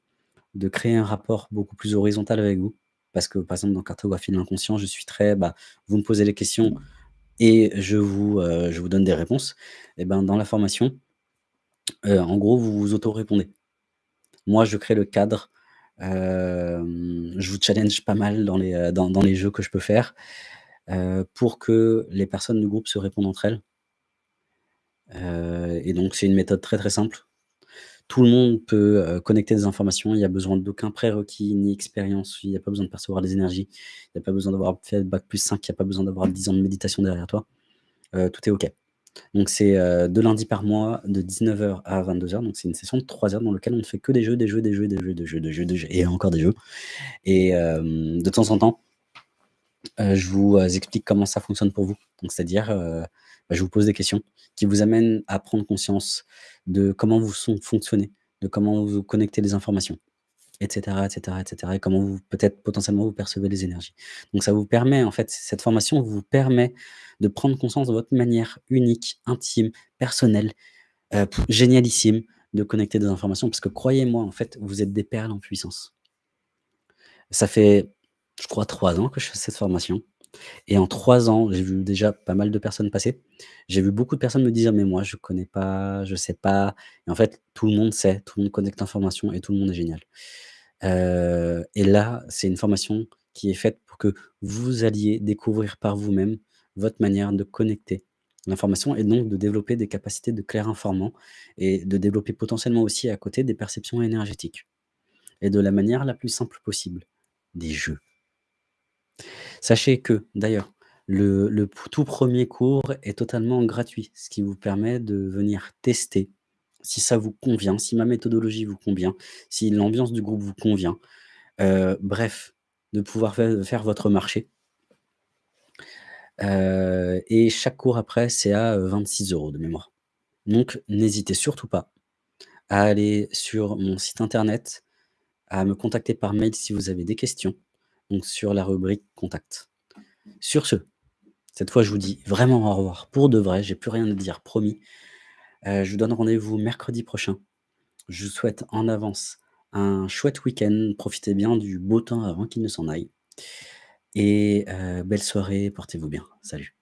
de créer un rapport beaucoup plus horizontal avec vous. Parce que, par exemple, dans cartographie de l'inconscient, je suis très, bah, vous me posez les questions et je vous, heu, je vous donne des réponses. Et ben, dans la formation, heu, en gros, vous vous auto-répondez. Moi, je crée le cadre, hem, je vous challenge pas mal dans les, les jeux que je peux faire, pour que les personnes du groupe se répondent entre elles. Et donc c'est une méthode très, très simple. Tout le monde peut, connecter des informations, il y a besoin d'aucun prérequis ni expérience, il y a pas besoin de percevoir des énergies, il y a pas besoin d'avoir fait bac+5, il y a pas besoin d'avoir 10 ans de méditation derrière toi, tout est OK. Donc c'est, heu, 2 lundis par mois de 19:00 à 22:00, donc c'est une session de 3 heures dans lequel on ne fait que des jeux, des jeux, des jeux, des jeux, des jeux, des jeux, des jeux et encore des jeux. Et hem, de temps en temps heu, je vous, heu, explique comment ça fonctionne pour vous. C'est-à-dire, bah, je vous pose des questions qui vous amènent à prendre conscience de comment vous fonctionnez, de comment vous connectez les informations et cetera et cetera et comment vous peut-être potentiellement vous percevez les énergies. Donc ça vous permet en fait, cette formation vous permet de prendre conscience de votre manière unique, intime, personnelle, heu, p génialissime de connecter des informations parce que croyez-moi, en fait, vous êtes des perles en puissance. Ça fait, je crois 3 ans que je fais cette formation et en 3 ans, j'ai vu déjà pas mal de personnes passer. J'ai vu beaucoup de personnes me dire: «Mais moi je connais pas, je sais pas» et en fait, tout le monde sait, tout le monde connecte l'information et tout le monde est génial. Heu et là, c'est une formation qui est faite pour que vous alliez découvrir par vous-même votre manière de connecter l'information et donc de développer des capacités de clair informant et de développer potentiellement aussi à côté des perceptions énergétiques et de la manière la plus simple possible, des jeux. Sachez que d'ailleurs, le tout 1er cours est totalement gratuit, ce qui vous permet de venir tester si ça vous convient, si ma méthodologie vous convient, si l'ambiance du groupe vous convient, heu, bref, de pouvoir fai faire votre marché. Heu et chaque cours après, c'est à, heu, 26 € de mémoire. Donc n'hésitez surtout pas à aller sur mon site internet, à me contacter par mail si vous avez des questions, donc sur la rubrique contact. Sur ce, cette fois je vous dis vraiment au revoir pour de vrai, j'ai plus rien à dire, promis. Heu, je vous donne rendez-vous mercredi prochain. Je vous souhaite en avance un chouette week-end, profitez bien du beau temps avant qu'il ne s'en aille et heu, belle soirée, portez-vous bien. Salut.